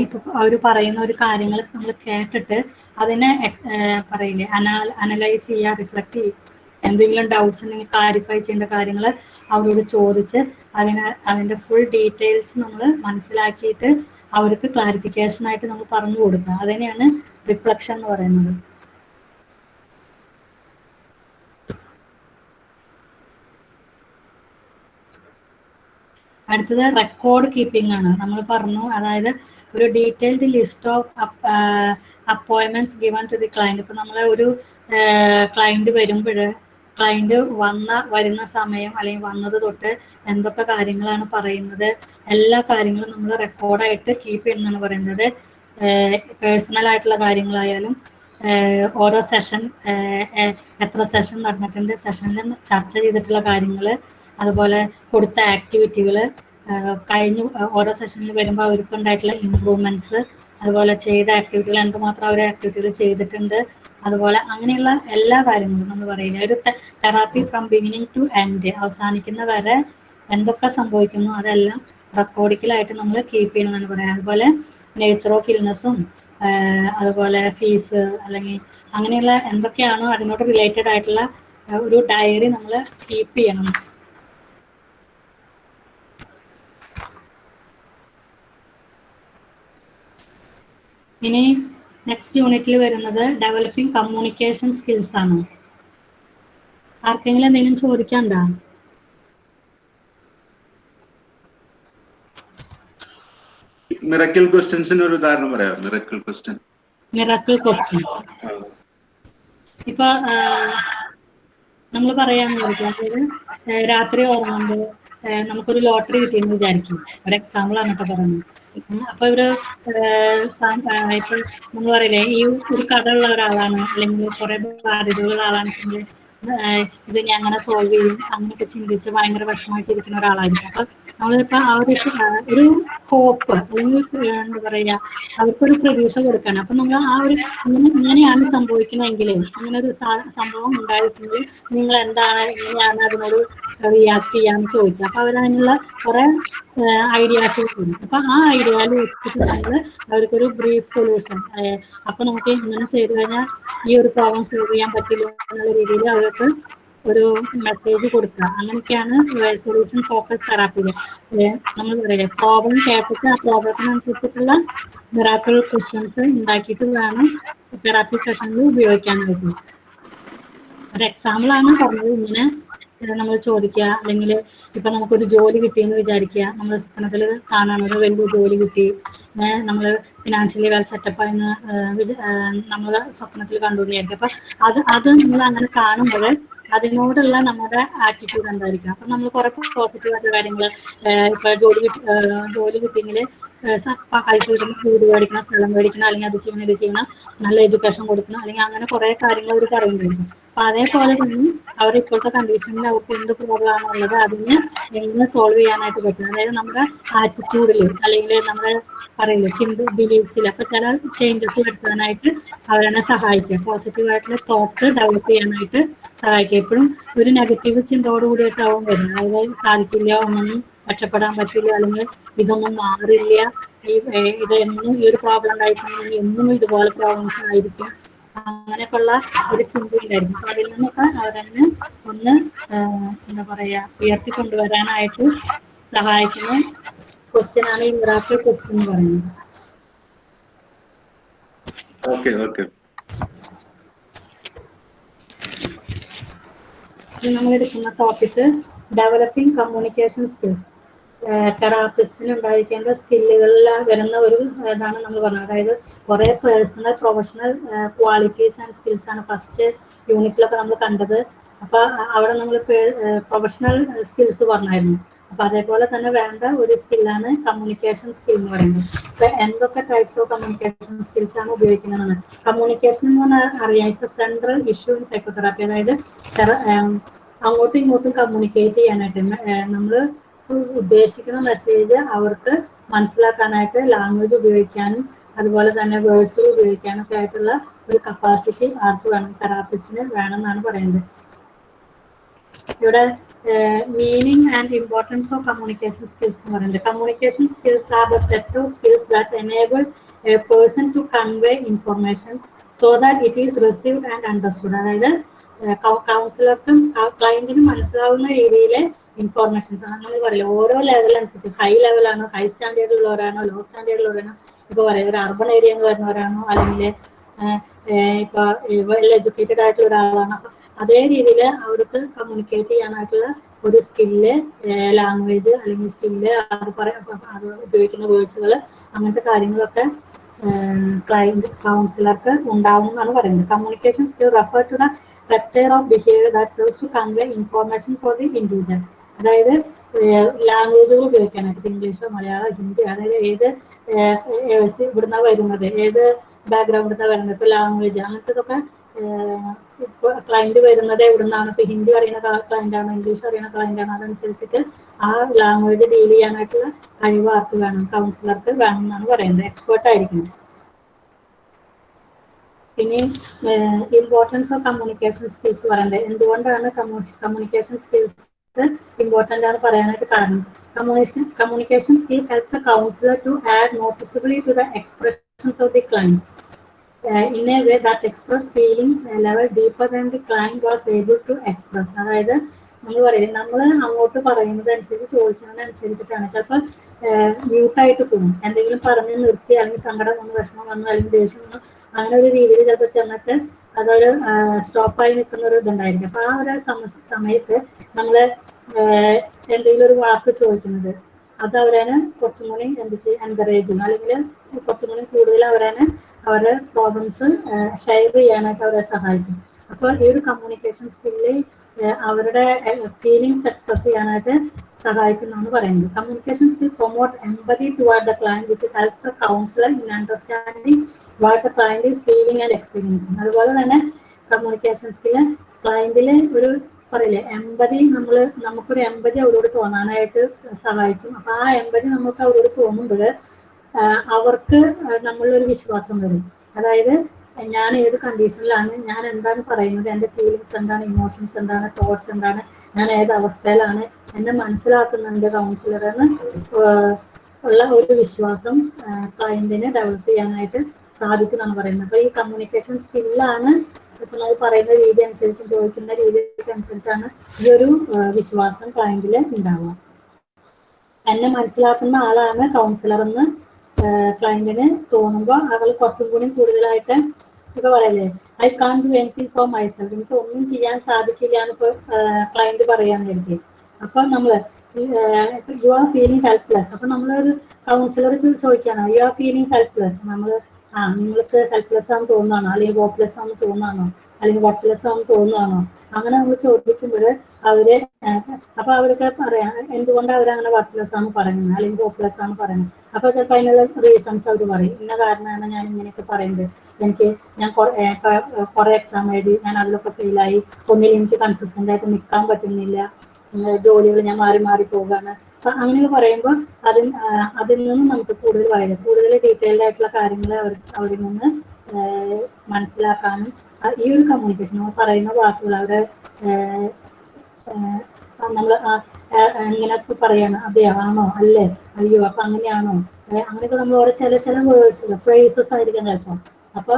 [SPEAKER 2] ഇപ്പൊ അവർ പറയുന്ന ഒരു കാര്യങ്ങൾ നമ്മൾ കേട്ടിട്ട് അതിനെ പറയില്ലേ? അനാ അനലൈസ് ചെയ്യുക റിഫ്ലക്ട് ചെയ്യുക. എന്തെങ്കിലും ഡൗട്ട്സ് ഉണ്ടെങ്കിൽ ക്ലാരിഫൈ ചെയ്യേണ്ട കാര്യങ്ങൾ അവരോട് ചോദിച്ച് അതിനെ അതിന്റെ ഫുൾ ഡീറ്റെയിൽസ് നമ്മൾ മനസ്സിലാക്കിയിട്ട് അവർക്ക് ക്ലാരിഫിക്കേഷൻ ആയിട്ട് നമ്മൾ പറഞ്ഞു കൊടുക്കുക. അതിനെയാണ് റിഫ്ലക്ഷൻ എന്ന് പറയുന്നത്. അടുത്തത് റെക്കോർഡ് കീപ്പിംഗ് ആണ്. നമ്മൾ പറഞ്ഞു അതായത് ഒരു detailed list of appointments given to the client ഇപ്പൊ നമ്മളെ ഒരു ക്ലയന്റ് വരുമ്പോൾ ക്ലയന്റ് വന്ന വരുന്ന സമയം അല്ലെങ്കിൽ വന്നത് തൊട്ട് എന്തൊക്കെ കാര്യങ്ങളാണ് പറയുന്നത് എല്ലാ കാര്യങ്ങളും നമ്മൾ റെക്കോർഡായിട്ട് കീപ്പ് ചെയ്യുന്നതാണ് പറയുന്നത്. പേഴ്സണൽ ആയിട്ടുള്ള കാര്യങ്ങളായാലും ഓരോ സെഷൻ എത്ര സെഷൻ നടന്നിട്ടുണ്ട് സെഷനിൽ ചർച്ച ചെയ്തിട്ടുള്ള കാര്യങ്ങൾ അതുപോലെ കൊടുത്ത ആക്ടിവിറ്റികൾ കഴിഞ്ഞു ഓരോ സെഷനിൽ വരുമ്പോൾ അവർക്ക് ഉണ്ടായിട്ടുള്ള ഇമ്പ്രൂവ്മെന്റ്സ് അതുപോലെ ചെയ്ത ആക്ടിവിറ്റികൾ എന്തുമാത്രം അവർ ആക്ടിവിറ്റികൾ ചെയ്തിട്ടുണ്ട് അതുപോലെ അങ്ങനെയുള്ള എല്ലാ കാര്യങ്ങളും നമ്മൾ പറയുന്നത്. ഒരു therapy from beginning to end അവസാനിക്കുന്ന വരെ എന്തൊക്കെ സംഭവിക്കുന്നു അതെല്ലാം റെക്കോർഡിക്കലായിട്ട് നമ്മൾ കീപ്പ് ചെയ്യണമെന്നാണ് പറയുന്നത് അതുപോലെ നേച്ചർ ഓഫ് ഇൽനെസ്സും അതുപോലെ ഫീസ് അല്ലെങ്കിൽ അങ്ങനെയുള്ള എന്തൊക്കെയാണോ അതിനോട് റിലേറ്റഡ് ആയിട്ടുള്ള ഒരു ഡയറി നമ്മൾ കീപ്പ് ചെയ്യണം. ഇനി നെക്സ്റ്റ് യൂണിറ്റിൽ വരുന്നത് ഡെവലപ്പിംഗ് കമ്മ്യൂണിക്കേഷൻ സ്കിൽസ് ആണ്. ആർക്കെങ്കിലും എന്തെങ്കിലും ചോദിക്കാണ്ടോ
[SPEAKER 4] മിറക്കിൾ ക്വസ്റ്റ്യൻസിന് ഒരു ഉദാഹരണം പറയാം. മിറക്കിൾ ക്വസ്റ്റ്യൻ
[SPEAKER 2] മിറക്കിൾ ക്വസ്റ്റ്യൻ ഇപ്പൊ നമ്മൾ പറയാന്ന് വിചാരിക്കും രാത്രി ഉറങ്ങുമ്പോൾ നമുക്കൊരു ലോട്ടറി കിട്ടിയെന്ന് വിചാരിക്കും. ഒരു എക്സാമ്പിൾ ആണ് കേട്ടോ പറയുന്നത്. അപ്പൊ ഇവർ ഏഹ് സാ- ഏഹ് ഇപ്പൊ നമ്മൾ പറയില്ലേ ഈ ഒരു കട ഉള്ള ഒരാളാണ് അല്ലെങ്കിൽ കുറെ ബാധ്യതകളുള്ള ആളാണ് ഇത് ഞാൻ അങ്ങനെ സോൾവ് ചെയ്യും അങ്ങനെയൊക്കെ ചിന്തിച്ച് ഭയങ്കര വിഷമമായിട്ടിരിക്കുന്ന ഒരാളായിരിക്കും. അപ്പൊ നമ്മളിപ്പോ ആ ഒരു ഒരു ഹോപ്പ് എന്താ പറയാ അവർക്കൊരു പ്രതീക്ഷ കൊടുക്കണം അപ്പൊ നമ്മൾ ആ ഒരു ഇങ്ങനെ ഇങ്ങനെയാണ് സംഭവിക്കണമെങ്കിൽ അങ്ങനെ ഒരു സംഭവം ഉണ്ടായിട്ടുണ്ടെങ്കിൽ നിങ്ങൾ എന്താണ് എങ്ങനെയാണ് അതിനോട് റിയാക്ട് ചെയ്യാന്ന് ചോദിക്കുക. അപ്പൊ അവരതിനുള്ള കുറെ ഐഡിയാസ് തരും അപ്പൊ ആ ഐഡിയയിൽ വെച്ചിട്ട് നമ്മൾ അവർക്കൊരു ബ്രീഫ് സൊല്യൂഷൻ അപ്പൊ നമുക്ക് ഇങ്ങനെ ചെയ്തു കഴിഞ്ഞാൽ ഈ ഒരു പ്രോബ്ലം സോൾവ് ചെയ്യാൻ പറ്റില്ല എന്നുള്ള രീതിയിൽ അവർക്ക് ഒരു മെസ്സേജ് കൊടുക്കുക. അങ്ങനെയൊക്കെയാണ് സൊല്യൂഷൻ ഫോക്കസ് തെറാപ്പികൾ നമ്മൾ പറയില്ലേ പ്രോബ്ലം കേട്ടിട്ട് ആ പ്രോബ്ലത്തിനനുസരിച്ചിട്ടുള്ള തെറാപ്പി ക്വസ്റ്റ്യൻസ് ഉണ്ടാക്കിയിട്ട് വേണം തെറാപ്പി സെഷനിൽ ഉപയോഗിക്കാനായിട്ട്. ഒരു എക്സാമ്പിൾ ആണ് പറഞ്ഞത്. ഇങ്ങനെ നമ്മൾ ചോദിക്കുക അല്ലെങ്കിൽ ഇപ്പൊ നമുക്കൊരു ജോലി കിട്ടിയെന്ന് വിചാരിക്കുക. നമ്മൾ സ്വപ്നത്തിൽ കാണാൻ ഒരു വലിയ ജോലി കിട്ടി. നമ്മൾ ഫിനാൻഷ്യലി വെൽ സെറ്റപ്പ് ആയെന്ന് നമ്മൾ സ്വപ്നത്തിൽ കണ്ടുകൊണ്ടിരിക്കും അപ്പൊ അത് അത് നമ്മൾ അങ്ങനെ കാണുമ്പോൾ അതിനോടുള്ള നമ്മുടെ ആറ്റിറ്റ്യൂഡ് എന്തായിരിക്കും? അപ്പൊ നമ്മൾ കുറെ പോസിറ്റീവ് ആയിട്ടുള്ള കാര്യങ്ങൾ ഇപ്പൊ ജോലി കിട്ടി ജോലി കിട്ടിയെങ്കിൽ പൈസ കിട്ടുന്ന വീട് മേടിക്കണം സ്ഥലം മേടിക്കണം അല്ലെങ്കിൽ അത് ചെയ്യണം ഇത് ചെയ്യണം നല്ല എഡ്യൂക്കേഷൻ കൊടുക്കണം അല്ലെങ്കിൽ അങ്ങനെ കുറെ കാര്യങ്ങൾ അവർ പറയുന്നുണ്ട്. അപ്പൊ അതേപോലെ തന്നെ അവർ ഇപ്പോഴത്തെ കണ്ടീഷനിൽ അവർക്ക് എന്ത് പ്രോബ്ലം ആണുള്ളത് അതിന് എങ്ങനെ സോൾവ് ചെയ്യാനായിട്ട് പറ്റും? അതായത് നമ്മുടെ ആറ്റിറ്റ്യൂഡിൽ അല്ലെങ്കിൽ നമ്മുടെ പറയില്ലേ ചിന്ത ബിലീഫ്സിൽ അപ്പൊ ചില ചേഞ്ചസ് വരുത്താനായിട്ട് അവരെന്നെ സഹായിക്കുക പോസിറ്റീവ് ആയിട്ടുള്ള തോട്ട് ഡെവലപ്പ് ചെയ്യാനായിട്ട് സഹായിക്കുക എപ്പോഴും ഒരു നെഗറ്റീവ് ചിന്തയോട് കൂടിയിട്ടാവും വരുന്നത്. അതായത് സാധിക്കില്ല ഒന്നും രക്ഷപ്പെടാൻ പറ്റില്ല അല്ലെങ്കിൽ ഇതൊന്നും മാറില്ല. ഈ ഇത് എന്നും ഈ ഒരു പ്രോബ്ലം ഉണ്ടായിട്ടുണ്ടെങ്കിൽ എന്നും ഇതുപോലെ പ്രോബ്ലംസ് ആയിരിക്കും. അങ്ങനെയൊക്കെയുള്ള ഒരു ചിന്തയുണ്ടായിരുന്നു. അപ്പൊ അതിൽ നിന്നൊക്കെ അവരെന്നെ ഒന്ന് എന്താ പറയാ ഉയർത്തി കൊണ്ടുവരാനായിട്ട് സഹായിക്കുന്ന ക്വസ്റ്റ്യനാണ് ഈ മിറാക്കിൾ ക്വസ്റ്റ്യൻ പറയുന്നത്.
[SPEAKER 4] Okay okay.
[SPEAKER 2] ഇത് നമ്മൾ എടുക്കുന്ന ടോപ്പിക് ഡെവലപ്പിംഗ് കമ്മ്യൂണിക്കേഷൻ സ്കിൽസ് തെറാപ്പിസ്റ്റിന് ഉണ്ടായിരിക്കേണ്ട സ്കില്ലുകളിൽ വരുന്ന ഒരു ഇതാണ് നമ്മൾ പറഞ്ഞത്. അതായത് കുറെ personal professional qualities and skills ആണ് ഫസ്റ്റ് യൂണിറ്റിലൊക്കെ നമ്മൾ കണ്ടത്. അപ്പൊ അവിടെ നമ്മൾ പ്രൊഫഷണൽ സ്കിൽസ് പറഞ്ഞായിരുന്നു. അപ്പൊ അതേപോലെ തന്നെ വേണ്ട ഒരു സ്കില്ലാണ് കമ്മ്യൂണിക്കേഷൻ സ്കിൽ എന്ന് പറയുന്നത്. ഇപ്പൊ എന്തൊക്കെ ടൈപ്സ് ഓഫ് കമ്മ്യൂണിക്കേഷൻ സ്കിൽസ് ആണ് ഉപയോഗിക്കുന്നതെന്ന്. കമ്മ്യൂണിക്കേഷൻ എന്ന് പറഞ്ഞാൽ അറിയാം it's a central issue in psychotherapy അതായത് അങ്ങോട്ടും ഇങ്ങോട്ടും കമ്മ്യൂണിക്കേറ്റ് ചെയ്യാനായിട്ട്. നമ്മൾ ഉദ്ദേശിക്കുന്ന മെസ്സേജ് അവർക്ക് മനസ്സിലാക്കാനായിട്ട് ലാംഗ്വേജ് ഉപയോഗിക്കാനും അതുപോലെ തന്നെ വേർഡ്സ് ഉപയോഗിക്കാനും ഒക്കെ ആയിട്ടുള്ള ഒരു കപ്പാസിറ്റി ആർക്ക് വേണം തെറാപ്പിസ്റ്റിന് വേണം എന്നാണ് പറയുന്നത്. ഇവിടെ meaning and importance of communication skills എന്ന് പറയുന്നത്. Communication skills are the set of skills that enable a person to convey information so that it is received and understood അതായത് കൗൺസിലർക്കും ക്ലയന്റിനും മനസ്സിലാവുന്ന രീതിയിലെ ഇൻഫോർമേഷൻസ് നമ്മൾ പറയില്ല ഓരോ ലെവൽ അനുസരിച്ച് ഹൈ ലെവലാണോ ഹൈ സ്റ്റാൻഡേർഡിലുള്ളവരാണോ ലോ സ്റ്റാൻഡേർഡിലുള്ളവരാണോ ഇപ്പൊ പറയാം ഒരു അർബൺ ഏരിയ എന്ന് വരുന്നവരാണോ അല്ലെങ്കിൽ ഇപ്പൊ വെൽ എഡ്യൂക്കേറ്റഡ് ആയിട്ടുള്ള ഒരാളാണ് അപ്പൊ അതേ രീതിയിൽ അവർക്ക് കമ്മ്യൂണിക്കേറ്റ് ചെയ്യാനായിട്ടുള്ള ഒരു സ്കില്ല് ലാംഗ്വേജ് അല്ലെങ്കിൽ സ്കില്ല് അത് പറയാം ഉപയോഗിക്കുന്ന വേർഡ്സുകൾ അങ്ങനത്തെ കാര്യങ്ങളൊക്കെ ക്ലയന്റ് കൗൺസിലർക്ക് ഉണ്ടാവും എന്നാണ് പറയുന്നത്. Communication skill refer to the of behaviour that serves to convey information for the individual അതായത് ലാംഗ്വേജുകൾ ഉപയോഗിക്കാനായിട്ട്. ഇംഗ്ലീഷോ മലയാളം ഹിന്ദി അതായത് ഏത് ഇവിടുന്ന വരുന്നത്? ഏത് ബാക്ക്ഗ്രൗണ്ടിൽ വരുന്നത്? ഇപ്പൊ ലാംഗ്വേജ് അങ്ങനത്തെ ക്ലയന്റ് വരുന്നത് എവിടുന്നാണ്? ഇപ്പൊ ഹിന്ദി അറിയുന്ന ക്ലയന്റ് ആണോ? ഇംഗ്ലീഷ് അറിയുന്ന ക്ലയന്റ് ആണോ? അതനുസരിച്ചിട്ട് ആ ലാംഗ്വേജ് ഡീൽ ചെയ്യാനായിട്ടുള്ള കഴിവ് ആർക്ക് വേണം? കൗൺസിലർക്ക് വേണം എന്നാണ് പറയുന്നത്. എക്സ്പേർട്ട് ആയിരിക്കണം. പിന്നെ ഇമ്പോർട്ടൻസ് ഓഫ് കമ്മ്യൂണിക്കേഷൻ സ്കിൽസ് പറയുന്നത് എന്തുകൊണ്ടാണ് കമ്മ്യൂണിക്കേഷൻ സ്കിൽസ് ഇമ്പോർട്ടന്റ് ആണ് പറയാനായിട്ട് കാരണം? Communication communication skill help the counsellor to add noticeably to the expressions of the client in a way that express feelings level deeper than the client was able to express അതായത് നമ്മൾ പറയും നമ്മൾ അങ്ങോട്ട് പറയുന്നത് അനുസരിച്ച് ചോദിക്കുന്നതനുസരിച്ചിട്ടാണ്. ചിലപ്പോൾ മ്യൂട്ടായിട്ട് പോകും എന്തെങ്കിലും പറഞ്ഞ് നിർത്തി അല്ലെങ്കിൽ സങ്കടം വന്ന് വിഷമം വന്നു അല്ലെങ്കിൽ ദേഷ്യം വന്നു അങ്ങനെ ഒരു രീതിയിൽ ചിലപ്പോൾ ചെന്നിട്ട് അതൊരു സ്റ്റോപ്പായി നിൽക്കുന്ന ഒരു ഇതുണ്ടായിരിക്കും. അപ്പൊ ആ ഒരു സമയത്ത് നമ്മൾ എന്തെങ്കിലും ഒരു വാക്ക് ചോദിക്കുന്നത് അത് അവരാണ് കുറച്ചും കൂടി എന്ത് ചെയ്യും എൻകറേജ് ചെയ്യും അല്ലെങ്കിൽ കുറച്ചും കൂടി കൂടുതൽ അവരാണ് അവരുടെ പ്രോബ്ലംസ് ഷെയർ ചെയ്യാനായിട്ട് അവരെ സഹായിക്കും. അപ്പോൾ ഈ ഒരു കമ്മ്യൂണിക്കേഷൻ സ്കില്ല് അവരുടെ ഫീലിങ്സ് എക്സ്പ്രസ് ചെയ്യാനായിട്ട് സഹായിക്കുന്നതാണ് പറയുന്നത്. Communication skill promote empathy toward the client which helps the counsellor in understanding what the client is feeling and experiencing അതുപോലെ തന്നെ കമ്മ്യൂണിക്കേഷൻ സ്കില്ല് ക്ലയന്റിൽ ഒരു പറയില്ലേ? എമ്പതി നമ്മൾ നമുക്കൊരു എമ്പതി അവരോട് തോന്നാനായിട്ട് സഹായിക്കും. അപ്പൊ ആ എമ്പതി നമുക്ക് അവരോട് തോന്നുമ്പോൾ അവർക്ക് നമ്മളൊരു വിശ്വാസം വരും. അതായത് ഞാൻ ഏത് കണ്ടീഷനിലാണ് ഞാൻ എന്താണ് പറയുന്നത് എന്റെ ഫീലിങ്സ് എന്താണ് ഇമോഷൻസ് എന്താണ് തോട്ട്സ് എന്താണ് ഞാൻ ഏത് അവസ്ഥയിലാണ് എന്നെ മനസ്സിലാക്കുന്നുണ്ട് കൗൺസിലർ എന്ന് ഉള്ള ഒരു വിശ്വാസം ക്ലയന്റിനെ ഡെവലപ്പ് ചെയ്യാനായിട്ട് സാധിക്കുന്നതാണ് പറയുന്നത്. അപ്പൊ ഈ കമ്മ്യൂണിക്കേഷൻ സ്കില്ലാണ് നമ്മൾ പറയുന്ന രീതി അനുസരിച്ച് ചോദിക്കുന്ന രീതിക്ക് അനുസരിച്ചാണ് ഈ ഒരു വിശ്വാസം ക്ലയന്റിൽ ഉണ്ടാവുക. എന്നെ മനസ്സിലാക്കുന്ന ആളാണ് കൗൺസിലർ എന്ന് ക്ലയന്റിന് തോന്നുമ്പോൾ അവൾ കുറച്ചും കൂടി കൂടുതലായിട്ട് ഇപ്പൊ പറയല്ലേ I can do anything for myself എനിക്ക് ഒന്നും ചെയ്യാൻ സാധിക്കില്ല എന്ന് ഇപ്പൊ ക്ലയന്റ് പറയാൻ വേണ്ടി അപ്പൊ നമ്മൾ യു ആർ ഫീലിംഗ് ഹെൽപ്ലെസ് അപ്പൊ നമ്മളൊരു കൗൺസിലർ ചോദിക്കാനാണ് യു ആർ ഫീലിംഗ് ഹെൽപ്ലെസ് നമ്മൾ ആ നിങ്ങൾക്ക് ഹെൽപ്ലെസ് ആണെന്ന് തോന്നുകയാണോ അല്ലെങ്കിൽ ഹോപ്പ്ലെസ് ആണെന്ന് തോന്നുകയാണോ അല്ലെങ്കിൽ വർക്ക്ലെസ് ആണെന്ന് തോന്നുകയാണോ അങ്ങനെ നമ്മൾ ചോദിക്കുമ്പോൾ അവർ അപ്പൊ അവർക്ക് പറയാം എന്തുകൊണ്ട് അവരങ്ങനെ വർക്ക്ലെസ് ആണ് പറയുന്നത്? അല്ലെങ്കിൽ ഹോപ്പ്ലെസ് ആണ് പറയുന്നത്? അപ്പൊ ചിലപ്പോൾ അതിനുള്ള റീസൺസ് അവർ പറയും. ഇന്ന കാരണമാണ് ഞാൻ ഇങ്ങനെയൊക്കെ പറയുന്നത്. എനിക്ക് ഞാൻ കുറെ എക്സാം എഴുതി ഞാൻ അതിലൊക്കെ ഫെയിലായി ഒന്നിൽ എനിക്ക് കൺസിസ്റ്റന്റ് ആയിട്ട് നിൽക്കാൻ പറ്റുന്നില്ല. ജോലികൾ ഞാൻ മാറി മാറി പോവുകയാണ്. അപ്പൊ അങ്ങനെയൊക്കെ പറയുമ്പോൾ അതിൽ അതിൽ നിന്ന് നമുക്ക് കൂടുതൽ വായന കൂടുതൽ ഡീറ്റെയിൽഡ് ആയിട്ടുള്ള കാര്യങ്ങൾ അവർ അവരിൽ നിന്ന് മനസ്സിലാക്കാനും ഈ ഒരു കമ്മ്യൂണിക്കേഷൻ നമ്മൾ പറയുന്ന വാക്കുകൾ അവരെ നമ്മൾ ഇങ്ങനെ പറയാണ് അതെയോ ആണോ അല്ലേ? അയ്യോ അപ്പൊ അങ്ങനെയാണോ? അങ്ങനെയൊക്കെ നമ്മൾ ഓരോ ചില ചില വേർഡ്സ് ഫ്രേസസ് ആയിരിക്കും ചിലപ്പോൾ അപ്പൊ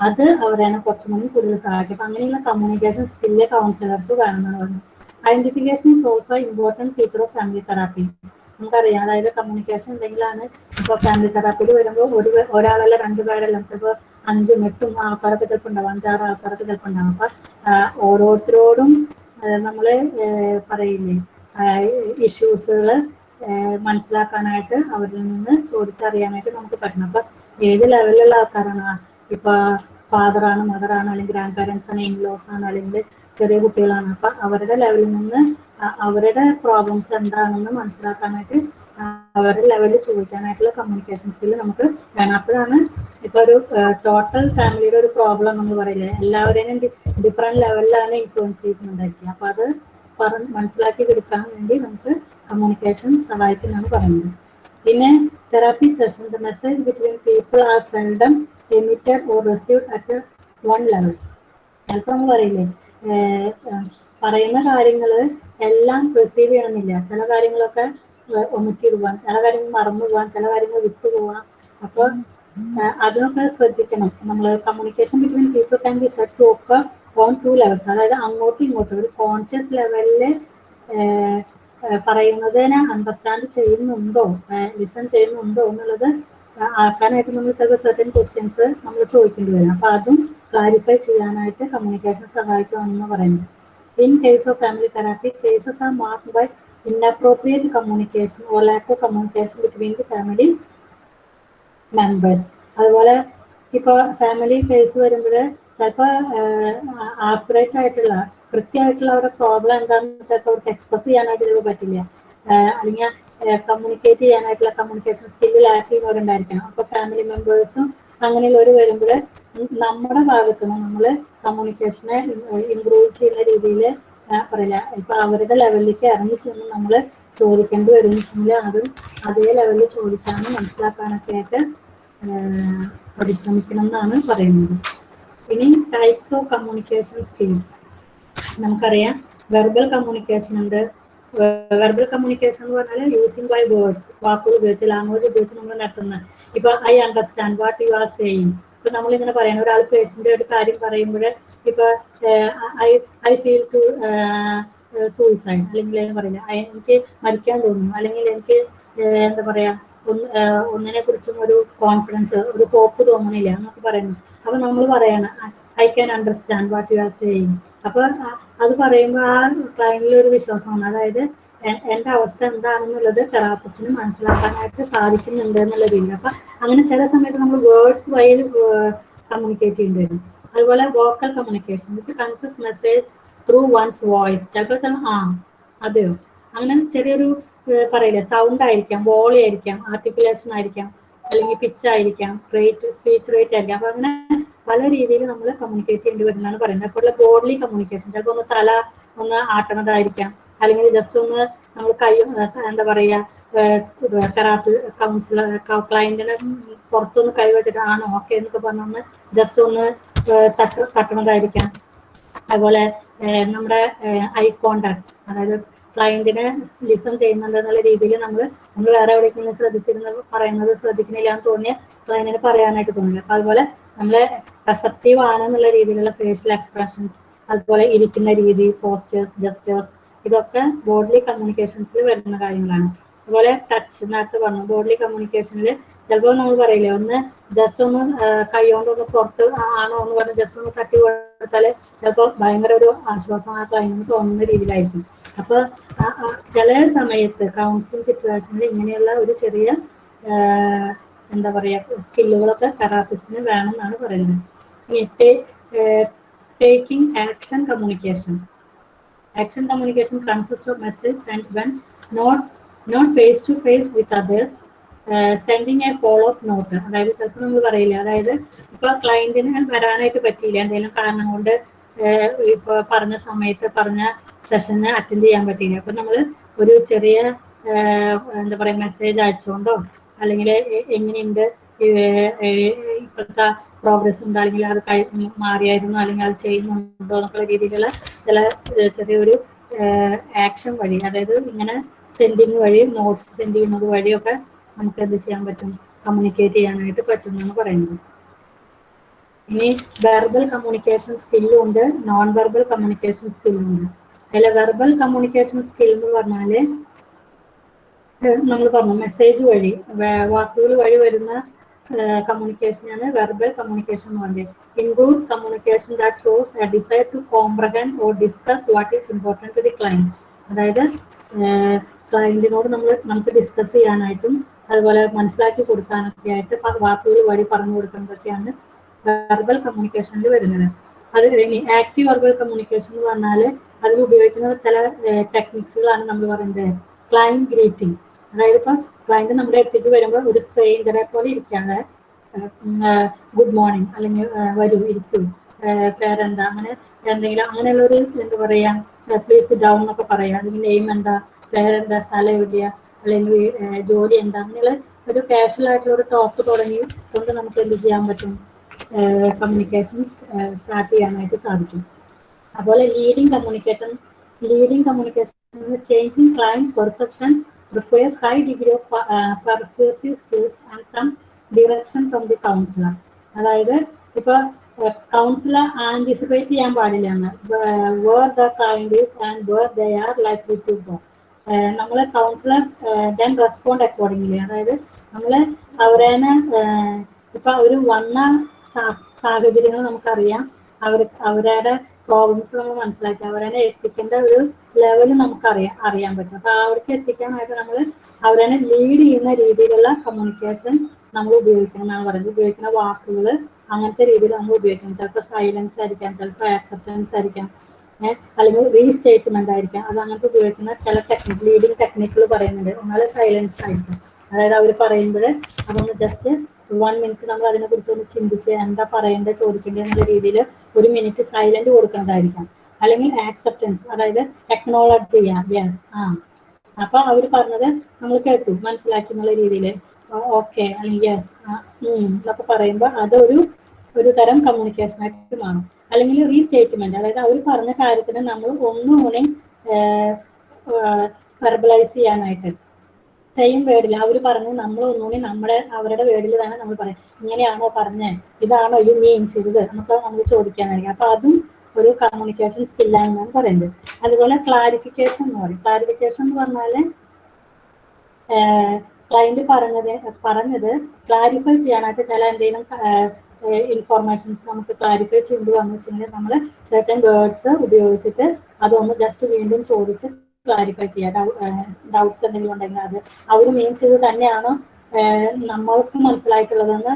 [SPEAKER 2] അത് അവരെയാണ് കുറച്ചും കൂടി കൂടുതൽ സഹായിക്കും. അപ്പൊ അങ്ങനെയുള്ള കമ്മ്യൂണിക്കേഷൻ സ്കില്ല് കൗൺസിലർക്ക് വേണമെന്നാണ് പറഞ്ഞത്. Identification is also important feature of family therapy നമുക്കറിയാം അതായത് കമ്മ്യൂണിക്കേഷൻ ഉണ്ടെങ്കിലാണ് ഇപ്പോൾ ഫാമിലി തെറാപ്പിയിൽ വരുമ്പോൾ ഒരു ഒരാളല്ല ഒരാളല്ല രണ്ടുപേരല്ല ചിലപ്പോൾ അഞ്ചും എട്ടും ആൾക്കാരൊക്കെ ചിലപ്പോൾ ഉണ്ടാവും അഞ്ചാറ് ആൾക്കാരൊക്കെ ചിലപ്പോൾ ഉണ്ടാവും. അപ്പൊ ഓരോരുത്തരോടും നമ്മൾ പറയില്ലേ ഇഷ്യൂസുകൾ മനസ്സിലാക്കാനായിട്ട് അവരിൽ നിന്ന് ചോദിച്ചറിയാനായിട്ട് നമുക്ക് പറ്റണം. അപ്പൊ ഏത് ലെവലിലുള്ള ആൾക്കാരാണ്? ആ, ഇപ്പൊ ഫാദറാണ് മദറാണ് അല്ലെങ്കിൽ ഗ്രാൻഡ് പാരൻസ് ആണ് ഇൻലോസ് ആണ് അല്ലെങ്കിൽ ചെറിയ കുട്ടികളാണ്. അപ്പൊ അവരുടെ ലെവലിൽ നിന്ന് അവരുടെ പ്രോബ്ലംസ് എന്താണെന്ന് മനസ്സിലാക്കാനായിട്ട് അവരുടെ ലെവലിൽ ചോദിക്കാനായിട്ടുള്ള കമ്മ്യൂണിക്കേഷൻ സ്കിൽ നമുക്ക് വേണം. അപ്പോഴാണ് ഇപ്പൊ ഒരു ടോട്ടൽ ഫാമിലിയുടെ ഒരു പ്രോബ്ലം നമ്മൾ പറയില്ലേ? എല്ലാവരെയും ഡിഫറെന്റ് ലെവലിലാണ് ഇൻഫ്ലുവൻസ് ചെയ്യുന്നുണ്ടായിരിക്കുക. അപ്പൊ അത് പറഞ്ഞ് മനസ്സിലാക്കി കൊടുക്കാൻ വേണ്ടി നമുക്ക് കമ്മ്യൂണിക്കേഷൻ സഹായിക്കുന്നതാണ് പറയുന്നത്. പിന്നെ therapy session the message between people are seldom emitted or received at one level ചിലപ്പോൾ നമ്മൾ പറയില്ലേ പറയുന്ന കാര്യങ്ങൾ എല്ലാം റിസീവ് ചെയ്യണമെന്നില്ല. ചില കാര്യങ്ങളൊക്കെ ഒമിറ്റ് പോവാൻ ചില കാര്യങ്ങൾ മറന്നു പോവാൻ ചില കാര്യങ്ങൾ വിട്ടു പോവാൻ അപ്പോൾ അതിനൊക്കെ ശ്രദ്ധിക്കണം. നമ്മൾ communication between people can be set to occur on two levels അതായത് അങ്ങോട്ടും ഇങ്ങോട്ടും. ഒരു കോൺഷ്യസ് ലെവലിൽ പറയുന്നതിനെ അണ്ടർസ്റ്റാൻഡ് ചെയ്യുന്നുണ്ടോ ലിസൺ ചെയ്യുന്നുണ്ടോ എന്നുള്ളത് ആക്കാനായിട്ട് നമ്മൾ ചിലപ്പോൾ സെർട്ടൻ ക്വസ്റ്റ്യൻസ് നമ്മൾ ചോദിക്കേണ്ടി വരും. അപ്പൊ അതും ക്ലാരിഫൈ ചെയ്യാനായിട്ട് കമ്മ്യൂണിക്കേഷൻ സഹായിക്കുമെന്ന് പറയുന്നത് in case of family therapy cases are mark by inappropriate communication or lack of communication between the family members അതുപോലെ ഇപ്പോൾ ഫാമിലി കേസ് വരുമ്പോൾ ചിലപ്പോൾ ആക്യുറേറ്റ് ആയിട്ടുള്ള കൃത്യമായിട്ടുള്ള അവരുടെ പ്രോബ്ലം എന്താണെന്ന് ചിലപ്പോൾ അവർക്ക് എക്സ്പ്രസ് ചെയ്യാനായിട്ട് ചിലപ്പോൾ പറ്റില്ല. അല്ലെങ്കിൽ കമ്മ്യൂണിക്കേറ്റ് ചെയ്യാനായിട്ടുള്ള കമ്മ്യൂണിക്കേഷൻ സ്കില്ല് ലാക്ക് ചെയ്യുന്നവരുണ്ടായിരിക്കണം അപ്പോൾ ഫാമിലി മെമ്പേഴ്സും അങ്ങനെയുള്ളവർ വരുമ്പോൾ നമ്മുടെ ഭാഗത്ത് നിന്ന് നമ്മൾ കമ്മ്യൂണിക്കേഷനെ ഇമ്പ്രൂവ് ചെയ്യുന്ന രീതിയിൽ പറയില്ല. ഇപ്പൊ അവരുടെ ലെവലിലേക്ക് ഇറങ്ങി ചെന്ന് നമ്മൾ ചോദിക്കേണ്ടി വരും അതും അതേ ലെവലിൽ ചോദിക്കാനും മനസ്സിലാക്കാനൊക്കെ ആയിട്ട് പരിശ്രമിക്കണം എന്നാണ് പറയുന്നത്. ഇനി ടൈപ്സ് ഓഫ് കമ്മ്യൂണിക്കേഷൻ സ്കിൽസ് നമുക്കറിയാം. വെർബൽ കമ്മ്യൂണിക്കേഷൻ ഉണ്ട്. വെർബൽ കമ്മ്യൂണിക്കേഷൻ എന്ന് പറഞ്ഞാൽ യൂസിങ് ബൈ വേർഡ്സ് വാക്കുകൾ ഉപയോഗിച്ച് ലാംഗ്വേജ് ഉപയോഗിച്ച് നമ്മൾ നടത്തുന്ന. ഇപ്പൊ I understand what you are saying ഇപ്പൊ നമ്മൾ ഇങ്ങനെ പറയണം. ഒരാൾ പേഷ്യന്റ് ഒരു കാര്യം പറയുമ്പോൾ ഇപ്പൊ I I feel to suicide അല്ലെങ്കിൽ പറയുന്നത് എനിക്ക് മരിക്കാൻ തോന്നുന്നു. അല്ലെങ്കിൽ എനിക്ക് എന്താ പറയാ ഒന്ന് ഒന്നിനെ കുറിച്ചും ഒരു കോൺഫിഡൻസ് ഒരു ഹോപ്പ് തോന്നണില്ല എന്നൊക്കെ പറയുന്നു അപ്പൊ നമ്മൾ പറയണം I can understand what you are saying അപ്പൊ അത് പറയുമ്പോൾ ആ ക്ലയന്റിൽ ഒരു വിശ്വാസമാണ്. അതായത് എന്റെ അവസ്ഥ എന്താണെന്നുള്ളത് തെറാപ്പിസ്റ്റിന് മനസ്സിലാക്കാനായിട്ട് സാധിക്കുന്നുണ്ട് എന്നുള്ള രീതിയിൽ അപ്പൊ അങ്ങനെ ചില സമയത്ത് നമ്മൾ വേർഡ്സ് വഴി കമ്മ്യൂണിക്കേറ്റ് ചെയ്യേണ്ടി വരും. അതുപോലെ vocal communication consists message through one's voice ചിലപ്പോൾ ചില- ആ അതെയോ? അങ്ങനെ ചെറിയൊരു പറയില്ലേ? സൗണ്ട് ആയിരിക്കാം വോളി ആയിരിക്കാം ആർട്ടിക്കുലേഷൻ ആയിരിക്കാം. അല്ലെങ്കിൽ പിച്ച് ആയിരിക്കാം റേറ്റ് സ്പീച്ച് റേറ്റ് ആയിരിക്കാം. അപ്പൊ അങ്ങനെ പല രീതിയിൽ നമ്മൾ കമ്മ്യൂണിക്കേറ്റ് ചെയ്യേണ്ടി വരുന്നതാണ് പറയുന്നത്. അപ്പോൾ ബോഡിലി കമ്മ്യൂണിക്കേഷൻ ചിലപ്പോൾ ഒന്ന് തല ഒന്ന് ആട്ടണതായിരിക്കാം. അല്ലെങ്കിൽ ജസ്റ്റ് ഒന്ന് നമ്മൾ കൈ എന്താ പറയുക തെറാപ്പി കൗൺസിലർ ക്ലയന്റിനെ പുറത്തൊന്ന് കൈ വെച്ചിട്ട് ആണോ ഓക്കെ എന്നൊക്കെ പറഞ്ഞൊന്ന് ജസ്റ്റ് ഒന്ന് തട്ട് തട്ടണതായിരിക്കാം. അതുപോലെ നമ്മുടെ ഐ കോണ്ടാക്ട് അതായത് ക്ലയന്റിനെ ലിസൺ ചെയ്യുന്നുണ്ട് എന്നുള്ള രീതിയിൽ നമ്മൾ നമ്മൾ വേറെ എവിടെയെങ്കിലും ശ്രദ്ധിച്ചിരുന്ന പറയുന്നത് ശ്രദ്ധിക്കുന്നില്ല എന്ന് തോന്നിയ ക്ലയന്റിന് പറയാനായിട്ട് തോന്നില്ല അപ്പൊ അതുപോലെ നമ്മൾ റെസപ്റ്റീവ് ആണെന്നുള്ള രീതിയിലുള്ള ഫേഷ്യൽ എക്സ്പ്രഷൻ അതുപോലെ ഇരിക്കുന്ന രീതി പോസ്റ്റേഴ്സ് ജസ്റ്റേഴ്സ് ഇതൊക്കെ ബോഡി കമ്മ്യൂണിക്കേഷൻസിൽ വരുന്ന കാര്യങ്ങളാണ്. അതുപോലെ ടച്ച് നേരത്തെ പറഞ്ഞു ബോഡി കമ്മ്യൂണിക്കേഷനിൽ ചിലപ്പോൾ നമ്മൾ പറയില്ലേ ഒന്ന് ജസ്റ്റ് ഒന്ന് കൈ കൊണ്ട് ഒന്ന് പുറത്ത് ആണോ എന്ന് പറഞ്ഞ് ജസ്റ്റ് ഒന്ന് തട്ടി കൊടുത്താൽ ചിലപ്പോൾ ഭയങ്കര ഒരു ആശ്വാസം ആ ക്ലൈന്റിന് തോന്നുന്ന രീതിയിലായിരിക്കും. അപ്പൊ ആ- ആ ചില സമയത്ത് കൗൺസിലിംഗ് സിറ്റുവേഷനിൽ ഇങ്ങനെയുള്ള ഒരു ചെറിയ എന്താ പറയുക സ്കില്ലുകളൊക്കെ തെറാപ്പിസ്റ്റിന് വേണമെന്നാണ് പറയുന്നത്. Taking action communication action communication consist of message send when not not face to face with others sending a follow up note അതായത് ചിലപ്പോൾ നമ്മൾ പറയില്ല അതായത് ഇപ്പൊ ക്ലയന്റിന് വരാനായിട്ട് പറ്റിയില്ല? എന്തെങ്കിലും കാരണം കൊണ്ട് ഇപ്പൊ പറഞ്ഞ സമയത്ത് പറഞ്ഞ സെഷന് അറ്റൻഡ് ചെയ്യാൻ പറ്റിയില്ല. അപ്പൊ നമ്മൾ ഒരു ചെറിയ എന്താ പറയാ മെസ്സേജ് അയച്ചുകൊണ്ടോ അല്ലെങ്കിൽ എങ്ങനെയുണ്ട് ഇപ്പോഴത്തെ പ്രോഗ്രസ് ഉണ്ട് അല്ലെങ്കിൽ അത് കഴി മാറിയായിരുന്നു അല്ലെങ്കിൽ അത് ചെയ്യുന്നുണ്ടോ എന്നുള്ള രീതിയിലുള്ള ചില ചെറിയൊരു ആക്ഷൻ വഴി അതായത് ഇങ്ങനെ സെൻഡിങ് വഴി നോട്ട്സ് സെൻഡ് ചെയ്യുന്നത് വഴിയൊക്കെ നമുക്ക് എന്ത് ചെയ്യാൻ പറ്റും? കമ്മ്യൂണിക്കേറ്റ് ചെയ്യാനായിട്ട് പറ്റുന്നു എന്നാണ് പറയുന്നത്. ഇനി വെർബൽ കമ്മ്യൂണിക്കേഷൻ സ്കില്ലും ഉണ്ട് നോൺ വെർബൽ കമ്മ്യൂണിക്കേഷൻ സ്കില്ലും ഉണ്ട്. അതിൽ വെർബൽ കമ്മ്യൂണിക്കേഷൻ സ്കിൽ എന്ന് പറഞ്ഞാൽ നമ്മൾ പറഞ്ഞു മെസ്സേജ് വഴി വാക്കുകൾ വഴി വരുന്ന കമ്മ്യൂണിക്കേഷനാണ് വെർബൽ കമ്മ്യൂണിക്കേഷൻ എന്ന് പറയുന്നത് includes communication that shows a desire to comprehend or discuss what is important to the client അതായത് ക്ലയന്റിനോട് നമ്മൾ നമുക്ക് ഡിസ്കസ് ചെയ്യാനായിട്ടും അതുപോലെ മനസ്സിലാക്കി കൊടുക്കാനൊക്കെ ആയിട്ട് വാക്കുകൾ വഴി പറഞ്ഞു കൊടുക്കുന്നതൊക്കെയാണ് വെർബൽ കമ്മ്യൂണിക്കേഷനിൽ വരുന്നത്. അത് ഇനി ആക്റ്റീവ് വെർബൽ കമ്മ്യൂണിക്കേഷൻ എന്ന് പറഞ്ഞാൽ അതിൽ ഉപയോഗിക്കുന്ന ചില ടെക്നിക്സുകളാണ് നമ്മൾ പറയുന്നത്. ക്ലയന്റ് ഗ്രീറ്റിംഗ് അതായത് ഇപ്പം ക്ലയന്റ് നമ്മുടെ അടുത്തേക്ക് വരുമ്പോൾ ഒരു സ്ട്രെയിഞ്ചറെ പോലെ ഇരിക്കാതെ ഗുഡ് മോർണിംഗ് അല്ലെങ്കിൽ വരൂ ഇരിക്കൂ. പേരെന്താ? അങ്ങനെ എന്തെങ്കിലും അങ്ങനെയുള്ള ഒരു എന്താ പറയാ പ്ലീസ് ഡൗൺ എന്നൊക്കെ പറയാം. അല്ലെങ്കിൽ നെയിം എന്താ? പേരെന്താ? സ്ഥലം എവിടെയാ? അല്ലെങ്കിൽ ജോലി എന്താ? അങ്ങനെയുള്ള ഒരു കാഷ്വൽ ആയിട്ടുള്ള ഒരു ടോക്ക് തുടങ്ങി കൊണ്ട് നമുക്ക് എന്ത് ചെയ്യാൻ പറ്റും? കമ്മ്യൂണിക്കേഷൻ സ്റ്റാർട്ട് ചെയ്യാനായിട്ട് സാധിക്കും. അതുപോലെ leading communication leading communication changing client perception requires high degree of persuasive skills and some direction from the counsellor അതായത് ഇപ്പൊ കൗൺസിലർ ആന്റിസിപ്പേറ്റ് ചെയ്യാൻ പാടില്ല എന്ന് where the client is and where the are likely to go നമ്മൾ കൗൺസിലർ ദെൻ റെസ്പോണ്ട് അക്കോർഡിംഗ്ലി അതായത് നമ്മൾ അവരെ ഇപ്പൊ ഒരു വന്ന സാഹചര്യങ്ങൾ നമുക്കറിയാം. അവർ അവരുടെ പ്രോബ്ലംസ് നമ്മൾ മനസ്സിലാക്കി. അവരെ എത്തിക്കേണ്ട ഒരു ലെവൽ നമുക്കറിയാം അറിയാൻ പറ്റും. അപ്പൊ അവർക്ക് എത്തിക്കാനായിട്ട് നമ്മൾ അവരെ ലീഡ് ചെയ്യുന്ന രീതിയിലുള്ള കമ്മ്യൂണിക്കേഷൻ നമ്മൾ ഉപയോഗിക്കണം എന്നാണ് പറയുന്നത്. ഉപയോഗിക്കുന്ന വാക്കുകൾ അങ്ങനത്തെ രീതിയിൽ നമ്മൾ ഉപയോഗിക്കണം. ചിലപ്പോൾ സൈലൻസ് ആയിരിക്കാം ചിലപ്പോൾ ആക്സെപ്റ്റൻസ് ആയിരിക്കാം അല്ലെങ്കിൽ റീസ്റ്റേറ്റ്മെന്റ് ആയിരിക്കാം. അത് അങ്ങനത്തെ ഉപയോഗിക്കുന്ന ചില ടെക്നിക് ലീഡിങ് ടെക്നിക്കുകൾ പറയുന്നുണ്ട്. എന്നാൽ സൈലൻസ് ആയിരിക്കും. അതായത് അവർ പറയുമ്പോൾ അതൊന്ന് ജസ്റ്റ് വൺ മിനിറ്റ് നമ്മൾ അതിനെ കുറിച്ച് ഒന്ന് ചിന്തിച്ച് എന്താ പറയേണ്ടത് ചോദിക്കേണ്ടത് എന്നുള്ള രീതിയിൽ ഒരു മിനിറ്റ് സൈലന്റ് കൊടുക്കേണ്ടതായിരിക്കാം അല്ലെങ്കിൽ ആക്സെപ്റ്റൻസ് അതായത് ടെക്നോളജി ചെയ്യാം. യെസ് ആ. അപ്പൊ അവർ പറഞ്ഞത് നമ്മൾ കേട്ടു മനസ്സിലാക്കി എന്നുള്ള രീതിയിൽ. ഓക്കെ അല്ലെങ്കിൽ യെസ് എന്നൊക്കെ പറയുമ്പോൾ അതൊരു ഒരു തരം കമ്മ്യൂണിക്കേഷൻ ആയിട്ട് മാറും. അല്ലെങ്കിൽ റീസ്റ്റേറ്റ്മെന്റ് അതായത് അവർ പറഞ്ഞ കാര്യത്തിന് നമ്മൾ ഒന്നുകൂടി വെർബലൈസ് ചെയ്യാനായിട്ട്. സെയിം വേർഡിൽ അവർ പറഞ്ഞു നമ്മൾ ഒന്നുകൂടി നമ്മുടെ അവരുടെ വേർഡിൽ തന്നെ നമ്മൾ പറയും. ഇങ്ങനെയാണോ പറഞ്ഞേ? ഇതാണോ ഇത് മീൻ ചെയ്തത്? എന്നൊക്കെ നമുക്ക് ചോദിക്കാനായിരിക്കും. അപ്പൊ അതും ഒരു കമ്മ്യൂണിക്കേഷൻ സ്കില്ലാണെന്നാണ് പറയുന്നത് അതുപോലെ ക്ലാരിഫിക്കേഷൻ എന്ന് പറയും. ക്ലാരിഫിക്കേഷൻ എന്ന് പറഞ്ഞാൽ ക്ലയന്റ് പറഞ്ഞത് പറഞ്ഞത് ക്ലാരിഫൈ ചെയ്യാനായിട്ട് ചില എന്തെങ്കിലും ഇൻഫോർമേഷൻസ് നമുക്ക് ക്ലാരിഫൈ ചെയ്തു വന്നു വെച്ചിട്ടുണ്ടെങ്കിൽ നമ്മൾ certain വേർഡ്സ് ഉപയോഗിച്ചിട്ട് അതൊന്ന് ജസ്റ്റ് വീണ്ടും ചോദിച്ച് ക്ലാരിഫൈ ചെയ്യാം ഡൗട്ട്സ് എന്തെങ്കിലും ഉണ്ടെങ്കിൽ അത് അവർ മെയിൻ ചെയ്ത് തന്നെയാണ്? നമ്മൾക്ക് മനസ്സിലായിട്ടുള്ളതെന്ന്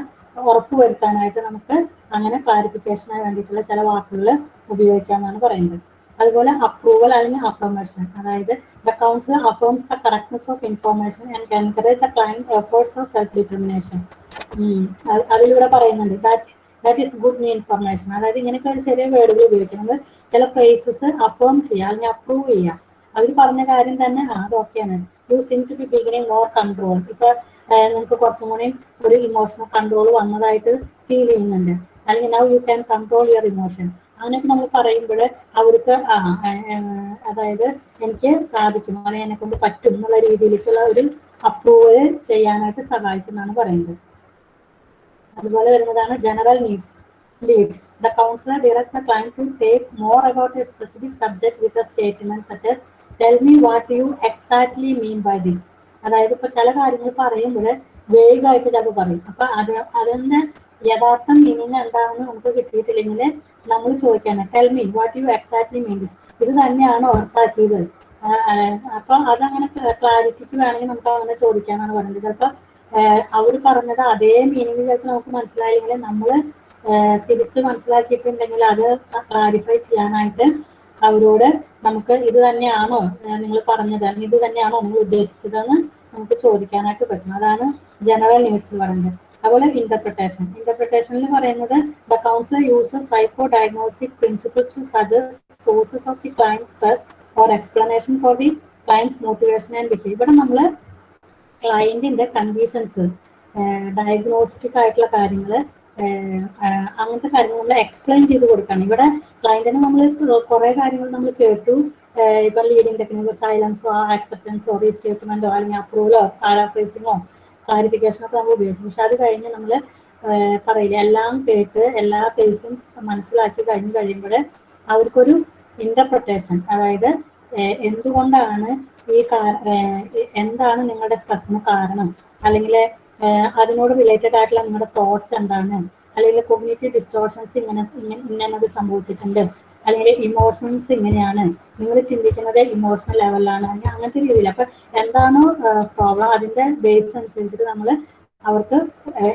[SPEAKER 2] ഉറപ്പുവരുത്താനായിട്ട് നമുക്ക് അങ്ങനെ ക്ലാരിഫിക്കേഷനായി വേണ്ടിയിട്ടുള്ള ചില വാക്കുകൾ ഉപയോഗിക്കാമെന്നാണ് പറയുന്നത്. അതുപോലെ അപ്രൂവൽ അല്ലെങ്കിൽ അഫർമേഷൻ അതായത് the council affirms the correctness of information and encourage the client efforts of self determination അതിലൂടെ പറയുന്നുണ്ട്. That that is good new information അതായത് ഇങ്ങനെയൊക്കെ ഒരു ചെറിയ വേർഡുകൾ ഉപയോഗിക്കുന്നത് ചില ഫ്രേസസ് അഫേം ചെയ്യുക അല്ലെങ്കിൽ അപ്രൂവ് ചെയ്യുക. അവർ പറഞ്ഞ കാര്യം തന്നെ അത് ഓക്കെയാണ് you seem to be beginning more control ഇപ്പൊ നിങ്ങൾക്ക് കുറച്ചും കൂടി ഒരു ഇമോഷണൽ കൺട്രോൾ വന്നതായിട്ട് ഫീൽ ചെയ്യുന്നുണ്ട്. അല്ലെങ്കിൽ now you can control your emotion അങ്ങനെയൊക്കെ നമ്മൾ പറയുമ്പോൾ അവർക്ക് ആ അതായത് എനിക്ക് സാധിക്കും. അല്ലെങ്കിൽ എന്നെ കൊണ്ട് പറ്റും എന്നുള്ള രീതിയിലേക്കുള്ള ഒരു അപ്രൂവൽ ചെയ്യാനായിട്ട് സഹായിക്കുന്നതാണ് പറയുന്നത്. അതുപോലെ വരുന്നതാണ് general needs leads the counsellor director client to take more about a specific specific with a statement such as me what you exactly mean by this അതായത് ഇപ്പൊ ചില കാര്യങ്ങൾ പറയുമ്പോൾ വേഗമായിട്ട് ചിലപ്പോൾ പറയും. അപ്പൊ അത് അതിന്റെ യഥാർത്ഥ മീനിങ് എന്താണെന്ന് നമുക്ക് കിട്ടിയിട്ടില്ലെങ്കിൽ നമ്മൾ ചോദിക്കാണ് tell me what you exactly mean this ഇത് തന്നെയാണ് ഉറപ്പാക്കിയത് അപ്പൊ അതങ്ങനെ ക്ലാരിറ്റിക്ക് വേണമെങ്കിൽ നമുക്ക് അങ്ങനെ ചോദിക്കാന്നാണ് പറയുന്നത്. ചിലപ്പോ അവർ പറഞ്ഞത് അതേ മീനിങ് ചിലപ്പോൾ നമുക്ക് മനസ്സിലായില്ലെങ്കിൽ നമ്മൾ തിരിച്ച് മനസ്സിലാക്കിയിട്ടുണ്ടെങ്കിൽ അത് ക്ലാരിഫൈ ചെയ്യാനായിട്ട് അവരോട് നമുക്ക് ഇത് തന്നെയാണോ നിങ്ങൾ പറഞ്ഞത് ഇത് തന്നെയാണോ നിങ്ങൾ ഉദ്ദേശിച്ചതെന്ന് നമുക്ക് ചോദിക്കാനായിട്ട് പറ്റും. അതാണ് ജനറൽ ന്യൂസിൽ പറയുന്നത്. അതുപോലെ ഇന്റർപ്രിട്ടേഷൻ ഇന്റർപ്രിട്ടേഷനിൽ പറയുന്നത് the counsellor uses psycho diagnostic principles to suggest sources of the clients stress or explanation for the clients motivation and behave ഇവിടെ നമ്മൾ ക്ലയന്റിന്റെ കണ്ടീഷൻസ് ഡയഗ്നോസ്റ്റിക് ആയിട്ടുള്ള കാര്യങ്ങൾ അങ്ങനത്തെ കാര്യങ്ങൾ നമ്മൾ എക്സ്പ്ലെയിൻ ചെയ്ത് കൊടുക്കണം. ഇവിടെ ക്ലയന്റിന് നമ്മൾ കുറെ കാര്യങ്ങൾ നമ്മൾ കേട്ടു. ഇപ്പൊ ലീഡിംഗ് ടെക്നിക്കോ സൈലൻസോ ആക്സെപ്റ്റൻസോ റീസ്റ്റേറ്റ്മെന്റോ അല്ലെങ്കിൽ അപ്രൂവലോ പാരാഫ്രൈസിങ്ങോ ക്ലാരിഫിക്കേഷനോ ഒക്കെ നമ്മൾ ഉപയോഗിച്ചു. പക്ഷെ അത് കഴിഞ്ഞ് നമ്മൾ പറയില്ല എല്ലാം കേട്ട് എല്ലാ കേസും മനസ്സിലാക്കി കഴിഞ്ഞ് കഴിയുമ്പോൾ അവർക്കൊരു ഇന്റർപ്രിട്ടേഷൻ അതായത് എന്തുകൊണ്ടാണ് ഈ എന്താണ് നിങ്ങളുടെ സ്ട്രെസ്സിന് കാരണം? അല്ലെങ്കിൽ അതിനോട് റിലേറ്റഡ് ആയിട്ടുള്ള നിങ്ങളുടെ തോട്ട്സ് എന്താണ്? അല്ലെങ്കിൽ കൊമ്യൂണിറ്റി ഡിസ്റ്റോർഷൻസ് ഇങ്ങനെ ഇങ്ങനെ ഇന്നത് സംഭവിച്ചിട്ടുണ്ട്. അല്ലെങ്കിൽ ഇമോഷൻസ് ഇങ്ങനെയാണ്. നിങ്ങൾ ചിന്തിക്കുന്നത് ഇമോഷണൽ ലെവലിലാണ് അല്ലെങ്കിൽ അങ്ങനത്തെ രീതിയിൽ. അപ്പൊ എന്താണോ പ്രോബ്ലം അതിന്റെ ബേസ് അനുസരിച്ചിട്ട് നമ്മൾ അവർക്ക്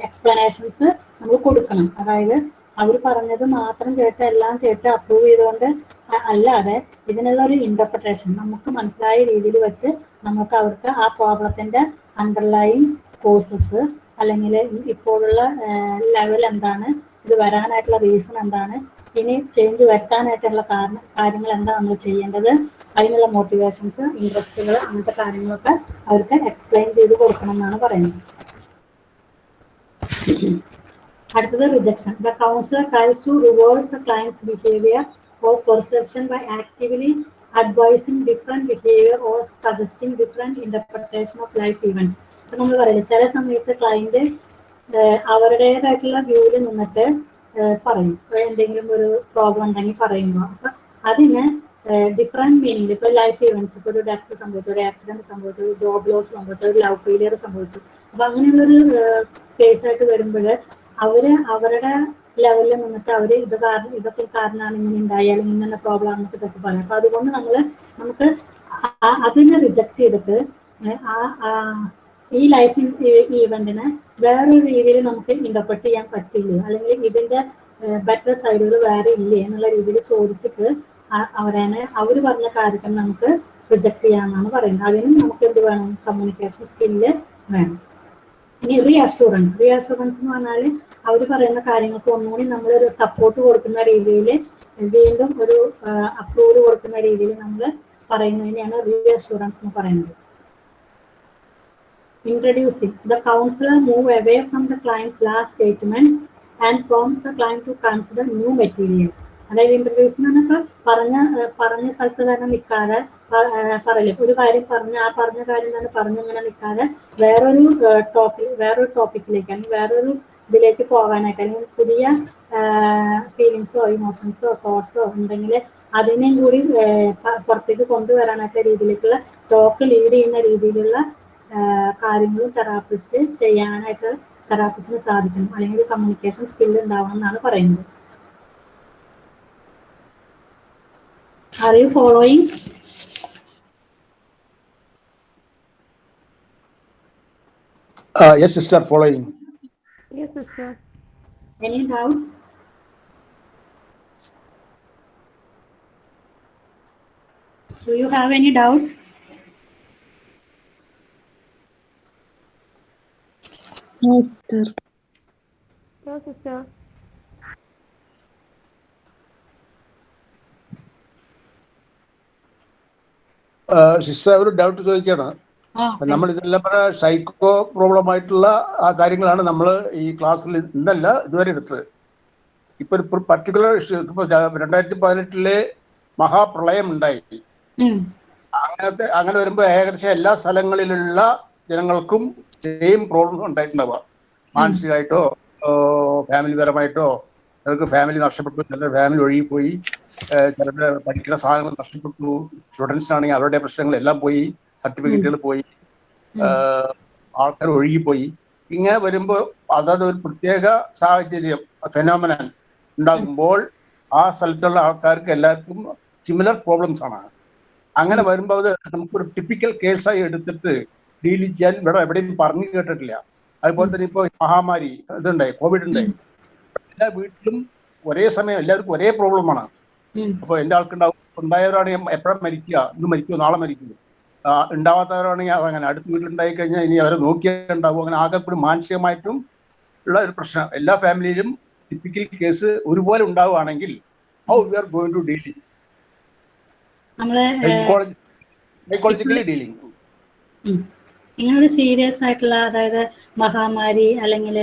[SPEAKER 2] എക്സ്പ്ലനേഷൻസ് നമ്മൾ കൊടുക്കണം. അതായത് അവർ പറഞ്ഞത് മാത്രം കേട്ട് എല്ലാം കേട്ട് അപ്രൂവ് ചെയ്തുകൊണ്ട് അല്ലാതെ ഇതിനുള്ള ഒരു ഇന്റർപ്രിട്ടേഷൻ നമുക്ക് മനസ്സിലായ രീതിയിൽ വെച്ച് നമുക്ക് അവർക്ക് ആ പ്രോബ്ലത്തിന്റെ അണ്ടർലൈൻ കോഴ്സസ് അല്ലെങ്കിൽ ഇപ്പോഴുള്ള ലെവൽ എന്താണ് ഇത് വരാനായിട്ടുള്ള റീസൺ എന്താണ് ഇനി ചേഞ്ച് വരുത്താനായിട്ടുള്ള കാരണം കാര്യങ്ങൾ എന്താ നമ്മൾ ചെയ്യേണ്ടത് അതിനുള്ള മോട്ടിവേഷൻസ് ഇൻട്രസ്റ്റുകൾ അങ്ങനത്തെ കാര്യങ്ങളൊക്കെ അവർക്ക് എക്സ്പ്ലെയിൻ ചെയ്ത് കൊടുക്കണം എന്നാണ് പറയുന്നത്. അടുത്തത് rejection the counsellor tries to reverse the clients behaviour or perception by actively advising different behaviour or suggesting different interpretation of life events നമ്മൾ പറയില്ല ചില സമയത്ത് ക്ലയന്റ് അവരുടേതായിട്ടുള്ള വ്യൂവിൽ നിന്നിട്ട് പറയും. എന്തെങ്കിലും ഒരു പ്രോബ്ലം ഉണ്ടെങ്കിൽ പറയുമ്പോൾ അപ്പൊ അതിന് ഡിഫറെന്റ് മീനിങ് ഇപ്പൊ ലൈഫ് ഇവന്റ്സ് ഇപ്പൊ ഒരു ഡെത്ത് സംഭവിച്ചു ഒരു ആക്സിഡന്റ് സംഭവിച്ചു ഒരു ജോബ് ലോസ് സംഭവിച്ചു ഒരു ലവ് ഫെയിലിയർ സംഭവിച്ചു. അപ്പൊ അങ്ങനെയുള്ളൊരു കേസ് ആയിട്ട് വരുമ്പോൾ അവർ അവരുടെ ലെവലിൽ നിന്നിട്ട് അവർ ഇത് കാരണം ഇതൊക്കെ കാരണമാണ് ഇങ്ങനെ ഉണ്ടായാലും ഇങ്ങനെ പ്രോബ്ലം ആണെന്നൊക്കെ ചിലപ്പോൾ പറയാം. അപ്പൊ അതുകൊണ്ട് നമ്മൾ നമുക്ക് അതിനെ റിജക്ട് ചെയ്തിട്ട് ആ- ഈ ലൈഫ് ഈവന്റിനെ വേറൊരു രീതിയിൽ നമുക്ക് ഇന്റർപ്രറ്റ് ചെയ്യാൻ പറ്റില്ല അല്ലെങ്കിൽ ഇതിന്റെ ബെറ്റർ സൈഡുകൾ വേറെ ഇല്ലേ എന്നുള്ള രീതിയിൽ ചോദിച്ചിട്ട് അവരെ അവർ പറഞ്ഞ കാര്യത്തിൽ നമുക്ക് റിജക്ട് ചെയ്യാമെന്നാണ് പറയുന്നത്. അതിനും നമുക്ക് എന്ത് വേണം? കമ്മ്യൂണിക്കേഷൻ സ്കില്ല് വേണം. ഇനി റീ അഷുറൻസ് റീ അഷുറൻസ് എന്ന് പറഞ്ഞാൽ അവർ പറയുന്ന കാര്യങ്ങൾക്ക് ഒന്നുകൂടി നമ്മളൊരു സപ്പോർട്ട് കൊടുക്കുന്ന രീതിയിൽ വീണ്ടും ഒരു അപ്രൂവൽ കൊടുക്കുന്ന രീതിയിൽ നമ്മൾ പറയുന്നതിനെയാണ് റീ അഷുറൻസ് എന്ന് പറയുന്നത്. Introducing the counselor move away from the client's last statements and prompts the client to consider new material. അതായത് ഇൻട്രൊഡ്യൂസ് എന്നൊക്കെ പറഞ്ഞ പറഞ്ഞ സ്ഥലത്ത് തന്നെ നിൽക്കാതെ പറയില്ല? ഒരു കാര്യം പറഞ്ഞ ആ പറഞ്ഞ കാര്യം തന്നെ പറഞ്ഞിങ്ങനെ നിൽക്കാതെ വേറൊരു ടോപ്പിക് വേറൊരു ടോപ്പിക്കിലേക്ക് അല്ലെങ്കിൽ വേറൊരു ഇതിലേക്ക് പോകാനായിട്ട് അല്ലെങ്കിൽ പുതിയ ഫീലിങ്സോ ഇമോഷൻസോ തോട്ട്സോ ഉണ്ടെങ്കിൽ അതിനെയും കൂടി പുറത്തേക്ക് കൊണ്ടുവരാനൊക്കെ രീതിയിലേക്കുള്ള ടോക്ക് ലീഡ് ചെയ്യുന്ന രീതിയിലുള്ള കാര്യങ്ങളും തെറാപ്പിസ്റ്റ് ചെയ്യാനായിട്ട് തെറാപ്പിസ്റ്റിന് സാധിക്കണം അല്ലെങ്കിൽ കമ്മ്യൂണിക്കേഷൻ സ്കിൽ ഉണ്ടാവണം എന്നാണ് പറയുന്നത് are you following
[SPEAKER 10] Uh, yes, sister, following.
[SPEAKER 11] Yes, sister.
[SPEAKER 2] Any doubts? Do you have any doubts?
[SPEAKER 11] No, sister. So, sister.
[SPEAKER 10] Sister ഒരു ഡൗട്ട്
[SPEAKER 2] ചോദിക്കണം
[SPEAKER 10] നമ്മൾ ഇതെല്ലാം പറഞ്ഞ സൈക്കോ പ്രോബ്ലം ആയിട്ടുള്ള ആ കാര്യങ്ങളാണ് നമ്മൾ ഈ ക്ലാസ്സിൽ ഇന്നല്ല ഇതുവരെ എടുത്തത് ഇപ്പൊ ഒരു പർട്ടിക്കുലർ ഇഷ്യൂ ഇപ്പൊ രണ്ടായിരത്തി പതിനെട്ടിലെ മഹാപ്രളയം ഉണ്ടായി. അങ്ങനത്തെ അങ്ങനെ വരുമ്പോൾ ഏകദേശം എല്ലാ സ്ഥലങ്ങളിലുള്ള ജനങ്ങൾക്കും സെയിം പ്രോബ്ലം ഉണ്ടായിട്ടുണ്ടാവുക. മാനസികമായിട്ടോ ഫാമിലി പരമായിട്ടോ ചിലർക്ക് ഫാമിലി നഷ്ടപ്പെട്ടു ചിലർ ഫാമിലി ഒഴുകിപ്പോയി ചിലരുടെ പഠിക്കുന്ന സാധനങ്ങൾ നഷ്ടപ്പെട്ടു സ്റ്റുഡൻസിനാണെങ്കിൽ അവരുടെ പ്രശ്നങ്ങൾ എല്ലാം പോയി സർട്ടിഫിക്കറ്റുകൾ പോയി ആൾക്കാർ ഒഴുകിപ്പോയി. ഇങ്ങനെ വരുമ്പോൾ അതത് ഒരു പ്രത്യേക സാഹചര്യം ഫെനോമിനൻ ഉണ്ടാകുമ്പോൾ ആ സ്ഥലത്തുള്ള ആൾക്കാർക്ക് എല്ലാവർക്കും സിമിലർ പ്രോബ്ലംസ് ആണ്. അങ്ങനെ വരുമ്പോൾ അത് നമുക്കൊരു ടിപ്പിക്കൽ കേസായി എടുത്തിട്ട് ഡീൽ ചെയ്യാൻ ഇവിടെ എവിടെയും പറഞ്ഞു കേട്ടിട്ടില്ല. അതുപോലെ തന്നെ ഇപ്പോൾ മഹാമാരി ഇതുണ്ടായി കോവിഡ് ഉണ്ടായി. എല്ലാ വീട്ടിലും ഒരേ സമയം എല്ലാവർക്കും ഒരേ പ്രോബ്ലമാണ്
[SPEAKER 2] അപ്പൊ
[SPEAKER 10] അപ്പോൾ എന്റെ ആൾക്കുണ്ടാവും ഉണ്ടായവരാണെങ്കിൽ എപ്പോഴും മരിക്കുക ഇന്ന് മരിക്കുമോ നാളെ മരിക്കുമോ ഉണ്ടാവാത്തവരാണെങ്കിൽ അതങ്ങനെ അടുത്ത വീട്ടിലുണ്ടായി കഴിഞ്ഞാൽ ഇനി അവരെ നോക്കിയുണ്ടാവും അങ്ങനെ ആകെ കൂടി മാനസികമായിട്ടും ഉള്ള ഒരു പ്രശ്നം. എല്ലാ ഫാമിലിയിലും ടിപ്പിക്കൽ കേസ് ഒരുപോലെ ഉണ്ടാവുകയാണെങ്കിൽ how we are going
[SPEAKER 2] to
[SPEAKER 10] deal psychologically dealing
[SPEAKER 2] ഇങ്ങനൊരു സീരിയസ് ആയിട്ടുള്ള അതായത് മഹാമാരി അല്ലെങ്കിൽ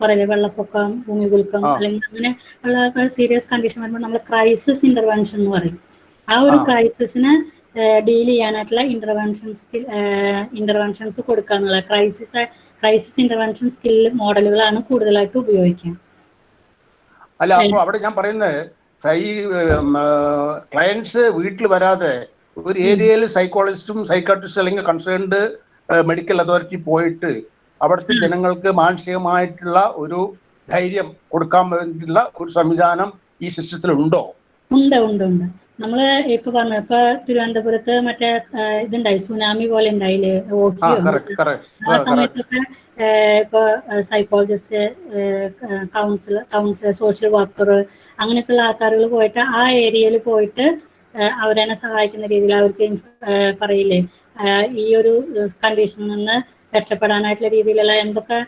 [SPEAKER 2] പറയില്ലേ വെള്ളപ്പൊക്കം
[SPEAKER 10] ഭൂമികുൽക്കം
[SPEAKER 2] അല്ലെങ്കിൽ അങ്ങനെ ഉള്ള സീരിയസ് കണ്ടീഷൻ വരുമ്പോൾ നമ്മൾ ക്രൈസിസ് ഇന്റർവെൻഷൻ എന്ന് പറയും. ആ ഒരു ക്രൈസിസിന് ഡീൽ ചെയ്യാനായിട്ടുള്ള ഇന്റർവെൻഷൻ സ്കിൽ ഇന്റർവെൻഷൻസ് കൊടുക്കുക എന്നുള്ള ക്രൈസിസ് ക്രൈസിസ് ഇന്റർവെൻഷൻ സ്കിൽ മോഡലുകളാണ് കൂടുതലായിട്ട് ഉപയോഗിക്കുക.
[SPEAKER 10] അല്ല അപ്പൊ അവിടെ ഞാൻ പറയുന്നത് ഈ ക്ലയൻസ് വീട്ടിൽ വരാതെ ഒരു ഏരിയയിൽ സൈക്കോളജിസ്റ്റും സൈക്കാട്രിസ്റ്റും അല്ലെങ്കിൽ കൺസേൺഡ് മെഡിക്കൽ അതോറിറ്റി പോയിട്ട് അവിടുത്തെ ജനങ്ങൾക്ക് മാനസികമായിട്ടുള്ള ഒരു ധൈര്യം കൊടുക്കാൻ വേണ്ടിയുള്ള ഒരു സംവിധാനം ഈ സിസ്റ്റത്തിൽ ഉണ്ടോ
[SPEAKER 2] ഉണ്ട് ഉണ്ട്. ഉണ്ട് നമ്മൾ ഇപ്പൊ പറഞ്ഞു ഇപ്പൊ തിരുവനന്തപുരത്ത് മറ്റേ ഇതുണ്ടായി സുനാമി പോലെ ഉണ്ടായില്ലേ
[SPEAKER 10] ആ
[SPEAKER 2] സമയത്തൊക്കെ ഇപ്പൊ psychologist counsellor counsellor social worker അങ്ങനെയൊക്കെയുള്ള ആൾക്കാരുകൾ പോയിട്ട് ആ ഏരിയയിൽ പോയിട്ട് അവരെന്നെ സഹായിക്കുന്ന രീതിയിൽ അവർക്ക് പറയില്ലേ? ഈ ഒരു കണ്ടീഷനിൽ നിന്ന് രക്ഷപ്പെടാനായിട്ടുള്ള രീതിയിലുള്ള എന്തൊക്കെ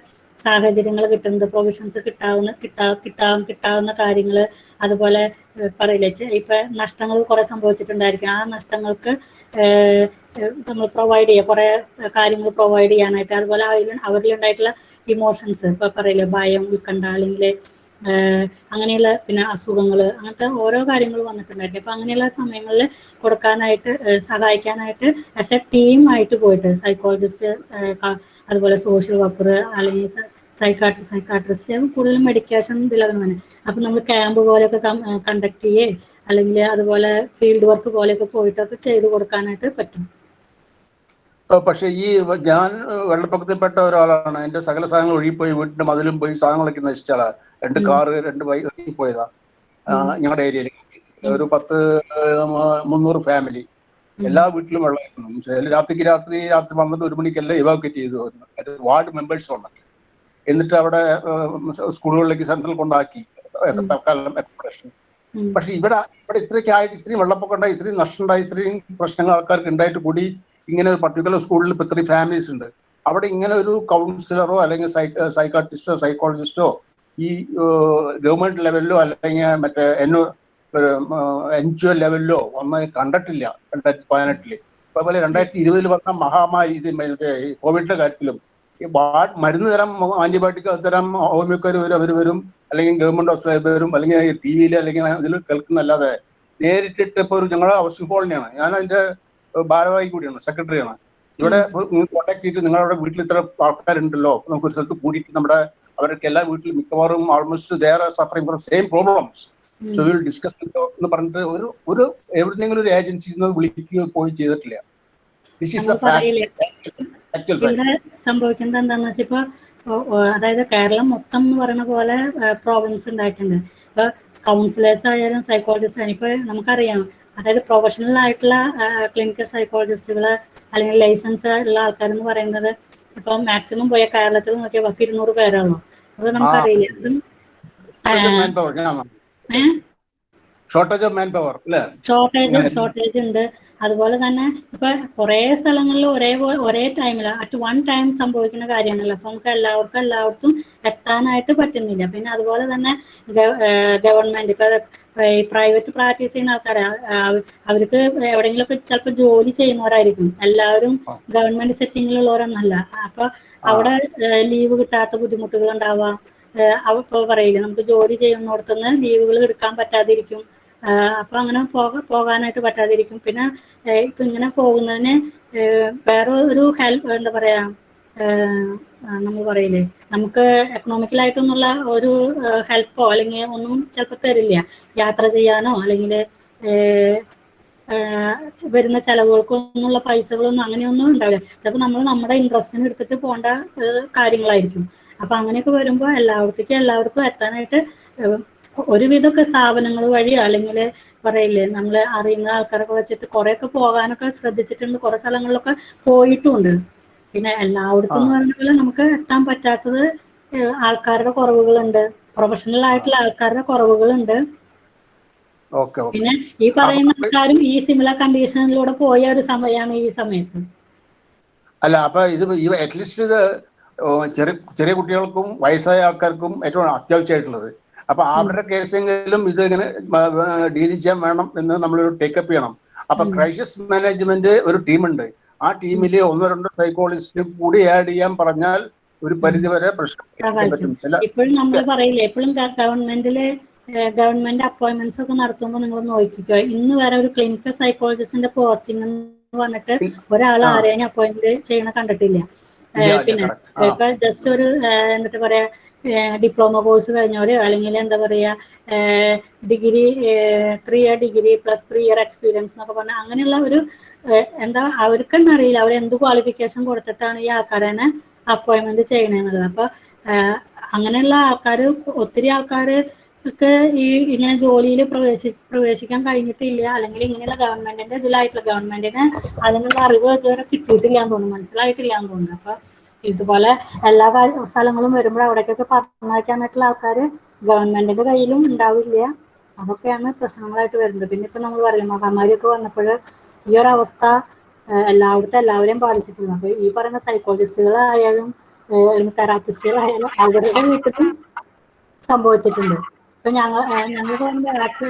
[SPEAKER 2] സാഹചര്യങ്ങൾ കിട്ടുന്നത് പ്രൊവിഷൻസ് കിട്ടാവുന്ന കിട്ടാ കിട്ടാവും കിട്ടാവുന്ന കാര്യങ്ങൾ അതുപോലെ പറയില്ല? ഇപ്പൊ നഷ്ടങ്ങൾ കുറെ സംഭവിച്ചിട്ടുണ്ടായിരിക്കും. ആ നഷ്ടങ്ങൾക്ക് നമ്മൾ പ്രൊവൈഡ് ചെയ്യുക കുറെ കാര്യങ്ങൾ പ്രൊവൈഡ് ചെയ്യാനായിട്ട്. അതുപോലെ അവരിൽ അവരിലുണ്ടായിട്ടുള്ള ഇമോഷൻസ് ഇപ്പൊ പറയില്ലേ? ഭയം ഉത്കണ്ഠ അല്ലെങ്കിൽ അങ്ങനെയുള്ള പിന്നെ അസുഖങ്ങൾ അങ്ങനത്തെ ഓരോ കാര്യങ്ങൾ വന്നിട്ടുണ്ടായിരുന്നു. അപ്പൊ അങ്ങനെയുള്ള സമയങ്ങളിൽ കൊടുക്കാനായിട്ട് സഹായിക്കാനായിട്ട് ആസ് എ ടീം ആയിട്ട് പോയിട്ട് സൈക്കോളജിസ്റ്റ് അതുപോലെ സോഷ്യൽ വർക്കർ അല്ലെങ്കിൽ സൈക്കാട്രി സൈക്കാട്രിസ്റ്റ് കൂടുതലും മെഡിക്കേഷൻ ഇതിലൊക്കെ തന്നെ അപ്പൊ നമ്മൾ ക്യാമ്പ് പോലെയൊക്കെ കണ്ടക്ട് ചെയ്യേ അല്ലെങ്കിൽ അതുപോലെ ഫീൽഡ് വർക്ക് പോലെയൊക്കെ പോയിട്ടൊക്കെ ചെയ്ത് കൊടുക്കാനായിട്ട് പറ്റും.
[SPEAKER 10] പക്ഷേ ഈ ഞാൻ വെള്ളപ്പൊക്കത്തിൽപ്പെട്ട ഒരാളാണ്. എന്റെ സകല സാധനങ്ങൾ ഒഴുകിപ്പോയി വീട്ടിന്റെ മതിലും പോയി സാധനങ്ങളൊക്കെ നശിച്ച ആളാ. രണ്ട്. കാറ് രണ്ട് ബൈക്ക് പോയതാ ഞങ്ങളുടെ ഏരിയയിൽ ഒരു പത്ത് മുന്നൂറ് ഫാമിലി.
[SPEAKER 2] എല്ലാ
[SPEAKER 10] വീട്ടിലും വെള്ളമായിരുന്നു. രാത്രിക്ക് രാത്രി രാത്രി പന്ത്രണ്ട് ഒരു മണിക്കെല്ലാം ഇവാക്വേറ്റ് ചെയ്തു. വാർഡ് മെമ്പേഴ്സ് ഉണ്ട് എന്നിട്ട് അവിടെ സ്കൂളുകളിലേക്ക് സെൻട്രൽ കൊണ്ടാക്കി. തൽക്കാലം അക്കോമഡേഷൻ പക്ഷെ ഇവിടെ ഇവിടെ ഇത്രയൊക്കെ ആയിട്ട് ഇത്രയും വെള്ളപ്പൊക്കം ഉണ്ടായി ഇത്രയും നഷ്ടം ഉണ്ടായി ഇത്രയും പ്രശ്നങ്ങൾ ആൾക്കാർക്ക് ഉണ്ടായിട്ട് കൂടി ഇങ്ങനെ ഒരു പർട്ടിക്കുലർ സ്കൂളിൽ ഇപ്പൊ ഇത്രയും ഫാമിലീസ് ഉണ്ട്. അവിടെ ഇങ്ങനെ ഒരു കൗൺസിലറോ അല്ലെങ്കിൽ സൈക്കാട്രിസ്റ്റോ സൈക്കോളജിസ്റ്റോ ഈ ഗവൺമെന്റ് ലെവലിലോ അല്ലെങ്കിൽ മറ്റേ എൻ എൻ ജി ഒ ലെവലിലോ ഒന്നും കണ്ടിട്ടില്ല രണ്ടായിരത്തി പതിനെട്ടിൽ. അതുപോലെ രണ്ടായിരത്തി ഇരുപതിൽ വന്ന മഹാമാരി ഇത് കോവിഡിന്റെ കാര്യത്തിലും മരുന്ന് തരം ആന്റിബയോട്ടിക് തരം ഹോമിയോക്കാർ വരും അവർ വരും അല്ലെങ്കിൽ ഗവൺമെന്റ് ഹോസ്പിറ്റലിൽ വരും അല്ലെങ്കിൽ ടി വിയിൽ അല്ലെങ്കിൽ ഇതിൽ കേൾക്കുന്നല്ലാതെ നേരിട്ടിട്ട് ഇപ്പൊ ഒരു ഞങ്ങളുടെ ഹൗസിംഗ് കോളനിയാണ് ഞാൻ അതിന്റെ ഭാരവാഹി കൂടിയാണ് സെക്രട്ടറിയാണ് ഇവിടെ കോൺടാക്ട് ചെയ്തിട്ട് നിങ്ങളുടെ വീട്ടിൽ ഇത്ര ആൾക്കാരുണ്ടല്ലോ നമുക്ക് ഒരു സ്ഥലത്ത് കൂടിയിട്ട് നമ്മുടെ അവർക്ക് എല്ലാ വീട്ടിലും മിക്കവാറും almost they are suffering from same problems so will discuss എന്ന് പറഞ്ഞിട്ട് ഒരു ഒരു എവിടെന്നെങ്കിലും ഒരു ഏജൻസി വിളിക്കുകയോ പോയി ചെയ്തിട്ടില്ല. ദിസ് ഈസ്
[SPEAKER 2] സംഭവിക്കുന്നത് എന്താണെന്ന് വെച്ചാൽ ഇപ്പൊ ഓ- ഓ, അതായത് കേരളം മൊത്തം എന്ന് പറയുന്ന പോലെ പ്രോബ്ലംസ് ഉണ്ടായിട്ടുണ്ട്. ഇപ്പൊ കൗൺസിലേഴ്സ് ആയാലും സൈക്കോളജിസ്റ്റ് ആയാലും ഇപ്പൊ നമുക്കറിയാം അതായത് പ്രൊഫഷണൽ ആയിട്ടുള്ള ക്ലിനിക്കൽ സൈക്കോളജിസ്റ്റുകൾ അല്ലെങ്കിൽ ലൈസൻസ് ഉള്ള ആൾക്കാർ എന്ന് പറയുന്നത് ഇപ്പൊ മാക്സിമം പോയ കേരളത്തിൽ നോക്കിയാൽ പത്ത് ഇരുന്നൂറ് പേരാണോ അത് നമുക്കറിയില്ല. ഏഹ്
[SPEAKER 10] ഷോർട്ടേജ് ഓഫ് മാൻ പവർ അല്ലേ
[SPEAKER 2] ഷോർട്ടേജ് ഷോർട്ടേജ് ഉണ്ട്. അതുപോലെ തന്നെ ഇപ്പൊ കുറെ സ്ഥലങ്ങളിൽ ഒരേ ഒരേ ടൈമിൽ അറ്റ് വൺ ടൈം സംഭവിക്കുന്ന കാര്യമാണല്ലോ. അപ്പൊ നമുക്ക് എല്ലാവർക്കും എല്ലായിടത്തും എത്താനായിട്ട് പറ്റുന്നില്ല. പിന്നെ അതുപോലെ തന്നെ ഗവൺമെന്റ് ഇപ്പൊ ഈ പ്രൈവറ്റ് പ്രാക്ടീസ് ചെയ്യുന്ന ആൾക്കാരെ അവർക്ക് എവിടെയെങ്കിലും ഒക്കെ ചിലപ്പോൾ ജോലി ചെയ്യുന്നവരായിരിക്കും. എല്ലാവരും ഗവൺമെന്റ് സെറ്റിങ്ങിലുള്ളവരൊന്നല്ല അപ്പൊ അവിടെ ലീവ് കിട്ടാത്ത ബുദ്ധിമുട്ടുകൾ ഉണ്ടാവാം. അവ ഇപ്പൊ പറയില്ല നമുക്ക് ജോലി ചെയ്യുന്നിടത്തുനിന്ന് ലീവുകൾ എടുക്കാൻ പറ്റാതിരിക്കും. അപ്പൊ അങ്ങനെ പോക പോകാനായിട്ട് പറ്റാതിരിക്കും. പിന്നെ ഇപ്പൊ ഇങ്ങനെ പോകുന്നതിന് വേറെ ഒരു ഹെൽപ്പ് എന്താ പറയാ നമ്മൾ പറയില്ലേ നമുക്ക് എക്കണോമിക്കലായിട്ടൊന്നുള്ള ഒരു ഹെൽപ്പോ അല്ലെങ്കിൽ ഒന്നും ചിലപ്പോൾ തരില്ല. യാത്ര ചെയ്യാനോ അല്ലെങ്കിൽ വരുന്ന ചെലവുകൾക്കൊന്നുള്ള പൈസകളൊന്നും അങ്ങനെയൊന്നും ഉണ്ടാവില്ല. ചിലപ്പോൾ നമ്മൾ നമ്മുടെ ഇൻട്രസ്റ്റിന് എടുത്തിട്ട് പോകേണ്ട കാര്യങ്ങളായിരിക്കും. അപ്പൊ അങ്ങനെയൊക്കെ വരുമ്പോൾ എല്ലാവർക്കും എല്ലാവർക്കും എത്താനായിട്ട് ഒരുവിധമൊക്കെ സ്ഥാപനങ്ങൾ വഴി അല്ലെങ്കിൽ പറയില്ലേ നമ്മൾ അറിയുന്ന ആൾക്കാരൊക്കെ വെച്ചിട്ട് കുറെയൊക്കെ പോകാനൊക്കെ ശ്രദ്ധിച്ചിട്ടുണ്ട്. കുറെ സ്ഥലങ്ങളിലൊക്കെ പോയിട്ടുമുണ്ട്. പിന്നെ എല്ലായിടത്തും എന്ന് പറഞ്ഞ പോലെ നമുക്ക് എത്താൻ പറ്റാത്തത് ആൾക്കാരുടെ കുറവുകളുണ്ട്. പ്രൊഫഷണൽ ആയിട്ടുള്ള ആൾക്കാരുടെ കുറവുകളുണ്ട്. പിന്നെ ഈ പറയുന്ന ആൾക്കാരും ഈ സിമിലർ കണ്ടീഷനിലൂടെ പോയ ഒരു സമയമാണ് ഈ സമയത്ത്.
[SPEAKER 10] അല്ല അപ്പൊ ഇത് അറ്റ്ലീസ്റ്റ് ഇത് ചെറിയ ചെറിയ കുട്ടികൾക്കും വയസ്സായ ആൾക്കാർക്കും ഏറ്റവും അത്യാവശ്യമായിട്ടുള്ളത്. അപ്പൊ അവരുടെ കേസെങ്കിലും ഇത് ഇങ്ങനെ ഡീൽ ചെയ്യാൻ വേണം എന്ന് നമ്മളൊരു ടേക്കപ്പ് ചെയ്യണം. അപ്പൊ ക്രൈസിസ് മാനേജ്മെന്റ് ഒരു ടീമുണ്ട് ആ ടീമിൽ ഒന്നോ രണ്ടോ സൈക്കോളജിസ്റ്റിനും കൂടി ആഡ് ചെയ്യാൻ പറഞ്ഞാൽ ഒരു പരിധിവരെ പ്രശ്നം
[SPEAKER 2] ഇപ്പോഴും നമ്മൾ പറയില്ല എപ്പോഴും ഗവൺമെന്റിൽ ഗവൺമെന്റ് അപ്പോയിന്റ്മെന്റ്സ് ഒക്കെ നടത്തുമ്പോൾ നിങ്ങൾ നോക്കിക്കോ. ഇന്ന് വരെ ഒരു ക്ലിനിക്കൽ സൈക്കോളജിസ്റ്റിന്റെ പോസ്റ്റിംഗ് എന്ന് പറഞ്ഞിട്ട് ഒരാൾ ആരെയും അപ്പോയിന്റ് ചെയ്യണ കണ്ടിട്ടില്ല. പിന്നെ ഇപ്പൊ ജസ്റ്റ് ഒരു എന്നിട്ട് പറയാ ഡിപ്ലോമ കോഴ്സ് കഴിഞ്ഞവര് അല്ലെങ്കിൽ എന്താ പറയാ degree three year degree plus three year experience എന്നൊക്കെ പറഞ്ഞാൽ അങ്ങനെയുള്ള ഒരു എന്താ അവർക്ക് തന്നെ അറിയില്ല. അവർ എന്ത് ക്വാളിഫിക്കേഷൻ കൊടുത്തിട്ടാണ് ഈ ആൾക്കാരെ അപ്പോയിൻമെന്റ് ചെയ്യണമെന്നുള്ളത് അപ്പൊ അങ്ങനെയുള്ള ആൾക്കാർ ഒത്തിരി ആൾക്കാർക്ക് ഈ ഇങ്ങനെ ജോലിയിൽ പ്രവേശി പ്രവേശിക്കാൻ കഴിഞ്ഞിട്ടില്ല. അല്ലെങ്കിൽ ഇങ്ങനെയുള്ള ഗവൺമെന്റിന്റെ ഇതിലായിട്ടുള്ള ഗവൺമെന്റിന് അതിനുള്ള അറിവ് ഇതുവരെ കിട്ടിയിട്ടില്ല എന്ന് തോന്നുന്നു. മനസ്സിലായിട്ടില്ല എന്ന് തോന്നുന്നു. അപ്പൊ ഇതുപോലെ എല്ലാ സ്ഥലങ്ങളും വരുമ്പോൾ അവിടേക്കൊക്കെ പറഞ്ഞയക്കാനായിട്ടുള്ള ആൾക്കാർ ഗവൺമെന്റിന്റെ കയ്യിലും ഉണ്ടാവില്ല. അതൊക്കെയാണ് പ്രശ്നങ്ങളായിട്ട് വരുന്നത്. പിന്നെ ഇപ്പൊ നമ്മൾ പറയും മഹാമാരിയൊക്കെ വന്നപ്പോൾ ഈ ഒരു അവസ്ഥ എല്ലായിടത്തും എല്ലാവരെയും ബാധിച്ചിട്ടുണ്ട്. അപ്പൊ ഈ പറയുന്ന സൈക്കോളജിസ്റ്റുകളായാലും തെറാപ്പിസ്റ്റുകളായാലും അവരുടെ വീട്ടിലും സംഭവിച്ചിട്ടുണ്ട്. ഇപ്പൊ ഞങ്ങൾ ഞങ്ങൾ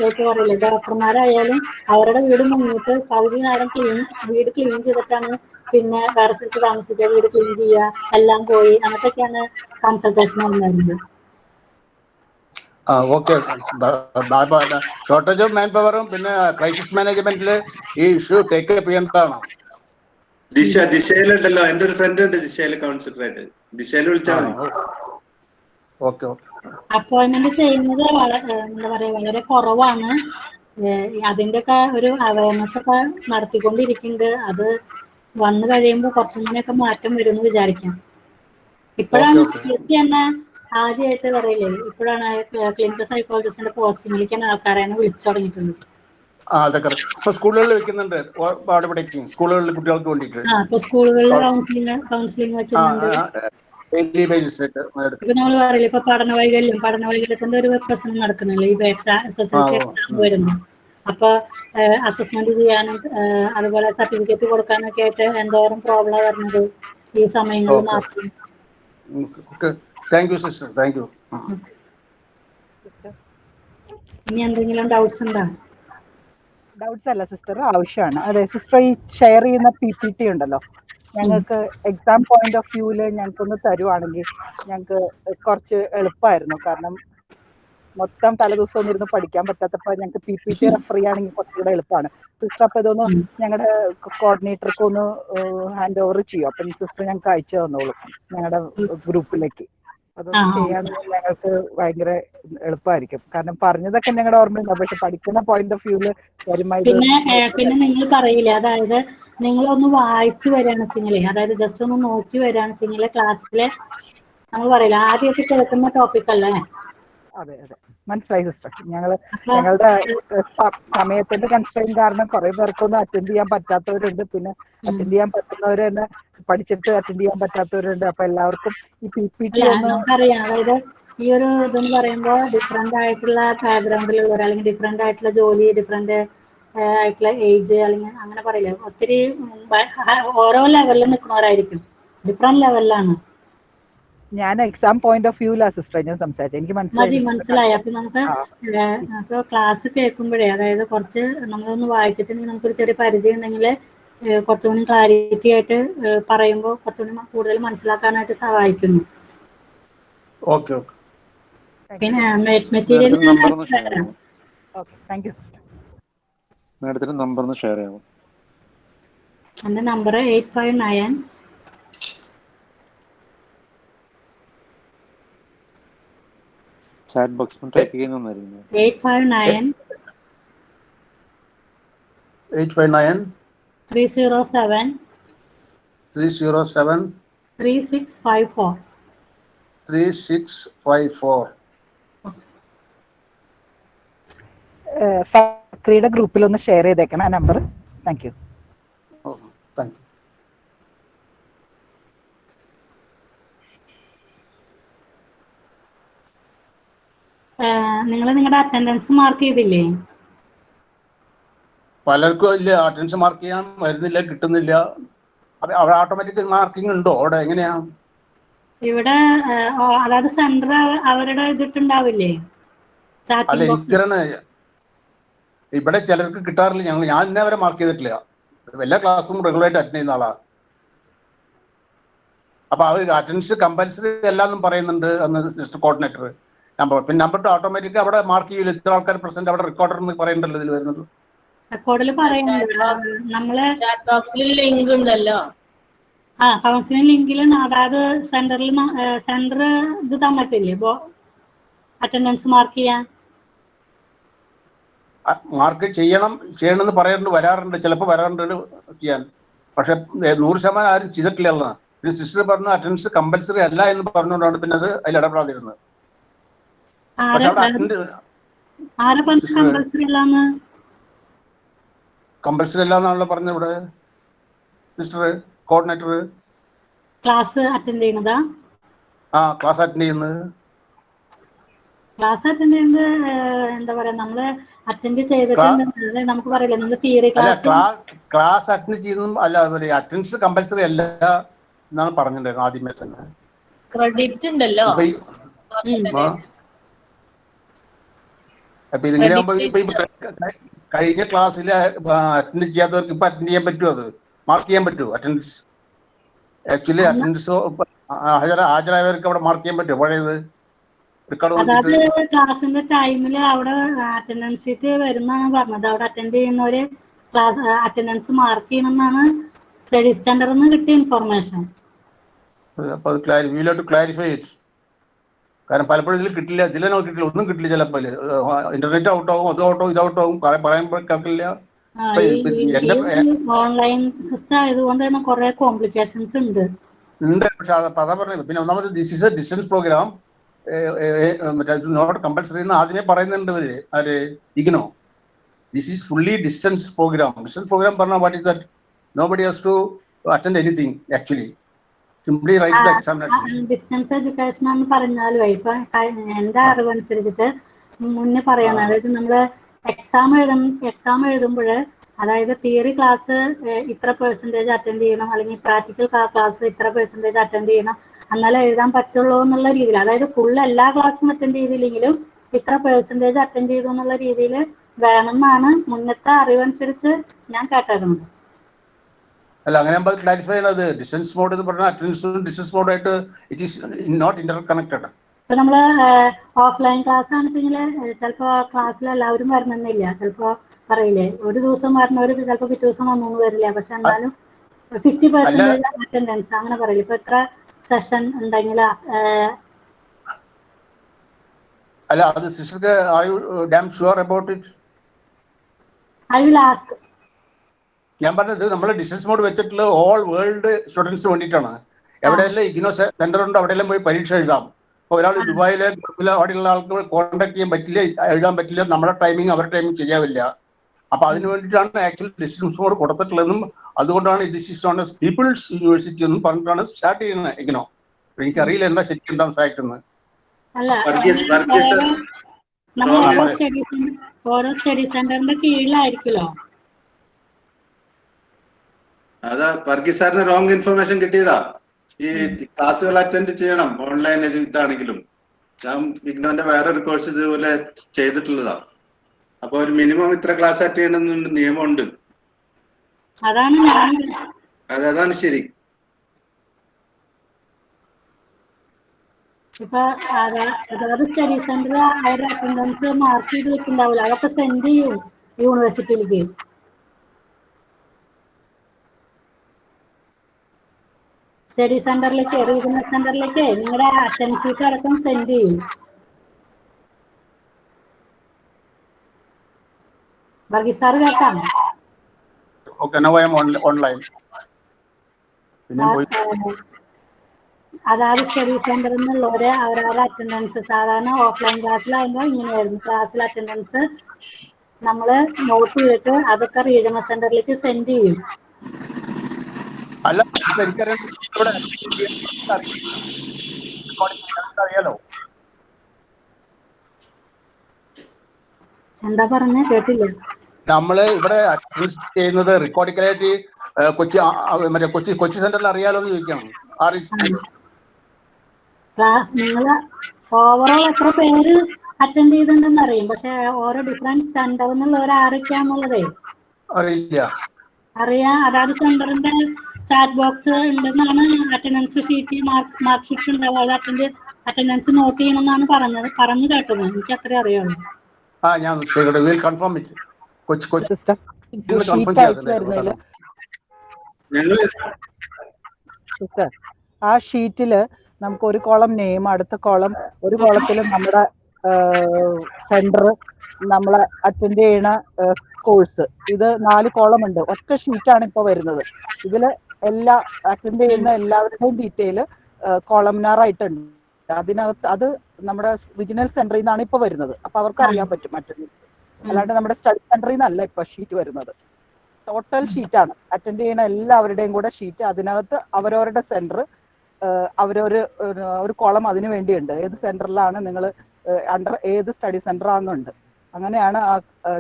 [SPEAKER 2] ഇപ്പൊ പറയില്ലേ ഡോക്ടർമാരായാലും അവരുടെ വീട് മുന്നിട്ട് പകുതി നേരം ക്ലീൻ വീട് ക്ലീൻ ചെയ്തിട്ടാണ് പിന്നെ വേറെ സ്ഥലത്ത് താമസിക്കുക വീട് ക്ലീൻ ചെയ്യുക എല്ലാം പോയി. അങ്ങനത്തെയൊക്കെയാണ് കൺസൾട്ടേഷൻ ഉണ്ടായിരുന്നത്
[SPEAKER 10] ഓക്കെ ഷോർട്ടേജ് ഓഫ് മാൻ പവറും പിന്നെ ക്രൈസിസ് മാനേജ്മെന്റിൽ ഈ ഇഷ്യൂ ടേക്ക് അപ്പ് ചെയ്യേണ്ടതാണ്.
[SPEAKER 4] ദിശ ദിശയിലുണ്ടല്ലോ. എന്റെ ഒരു ഫ്രണ്ട് ഉണ്ട് ദിശയിൽ കൗൺസിലർ ആയിട്ട്. ദിശയിൽ വിളിച്ചാൽ മതി.
[SPEAKER 10] ഓക്കെ ഓക്കെ
[SPEAKER 2] അപ്പോയിന്റ്മെന്റ് ചെയ്യുന്നത് എന്താ പറയാ വളരെ കുറവാണ്. അതിന്റെ ഒക്കെ ഒരു അവയർനെസ് ഒക്കെ നടത്തിക്കൊണ്ടിരിക്കുന്നുണ്ട്. അത് വന്നു കഴിയുമ്പോൾ കുറച്ചും കൂടെയൊക്കെ മാറ്റം വരും എന്ന് വിചാരിക്കാം. ഇപ്പോഴാണ് എസ് തന്നെ ആദ്യമായിട്ട് പറയില്ലേ? ഇപ്പോഴാണ് ക്ലിനിക്കൽ സൈക്കോളജിസ്റ്റിന്റെ പോസ്റ്റിംഗിലേക്ക് ആൾക്കാരെ വിളിച്ചു തുടങ്ങിയിട്ടുള്ളത്.
[SPEAKER 10] അതൊക്കെ ഇപ്പൊ സ്കൂളുകളിൽ വെക്കുന്നുണ്ട്. കുട്ടികൾക്ക് വേണ്ടിയിട്ട്. ഡെയിലി
[SPEAKER 2] നമ്മൾ പറയില്ല ഇപ്പൊ പഠന വൈകല്യം പഠന വൈകല്യത്തിന്റെ ഒരു പ്രശ്നം നടക്കുന്നില്ല? ഈ എക്സാം വരുന്നു അപ്പൊ അസസ്മെന്റ് ചെയ്യാനും അതുപോലെ സർട്ടിഫിക്കറ്റ് കൊടുക്കാനൊക്കെ ആയിട്ട് എന്തോരം പ്രോബ്ലം വരുന്നത് ഈ സമയങ്ങളിൽ മാത്രം?
[SPEAKER 10] Thank you sister thank you
[SPEAKER 2] ഇനി എന്തെങ്കിലും ഡൗട്ട്സ് ഉണ്ടോ?
[SPEAKER 11] ഡൗട്ട്സ് അല്ല സിസ്റ്റർ ആവശ്യമാണ്. അതെ സിസ്റ്റർ ഈ ഷെയർ ചെയ്യുന്ന പി പി ടി ഉണ്ടല്ലോ. ഞങ്ങൾക്ക് എക്സാം പോയിന്റ് ഓഫ് വ്യൂവിൽ ഞങ്ങൾക്കൊന്ന് തരുവാണെങ്കിൽ ഞങ്ങൾക്ക് കുറച്ച് എളുപ്പമായിരുന്നു കാരണം മൊത്തം തലേദിവസം ഒന്നും ഇരുന്ന് പഠിക്കാൻ പറ്റാത്തപ്പോ ഞങ്ങൾക്ക് പി പി ടി റെഫർ ചെയ്യുകയാണെങ്കിൽ കുറച്ചുകൂടെ എളുപ്പമാണ് സിസ്റ്റർ അപ്പൊ ഇതൊന്ന് ഞങ്ങളുടെ കോർഡിനേറ്റർക്ക് ഒന്ന് ഹാൻഡ് ഓവർ ചെയ്യും? അപ്പൊ സിസ്റ്റർ ഞങ്ങൾക്ക് അയച്ചു തന്നോളൂ ഞങ്ങളുടെ ഗ്രൂപ്പിലേക്ക്. അത് ചെയ്യാൻ ഞങ്ങൾക്ക് ഭയങ്കര എളുപ്പമായിരിക്കും കാരണം പറഞ്ഞതൊക്കെ ഞങ്ങളുടെ ഓർമ്മയുണ്ടാവും പക്ഷെ പഠിക്കുന്ന പോയിന്റ് ഓഫ് വ്യൂൽ
[SPEAKER 2] പിന്നെ പിന്നെ നിങ്ങൾ പറയില്ല? അതായത് നിങ്ങളൊന്ന് വായിച്ചു വരികയാണെന്ന് വെച്ചെങ്കിലേ അതായത് ജസ്റ്റ് ഒന്ന് നോക്കി വരികയാണെന്ന് വെച്ചെങ്കിൽ ക്ലാസ്സിലെ നമ്മൾ പറയില്ല? ആദ്യമൊക്കെ കേൾക്കുന്ന ടോപ്പിക് അല്ലേ?
[SPEAKER 11] അതെ അതെ. മനസ്സിലായി സിസ്റ്റർ ഞങ്ങൾ ഞങ്ങളുടെ സമയത്തിന്റെ കൺസ്ട്രെയിൻ കാരണം കുറെ പേർക്കൊന്നും അറ്റൻഡ് ചെയ്യാൻ പറ്റാത്തവരുണ്ട്. പിന്നെ അറ്റൻഡ് ചെയ്യാൻ പറ്റുന്നവര് തന്നെ പഠിച്ചിട്ട് അറ്റൻഡ് ചെയ്യാൻ പറ്റാത്തവരുണ്ട്. അപ്പൊ എല്ലാവർക്കും ഈ പി പി ടി
[SPEAKER 2] അതായത് ഈ ഒരു ഇതെന്ന് പറയുമ്പോൾ ഡിഫറെന്റ് ആയിട്ടുള്ള ബാക്ക്ഗ്രൗണ്ടിലുള്ളവർ അല്ലെങ്കിൽ ഡിഫറെന്റ് ആയിട്ടുള്ള ജോലി ഡിഫറെന്റ് ആയിട്ടുള്ള ഏജ് അല്ലെങ്കിൽ അങ്ങനെ പറയില്ലേ. ഒത്തിരി ഓരോ ലെവലിൽ നിൽക്കുന്നവരായിരിക്കും. ഡിഫറെന്റ് ലെവലിലാണ്
[SPEAKER 11] ഞാൻ എക്സാം പോയിന്റ് ഓഫ് വ്യൂലാ സിസ്റ്റർ ഞാൻ സംസാരിച്ചത്. എനിക്ക് മനസ്സിലായി
[SPEAKER 2] മനസ്സിലായി. അപ്പൊ നമുക്ക് അപ്പൊ ക്ലാസ് കേൾക്കുമ്പോഴേ അതായത് കുറച്ച് നമ്മളൊന്ന് വായിച്ചിട്ടുണ്ടെങ്കിൽ നമുക്കൊരു ചെറിയ പരിചയം ഉണ്ടെങ്കിൽ കുറച്ചുകൂടി ക്ലാരിറ്റി ആയിട്ട് പറയുമ്പോൾ കുറച്ചുകൂടി കൂടുതൽ മനസ്സിലാക്കാനായിട്ട് സഹായിക്കുന്നു.
[SPEAKER 10] Okay okay.
[SPEAKER 2] പിന്നെ മെറ്റീരിയൽ
[SPEAKER 12] മാഡത്തിന്റെ നമ്പർ ഷെയർ ചെയ്യാമോ?
[SPEAKER 2] എന്റെ number eight five nine
[SPEAKER 12] chat ബോക്സിൽ ടൈപ്പ് ചെയ്യുന്നതായിരിക്കും
[SPEAKER 2] eight five nine
[SPEAKER 10] eight five nine
[SPEAKER 2] three zero seven
[SPEAKER 10] three zero seven
[SPEAKER 2] three six five four
[SPEAKER 10] three six five four
[SPEAKER 11] ഫക്രിയുടെ ഗ്രൂപ്പിൽ ഒന്ന് ഷെയർ ചെയ്തേക്കണം ആ നമ്പർ താങ്ക് യു
[SPEAKER 2] നിങ്ങൾ നിങ്ങളുടെ അറ്റൻഡൻസ് മാർക്ക് ചെയ്തില്ലേ?
[SPEAKER 10] പലർക്കും ഇല്ല അറ്റൻഡൻസ് മാർക്ക് ചെയ്യാൻ വരുന്നില്ല കിട്ടുന്നില്ല. അവിടെ ഓട്ടോമാറ്റിക് മാർക്കിംഗ് ഉണ്ടോ അവിടെ? എങ്ങനെയാ?
[SPEAKER 2] ഇവിടെ അതായത് സെന്റർ അവരുടെ ഇതിട്ടുണ്ടാവില്ലേ?
[SPEAKER 10] അല്ല എനിക്കറിയണ ഇവിടെ ചിലർക്ക് കിട്ടാറില്ല. ഞങ്ങൾ ഞാൻ ഇന്നേ വരെ മാർക്ക് ചെയ്തിട്ടില്ല. എല്ലാ ക്ലാസ്സും റെഗുലർ ആയിട്ട് അറ്റൻഡ് ചെയ്യുന്ന ആളാ. അപ്പൊ അവർ അറ്റൻഡൻസ് കമ്പൽസറി അല്ലാന്നും പറയുന്നുണ്ട് അന്ന് സിസ്റ്റർ കോർഡിനേറ്റർ നമ്പർ പിന്നെ നമ്പർ ടു ഓട്ടോമാറ്റിക് അവിടെ മാർക്ക് ചെയ്യില്ല ഇത്ര ആൾക്കാർ പ്രസന്റ് അവിടെ റെക്കോർഡർ എന്ന് പറയുന്നുണ്ടല്ലോ ഇതിൽ വരുന്നത്.
[SPEAKER 2] റെക്കോർഡിൽ പറയുന്നുണ്ട്. ആ,
[SPEAKER 6] ചാറ്റ് ബോക്സിൽ ലിങ്ക് ഉണ്ടല്ലോ.
[SPEAKER 2] ആ കൗൺസിലിംഗ് ലിങ്കിൽ അതായത് സെന്ററിൽ സെന്റർ ഇത് തന്നിട്ടില്ലേ ഇപ്പോ അറ്റൻഡൻസ് മാർക്ക് ചെയ്യാൻ.
[SPEAKER 10] മാർക്ക് ചെയ്യണം ചെയ്യണമെന്ന് പറയാറുണ്ട് വരാറുണ്ട്. ചിലപ്പോൾ വരാറുണ്ട് ചെയ്യാൻ. പക്ഷെ നൂറ് ശതമാനം ആരും ചെയ്തിട്ടില്ല പിന്നെ സിസ്റ്റർ പറഞ്ഞു അറ്റൻഡൻസ് കമ്പൽസറി അല്ല എന്ന് പറഞ്ഞുകൊണ്ടാണ് പിന്നെ അത് അതിൽ ഇടപെടാതിരുന്നത്. പക്ഷെ
[SPEAKER 2] അല്ലാന്നാണല്ലോ പറഞ്ഞ. കമ്പൽസറി
[SPEAKER 10] കമ്പൽസറി ഇവിടെ. Sister coordinator.
[SPEAKER 2] ക്ലാസ് അറ്റൻഡ് ചെയ്യുന്നതാ?
[SPEAKER 10] ആ ക്ലാസ് അറ്റൻഡ് ചെയ്യുന്നത്.
[SPEAKER 2] ക്ലാസ് അറ്റൻഡ് ചെയ്യുന്നത് എന്താ പറയാ നമ്മൾ അറ്റൻഡ് ചെയ്തിട്ടുണ്ട് നമുക്ക് പറയില്ല നമ്മൾ തിയറി ക്ലാസ്
[SPEAKER 10] ക്ലാസ് അറ്റൻഡ് ചെയ്യുന്നതും അല്ല അറ്റൻഡൻസ് കമ്പൽസറി അല്ല എന്നാണ് പറഞ്ഞിട്ടുണ്ടായിരുന്നു ആദ്യമേ തന്നെ.
[SPEAKER 6] ക്രെഡിറ്റ് ഉണ്ടല്ലോ.
[SPEAKER 10] അപ്പൊ ഇതിങ്ങനെ ആകുമ്പോ ഇപ്പൊ ഈ കഴിഞ്ഞ ക്ലാസ്സിൽ അറ്റൻഡ് ചെയ്യാത്തവർക്ക് ഇപ്പൊ അറ്റൻഡ് ചെയ്യാൻ പറ്റുമോ അത്? മാർക്ക് ചെയ്യാൻ പറ്റുമോ അറ്റൻഡൻസ് ആക്ച്വലി അറ്റൻഡൻസ് ഹാജരായവർക്ക് അവിടെ മാർക്ക് ചെയ്യാൻ പറ്റുമോ പഴയത്?
[SPEAKER 2] അതായത് ക്ലാസ്സിന്റെ ടൈമിൽ അവിടെ അറ്റൻഡൻസ് ഷീറ്റ് വരുന്നാണ് പറഞ്ഞത്. അവിടെ അറ്റൻഡ് ചെയ്യുന്നവര് ക്ലാസ് അറ്റൻഡൻസ് മാർക്ക് ചെയ്യണമെന്നാണ് സ്റ്റഡി സ്റ്റാൻഡർന്ന് കിട്ടിയ ഇൻഫർമേഷൻ
[SPEAKER 10] ക്ലാരിഫൈ കാരണം പലപ്പോഴും ഇതിൽ കിട്ടില്ല ഇതിലെ നോക്കിയിട്ടില്ല ഒന്നും കിട്ടില്ല ചിലപ്പോൾ ഇന്റർനെറ്റ് ഔട്ട് ആകും അത് ഔട്ട് ആവും ഇത് ഔട്ട് ആവും പറയാൻ കേൾക്കില്ല.
[SPEAKER 2] ഓൺലൈൻ സിസ്റ്റം ആയതുകൊണ്ട് തന്നെ കുറെ കോംപ്ലിക്കേഷൻസ് ഉണ്ട്.
[SPEAKER 10] ഉണ്ട് പക്ഷെ അത് അതാ പറഞ്ഞത്. പിന്നെ ഒന്നാമത് this is a distance programme മറ്റേ നോട്ട് കമ്പൽസറി എന്ന് ആദ്യമേ പറയുന്നുണ്ട് ഇവർ. ആര്? IGNOU. This is fully distance programme distance programme പറഞ്ഞാൽ what is that nobody has to attend anything actually simply write the examination
[SPEAKER 2] distance education എന്ന് പറഞ്ഞാലും ഇപ്പൊ എന്റെ അറിവ് അനുസരിച്ചിട്ട് മുന്നേ പറയണം. അതായത് നമ്മൾ എക്സാം എഴുതും എക്സാം എഴുതുമ്പോൾ അതായത് തിയറി ക്ലാസ് ഇത്ര പെർസെന്റേജ് അറ്റൻഡ് ചെയ്യണം അല്ലെങ്കിൽ പ്രാക്ടിക്കൽ ക്ലാസ് ഇത്ര പെർസെന്റേജ് അറ്റൻഡ് ചെയ്യണം എന്നാലേ എഴുതാൻ പറ്റുള്ളൂ എന്നുള്ള രീതിയിൽ. അതായത് ഫുൾ എല്ലാ ക്ലാസ്സും അറ്റൻഡ് ചെയ്തില്ലെങ്കിലും ഇത്ര പെർസെന്റേജ് അറ്റൻഡ് ചെയ്തു എന്നുള്ള രീതിയിൽ വേണമെന്നാണ് മുന്നത്തെ അറിവനുസരിച്ച് ഞാൻ കേട്ടായിരുന്നത്
[SPEAKER 10] അല്ല അങ്ങനെ നമ്മൾ ക്ലാരിഫൈ ചെയ്യണത് ഡിസ്റ്റൻസ് മോഡ് എന്ന് പറഞ്ഞാൽ അറ്റൻഡൻസും ഡിസ്റ്റൻസ് മോഡ് ആയിട്ട് it is not interconnected
[SPEAKER 2] ഇപ്പൊ നമ്മൾ ഓഫ്ലൈൻ ക്ലാസ് ആണെന്ന് വെച്ചാൽ ചിലപ്പോ ക്ലാസ്സിൽ എല്ലാവരും വരണമെന്നില്ല. ചിലപ്പോ പറയില്ലേ ഒരു ദിവസം വരണവര് ചിലപ്പോ പിറ്റേ ദിവസം വന്നു വരില്ല. പക്ഷെ എന്നാലും ഫിഫ്റ്റി പെർസെന്റേജ് അറ്റൻഡൻസ് അങ്ങനെ പറയില്ല. ഇപ്പൊ എത്ര സെഷൻ ഉണ്ടെങ്കിൽ
[SPEAKER 10] അല്ല അത് സിസ്റ്റർക്ക് I damn sure about it
[SPEAKER 2] I will ask
[SPEAKER 10] ഞാൻ പറഞ്ഞത് നമ്മൾ ഡിസ്റ്റൻസ് മോഡ് വെച്ചിട്ടുള്ള ഓൾ വേൾഡ് സ്റ്റുഡൻസിന് വേണ്ടിയിട്ടാണ്. എവിടെയെല്ലാം ഇഗ്നോ സെന്റർ ഉണ്ട് അവിടെയെല്ലാം പോയി പരീക്ഷ എഴുതാം. അപ്പൊ ഒരാൾ ദുബായിലെ ഗൾഫിലെ അവിടെയുള്ള ആൾക്ക് കോൺടാക്ട് ചെയ്യാൻ പറ്റില്ല എഴുതാൻ പറ്റില്ല നമ്മുടെ ടൈമിംഗ് അവരുടെ ടൈമിംഗ് ചെയ്യാവില്ല അപ്പൊ അതിന് വേണ്ടിയിട്ടാണ് ആക്ച്വലി ഡിസ്റ്റൻസ് മോഡ് കൊടുത്തിട്ടുള്ളതെന്നും അതുകൊണ്ടാണ് this is on S people's university എന്നും പറഞ്ഞിട്ടാണ് സ്റ്റാർട്ട് ചെയ്യുന്നത് ഇഗ്നോ. എനിക്കറിയില്ല എന്താ ശരിക്കും എന്താ ഫാക്ട് എന്ന്.
[SPEAKER 2] ഓരോ സ്റ്റഡി സെന്ററിന്റെ കീഴിലായിരിക്കുമല്ലോ.
[SPEAKER 4] അതാ വർഗീസ് സാറിന് റോങ് ഇൻഫർമേഷൻ കിട്ടിയതാ. ഈ ക്ലാസ്സുകൾ അറ്റൻഡ് ചെയ്യണം. ഓൺലൈൻ ഇതാണെങ്കിലും. ഞാൻ ഇഗ്നോന്റെ വേറൊരു കോഴ്സ് ഇതുപോലെ ചെയ്തിട്ടുള്ളതാ. അപ്പൊ ഒരു മിനിമം ഇത്ര ക്ലാസ് അറ്റൻഡ് ചെയ്യണമെന്ന് നിയമമുണ്ട്.
[SPEAKER 2] അതാണ്
[SPEAKER 4] അതാണ് ശരി.
[SPEAKER 2] ഇപ്പൊ അതാ- അതായത് സ്റ്റഡി സെന്റർ അവരുടെ അറ്റൻഡൻസ് മാർക്ക് ചെയ്ത് വെക്കുന്നുണ്ടാവില്ല. അതൊക്കെ സെൻഡ് ചെയ്യും യൂണിവേഴ്സിറ്റിയിലേക്ക് സ്റ്റഡി സെന്ററിലേക്ക് റീജിയണൽ സെന്ററിലേക്ക് നിങ്ങളുടെ അറ്റൻഡ് ഷീറ്റ് അടക്കം സെൻഡ് ചെയ്യും. വർഗീസ് സാർ കേട്ടാണ്
[SPEAKER 10] okay now I am online പിന്നെ പോയി.
[SPEAKER 2] സ്റ്റഡി സെന്ററിൽ നിന്നുള്ളവര് അവരവരുടെ അറ്റൻഡൻസ് സാധാരണ ഓഫ്ലൈൻ ക്ലാസ്സിലാകുമ്പോൾ ഇങ്ങനെയായിരുന്നു. ക്ലാസ്സിൽ അറ്റൻഡൻസ് നമ്മൾ നോട്ട് ചെയ്തിട്ട് അതൊക്കെ റീജിയണൽ സെന്ററിലേക്ക് സെൻഡ് ചെയ്യും.
[SPEAKER 10] അല്ല അറിയാലോ?
[SPEAKER 2] എന്താ പറഞ്ഞ? കേട്ടില്ല.
[SPEAKER 10] നമ്മൾ ഇവിടെ ചെയ്യുന്നത് റെക്കോർഡിക്കലായിട്ട് കൊച്ചി മറ്റേ കൊച്ചി കൊച്ചി സെന്ററിൽ അറിയാലോ എന്ന് ചോദിക്കണം
[SPEAKER 2] നിങ്ങൾ ഓവറോൾ എത്ര പേര് അറ്റൻഡ് ചെയ്തിട്ടുണ്ടെന്ന് അറിയും. പക്ഷെ ഓരോ ഡിഫറെന്റ് സെന്ററിൽ ഒരു ആരൊക്കെയാന്നുള്ളതേ
[SPEAKER 10] അറിയില്ല.
[SPEAKER 2] അറിയാം. അതാത് സെന്ററിന്റെ ചാറ്റ് ബോക്സ് ഉണ്ടെന്നാണ് attendance sheet mark mark sheet ഉണ്ടാവും അത് അറ്റൻഡ് അറ്റൻഡൻസ് നോട്ട് ചെയ്യണമെന്നാണ് പറഞ്ഞത്. പറഞ്ഞു കേട്ടത് എനിക്ക് അത്രേ അറിയുള്ളൂ.
[SPEAKER 10] ആ ഞാൻ
[SPEAKER 11] confirm
[SPEAKER 10] it
[SPEAKER 11] Kochi
[SPEAKER 4] Kochi.
[SPEAKER 11] Sister ആ ഷീറ്റിൽ നമുക്ക് ഒരു കോളം നെയിം അടുത്ത കോളം ഒരു കോളത്തിൽ നമ്മുടെ സെന്റർ നമ്മളെ അറ്റൻഡ് ചെയ്യണ കോഴ്സ് ഇത് നാല് കോളം ഉണ്ട്. ഒറ്റ ഷീറ്റാണ് ഇപ്പൊ വരുന്നത്. ഇതിൽ എല്ലാ അറ്റൻഡ് ചെയ്യുന്ന എല്ലാവരുടെയും ഡീറ്റെയിൽ കോളംനാർ ആയിട്ടുണ്ട് അതിനകത്ത് അത് നമ്മുടെ റീജിയണൽ സെന്ററിൽ നിന്നാണ് ഇപ്പൊ വരുന്നത്. അപ്പൊ അവർക്ക് അറിയാൻ പറ്റും അറ്റൻഡ് അല്ലാണ്ട് നമ്മുടെ സ്റ്റഡി സെന്ററിൽ നിന്നല്ല ഇപ്പൊ ഷീറ്റ് വരുന്നത്. ടോട്ടൽ ഷീറ്റാണ് അറ്റൻഡ് ചെയ്യുന്ന എല്ലാവരുടെയും കൂടെ ഷീറ്റ് അതിനകത്ത് അവരവരുടെ സെന്റർ അവരൊരു ഒരു- കോളം അതിനു വേണ്ടിയുണ്ട്. ഏത് സെന്ററിലാണ് നിങ്ങൾ അണ്ടർ ഏത് സ്റ്റഡി സെന്റർ ആണെന്നുണ്ട്. അങ്ങനെയാണ് ആ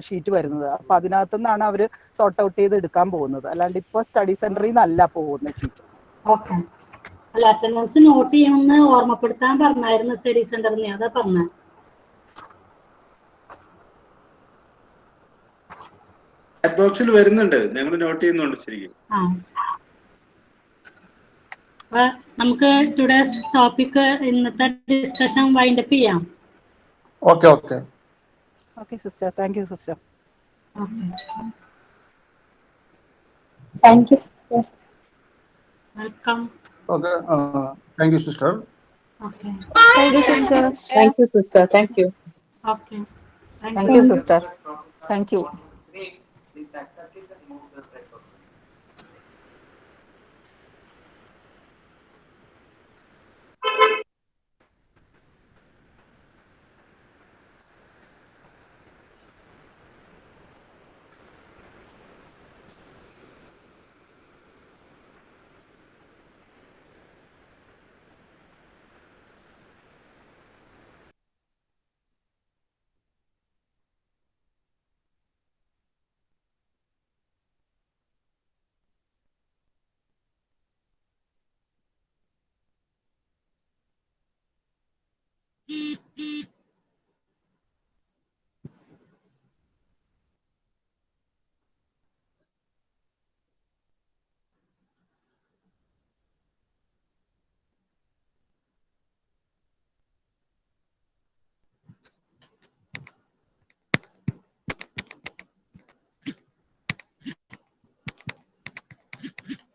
[SPEAKER 11] ഷീറ്റ് വരുന്നത്. അപ്പൊ അതിനകത്തു നിന്നാണ് അവർ സോർട്ട് ഔട്ട് ചെയ്ത് എടുക്കാൻ പോകുന്നത്. അല്ലാണ്ട് ഇപ്പൊ സ്റ്റഡി സെന്ററിൽ നിന്നല്ല പോകുന്ന ഷീറ്റ്
[SPEAKER 2] ഓക്കെ അല്ല അറ്റൻഡൻസ് നോട്ട് ചെയ്യണമെന്ന് ഓർമ്മപ്പെടുത്താൻ പറഞ്ഞായിരുന്നു സ്റ്റഡി സെന്ററിൽ അതാ പറഞ്ഞത്
[SPEAKER 4] ചാറ്റ് ബോക്സിൽ വരുന്നുണ്ട്. ഞങ്ങൾ നോട്ട് ചെയ്യുന്നുണ്ട് ശരിക്കും.
[SPEAKER 2] അപ്പൊ നമുക്ക് ടുഡേസ് ടോപ്പിക് ഇന്നത്തെ ഡിസ്കഷൻ വൈൻഡപ്പ് ചെയ്യാം.
[SPEAKER 10] Okay okay
[SPEAKER 11] Okay, sister. Thank you, sister.
[SPEAKER 2] Okay. Thank you.
[SPEAKER 10] Welcome. Okay. Uh, thank
[SPEAKER 2] you,
[SPEAKER 11] sister. Okay. Thank you, sister.
[SPEAKER 2] Thank
[SPEAKER 11] you, sister. Thank you. Okay. Thank, thank you, sister. Thank you. Beep, beep.